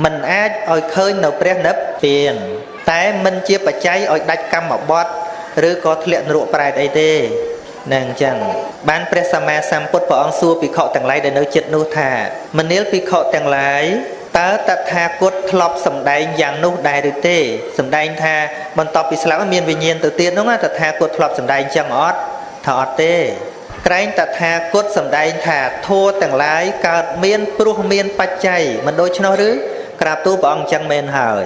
มันអាចឲ្យឃើញនៅព្រះនិព្វានតែមិនជាបច្ច័យឲ្យដាច់កម្មបត្តិ ឬក៏ធ្លាក់នរកប្រែតអីទេនឹងអញ្ចឹងបានព្រះសម្មាសម្ពុទ្ធព្រះអង្គសួរភិក្ខុទាំងឡាយដែលនៅចិត្តនោះថាមនាលភិក្ខុទាំងឡាយតើតថាគតធ្លាប់សម្ដែងយ៉ាងនោះដែរឬទេសម្ដែងថាបន្ទាប់ពីស្លាប់មានវិញ្ញាណទៅទៀតនោះតថាគតធ្លាប់សម្ដែងចឹងអត់ថាអត់ទេក្រែងតថាគតសម្ដែងថាធัวទាំងឡាយកើតមានព្រោះមានបច្ច័យមិនដូច្នោះឬក្រាបទូលព្រះអង្គចឹងមែនហើយ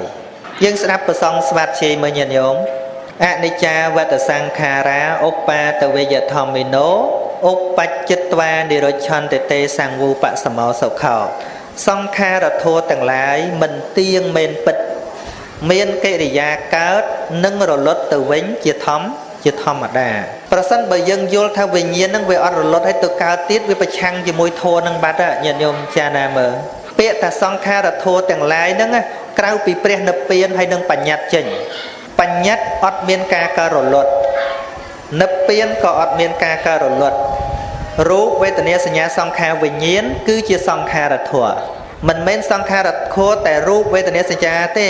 យើងស្ដាប់ប្រសងស្វាតជ័យមើលញាតិញោម អនិច្ចាវតសង្ខារាឧបាតវេយធម្មិណោឧបច្ចិតវានិរឆន្តិទេសង្វូបសមោសុខោសង្ខារធោទាំងឡាយមិនទៀងមិនពិត មានកិរិយាកើតនិងរលត់ទៅវិញជាធម្មជាធម្មតាប្រសិនបើយើងយល់ថាវិញ្ញាណនឹងវាអត់រលត់ហើយទៅកើតទៀតវាប្រឆាំងជាមួយធម៌នឹងបាត់ញាតិញោមចាណាមើលពាក្យថាសង្ខារធោទាំងឡាយហ្នឹងក្រៅពីព្រះនិព្វានហើយនឹងបញ្ញត្តិចេញ បញ្ញត្តិអត់មានការកើរលត់និព្វានក៏អត់មានការកើរលត់រូបវេទនាសញ្ញាសង្ខារវិញ្ញាណគឺជាសង្ខារធម៌មិនមែនសង្ខារធម៌តែរូបវេទនាសញ្ញាទេ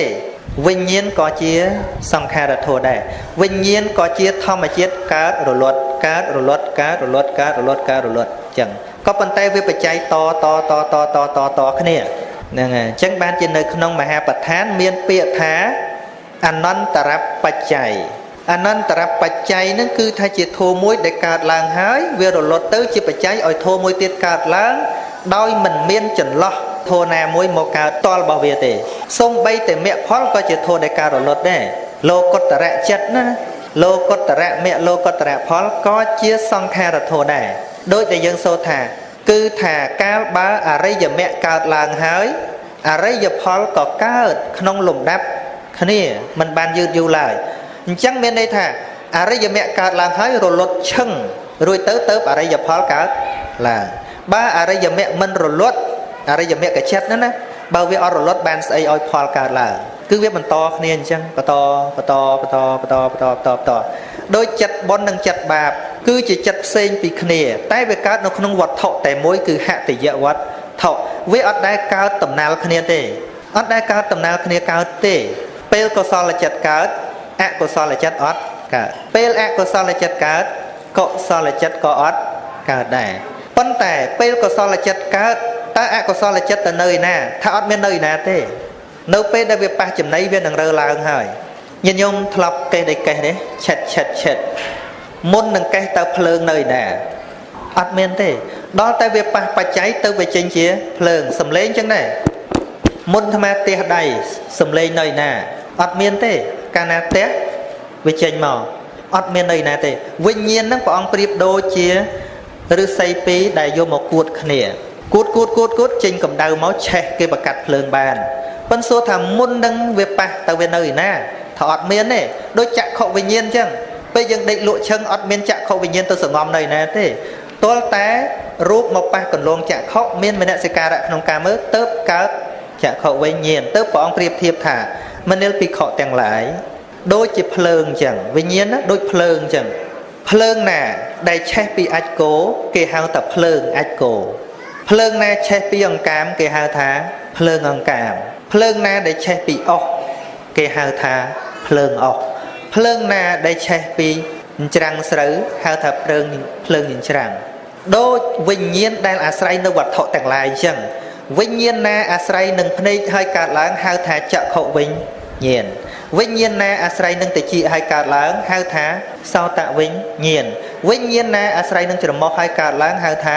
វិញ្ញាណក៏ជាសង្ខារធម៌ដែរវិញ្ញាណក៏ជាធម្មជាតិកើតរលត់កើតរលត់កើតរលត់កើតរលត់កើតរលត់អញ្ចឹងក៏ប៉ុន្តែវាបច្ច័យតតតតតតតគ្នាហ្នឹងហើយអញ្ចឹងបានជានៅក្នុងមហាប្រឋានមានពាក្យថា អនន្តរបច្ច័យអនន្តរបច្ច័យនឹងគឺថាជាធម៌មួយដែលកើតឡើងហើយវារលត់ទៅជាបច្ច័យឲ្យធម៌មួយទៀតកើតឡើងដោយមិនមានចន្លោះធម៌ណាមួយមកកើតតលរបស់វាទេសំបីតែមគ្គផលក៏ជាធម៌ដែលកើតរលត់ដែរលោកុត្តរៈចិត្តណាលោកុត្តរៈមគ្គលោកុត្តរៈផលក៏ជាសង្ខារធម៌ដែរដោយដែលយើងសូត្រថា គឺថាកាលបើអរិយមគ្គកើតឡើងហើយអរិយផលក៏កើតក្នុងលំដាប់ គ្នាมันបានយឺតយូរឡើយអញ្ចឹងមានន័យថាអរិយមគ្គកើតឡើងហើយរលត់ឈឹងរួចទៅទៅអរិយផលកើតឡើងបើអរិយមគ្គមិនរលត់អរិយមគ្គចិត្តហ្នឹងណាបើវាអត់រលត់បានស្អីឲ្យផលកើតឡើងគឺវាបន្តគ្នាអញ្ចឹងបន្តបន្តបន្តបន្តបន្តបន្តបន្តដោយចិត្តបុណ្យនិងចិត្តបាប គឺជាចិត្តផ្សេងពីគ្នា តែវាកើតនៅក្នុងវត្ថុតែមួយគឺហតិយវត្ថុវាអត់ដែលកើតដំណើរគ្នាទេអត់ដែលកើតដំណើរគ្នាកើតទេ ពេលកុសលចិត្តកើតអកុសលចិត្តអត់កើតពេលអកុសលចិត្តកើតកុសលចិត្តក៏អត់កើតដែរប៉ុន្តែពេលកុសលចិត្តកើតតើអកុសលចិត្តទៅនៅឯណាថាអត់មាននៅឯណាទេនៅពេលដែលវាប៉ះចំណៃវានឹងរើឡើងហើយញាតិញោមធ្លាប់កេះដេកកេះទេឆិតឆិតឆិតមុននឹងកេះទៅភ្លើងនៅឯណាអត់មានទេដល់តែវាប៉ះបច្ច័យទៅវាចេញជាភ្លើងសំឡេងចឹងដែរមុនអាត្មាទះដៃសំឡេងនៅឯណា អត់មានទេ កាលណាទះវាចេញមកអត់មាននៅឯណាទេវិញ្ញាណហ្នឹងព្រះអង្គប្រៀបដូចជាឫស្សីពីរដែលយកមកគួតគ្នាគួតគួតគួតគួតចេញកម្ដៅមកឆេះគេបកាត់ភ្លើងបានប៉ុន្តែសួរថាមុននឹងវាប៉ះទៅវានៅឯណាថាអត់មានទេដូចចក្ខុវិញ្ញាណអញ្ចឹងពេលយើងដេកលក់ឈឹងអត់មានចក្ខុវិញ្ញាណទៅសងំនៅឯណាទេទាល់តែរូបមកប៉ះកន្លងចក្ខុមានមនសិការៈក្នុងការមើលទៅកើតចក្ខុវិញ្ញាណទៅព្រះអង្គប្រៀបធៀបថា មនិលភិក្ខុទាំងឡាយដូចជាភ្លើងអញ្ចឹងវិញ្ញាណណាដូចភ្លើងអញ្ចឹងភ្លើងណា ដែលឆេះពីអាចគោគេហៅថាភ្លើងអាចគោភ្លើងណាឆេះពីអង្កាម គេហៅថាភ្លើងអង្កាមភ្លើងណាដែលឆេះពីអុសគេហៅថាភ្លើងអុសភ្លើងណាដែលឆេះពីច្រាំងស្រូវហៅថាភ្លើងភ្លើងច្រាំងដូចវិញ្ញាណដែលអាស្រ័យនៅវត្ថុទាំងឡាយអញ្ចឹង វិញ្ញាណណាអាស្រ័យនឹងភ្នែកហើយកើតឡើងហៅថាចក្ខុវិញ្ញាណវិញ្ញាណណាអាស្រ័យនឹងតិចហើយកើតឡើងហៅថាសោតវិញ្ញាណវិញ្ញាណណាអាស្រ័យនឹងច្រមុះហើយកើតឡើងហៅថា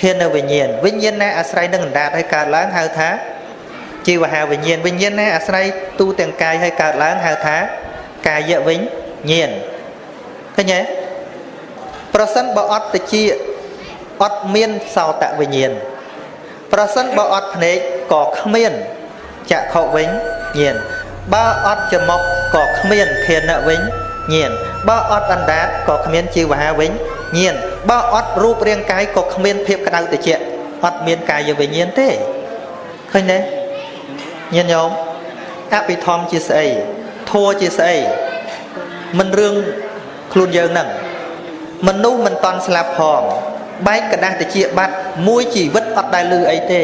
ខៀននៅវិញ្ញាណវិញ្ញាណណាអាស្រ័យនឹងអណ្ដាតហើយកើតឡើងហៅថាជីវហាវិញ្ញាណវិញ្ញាណណាអាស្រ័យទូទាំងកាយហើយកើតឡើងហៅថាកាយវិញ្ញាណឃើញទេប្រសិនបើអត់តិចអត់មានសោតវិញ្ញាណ ប្រសិនបើអត់ភ្នែកក៏គ្មានចក្ខុវិញ្ញាណបើអត់ច្រមុះក៏គ្មានធានៈវិញញៀនបើអត់អណ្ដាតក៏គ្មានជីវហាវិញញៀនបើអត់រូបរាងកាយក៏គ្មានភាពក្តៅត្រជាក់អត់មានកាយវិញ្ញាណទេឃើញទេញៀនញោមអភិធម្មជាស្អីធัวជាស្អីមិនរឿងខ្លួនយើងហ្នឹងមនុស្សមិនតន់ស្លាប់ផង បែកកដាស់តិចបាត់មួយជីវិតអត់ដែលលឺអីទេ